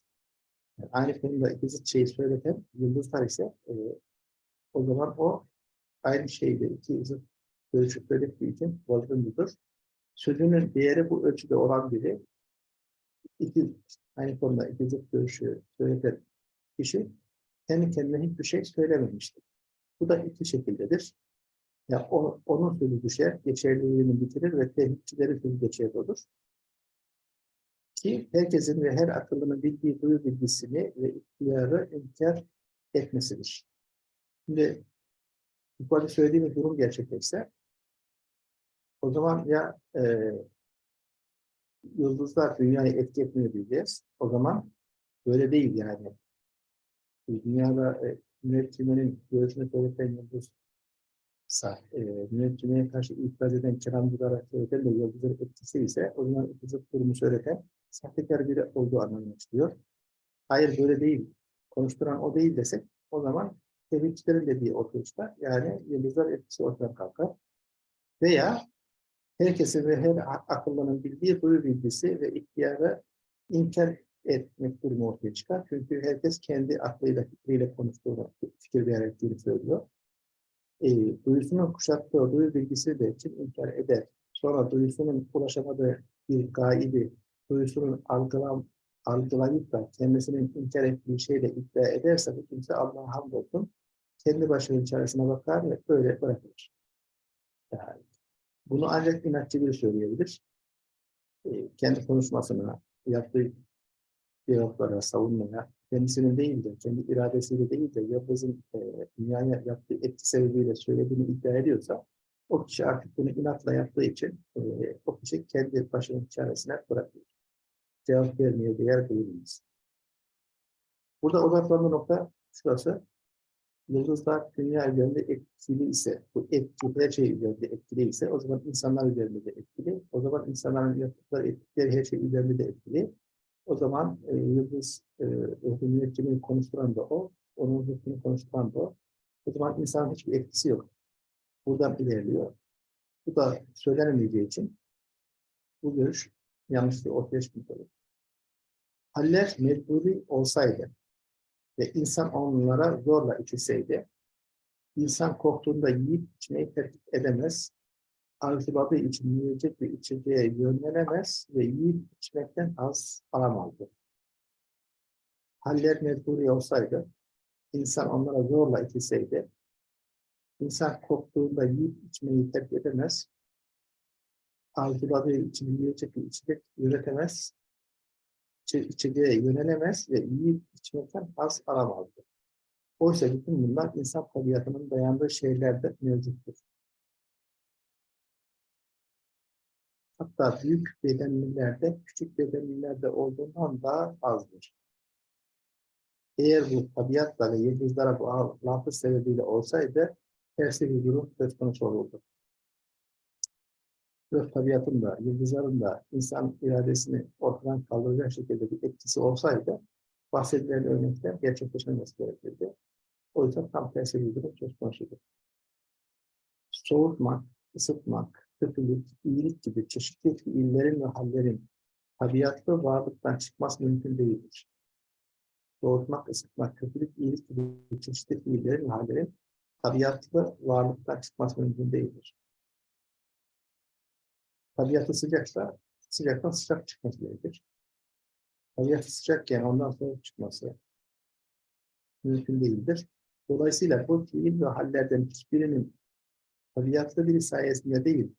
Aynı konuda ikisi şeyi söyleten yıldızlar ise e, o zaman o aynı şeyde iki zıt görüşü söylediği için volkancudur. Sözünün değeri bu ölçüde olan biri iki aynı konuda iki zıt görüşü söyleten kişi kendi kendine hiçbir şey söylememiştir. Bu da iki şekildedir. Ya yani onun sözü düşer, geçerliliğini bitirir ve tehditçileri sözü geçerli olur ki herkesin ve her akıllının bildiği duyu bilgisini ve ihtiyarı inkar etmesidir. Şimdi yukarıda söylediğimiz durum gerçekleşse o zaman ya e, yıldızlar dünyayı etki etmiyor diyeceğiz. O zaman böyle değil yani. Dünyada e, münecciminin görüşünü söyleten yıldız e, müneccimeye karşı itiraz eden kelamcılara söyleten de yıldızın etkisi ise o zaman yıldızın durumu söyleten sahtekar biri olduğu anlamına çıkıyor. Hayır böyle değil. Konuşturan o değil desek o zaman tevhidçilerin dediği çıkar. Yani yıldızlar etkisi ortadan kalkar. Veya herkesin ve her akıllının bildiği duyu bilgisi ve ihtiyarı inkar etmek durumu ortaya çıkar. Çünkü herkes kendi aklıyla, fikriyle konuştuğunu, fikir verdiğini söylüyor. E, duyusunun kuşattığı duyu bilgisi de kim inkar eder. Sonra duyusunun ulaşamadığı bir gaibi duyusunun algılam, algılayıp da kendisinin inkar ettiği şeyle iddia ederse bu kimse Allah'a hamdolsun kendi başının çaresine bakar ve böyle bırakılır. Yani bunu ancak inatçı biri söyleyebilir. E, kendi konuşmasına, yaptığı diyaloglara, savunmaya, kendisinin değil de, kendi iradesiyle değil de Yıldız'ın e, dünyaya yaptığı etki sebebiyle söylediğini iddia ediyorsa o kişi artık bunu inatla yaptığı için e, o kişi kendi başının çaresine bırakıyor cevap vermeye değer değiliz. Burada odaklanma nokta şurası. Yıldızlar dünya üzerinde etkili ise, bu etki her şey üzerinde etkili ise o zaman insanlar üzerinde de etkili. O zaman insanların yaptıkları etkileri her şey üzerinde de etkili. O zaman e, yıldız e, müneccimini konuşturan da o, onun hükmünü konuşturan da o. O zaman insanın hiçbir etkisi yok. Buradan ilerliyor. Bu da söylenemeyeceği için bu görüş yanlışlığı ortaya çıkmış olur. Haller mecburi olsaydı ve insan onlara zorla içilseydi, insan korktuğunda yiyip içmeyi terk edemez, arzuladığı için yiyecek ve içeceğe yönlenemez ve yiyip içmekten az alamazdı. Haller mecburi olsaydı, insan onlara zorla içilseydi, insan korktuğunda yiyip içmeyi terk edemez, arzuladığı için yiyecek ve içecek üretemez, içe- yönelemez ve yiyip içmekten az aramazdı. Oysa bütün bunlar insan tabiatının dayandığı şeylerde mevcuttur. Hatta büyük bedenlilerde küçük bedenlilerde olduğundan daha azdır. Eğer bu tabiatla ve yıldızlara bağlantı sebebiyle olsaydı tersi bir durum söz konusu olurdu. Gök tabiatın da, yıldızların da insan iradesini ortadan kaldıracak şekilde bir etkisi olsaydı bahsedilen örnekler gerçekleşmemesi gerekirdi. O yüzden tam tersi bir durum söz konusudur. Soğutmak, ısıtmak, kötülük, iyilik gibi çeşitli fiillerin ve hallerin tabiatlı varlıktan çıkması mümkün değildir. Soğutmak, ısıtmak, kötülük, iyilik gibi çeşitli fiillerin ve hallerin tabiatlı varlıktan çıkması mümkün değildir. Tabiatı sıcaksa sıcaktan sıcak çıkması gerekir. Tabiatı sıcakken ondan soğuk çıkması mümkün değildir. Dolayısıyla bu fiil ve hallerden hiçbirinin tabiatlı biri sayesinde değil,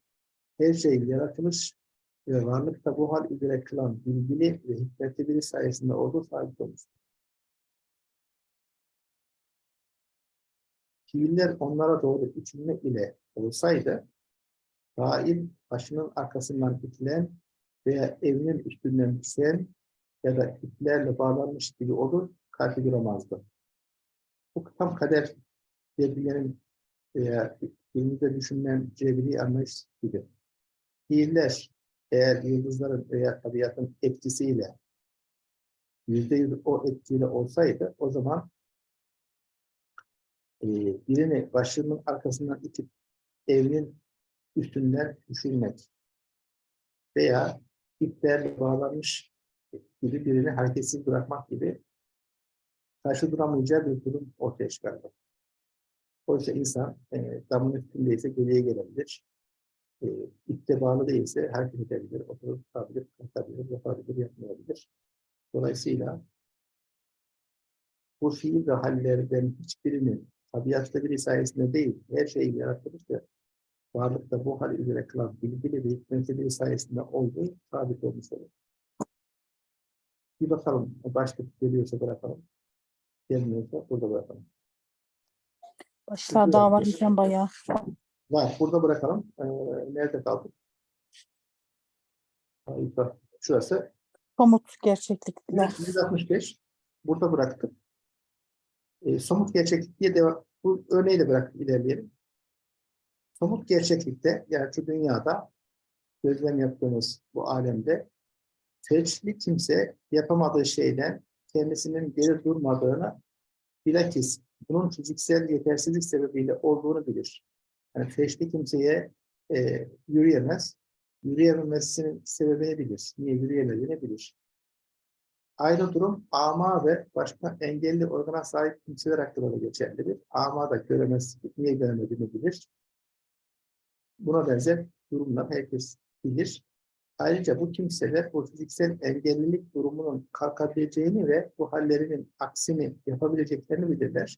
her şey yaratılış ve varlıkta bu hal üzere kılan bilgili ve hikmetli biri sayesinde olduğu sabit olmuştur. Fiiller onlara doğru içilme ile olsaydı, fail başının arkasından itilen veya evinin üstünden düşen ya da iplerle bağlanmış gibi olur, kalbi duramazdı. Bu tam kader birbirlerinin veya günümüzde düşünülen cebri anlayış gibi. Fiiller eğer yıldızların veya tabiatın etkisiyle yüzde yüz o etkiyle olsaydı o zaman e, birini başlığının arkasından itip evinin üstünden düşürmek veya iplerle bağlanmış gibi birini hareketsiz bırakmak gibi karşı duramayacağı bir durum ortaya çıkardı. Oysa insan e, damın üstündeyse geriye gelebilir. E, ipte bağlı değilse hareket edebilir, oturup kalkabilir, kalkabilir, yapabilir, yapmayabilir. Dolayısıyla bu fiil ve hallerden hiçbirinin tabiatta biri sayesinde değil, her şeyi yaratılmış ve varlıkta bu hal üzere kılan bilgili ve hikmetli biri sayesinde olduğu sabit olmuş olur. Bir bakalım, başka geliyorsa bırakalım. Gelmiyorsa burada bırakalım. Başlar daha var hocam bayağı. Var, burada bırakalım. Ee, nerede kaldık? Harika. Şurası. Somut gerçeklikler. 165. Burada bıraktık. Ee, somut gerçeklik diye devam. Bu örneği de bıraktık, ilerleyelim. Somut gerçeklikte, yani şu dünyada gözlem yaptığımız bu alemde felçli kimse yapamadığı şeyden kendisinin geri durmadığını bilakis bunun fiziksel yetersizlik sebebiyle olduğunu bilir. Yani felçli kimseye e, yürüyemez. Yürüyememesinin sebebini bilir. Niye yürüyemediğini bilir. Aynı durum ama ve başka engelli organa sahip kimseler hakkında da geçerlidir. Ama da göremez, niye göremediğini bilir. Buna benzer durumlar herkes bilir. Ayrıca bu kimseler bu fiziksel engellilik durumunun kalkabileceğini ve bu hallerinin aksini yapabileceklerini bilirler.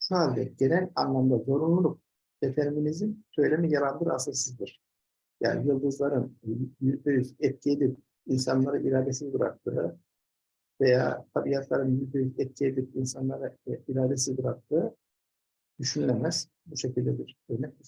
Şu halde genel anlamda zorunluluk, determinizm söylemi yarandır asılsızdır. Yani yıldızların yüzde yüz etki insanları iradesiz bıraktığı veya tabiatların yüzde yüz etki edip iradesiz bıraktığı düşünülemez. Bu şekilde bir örnek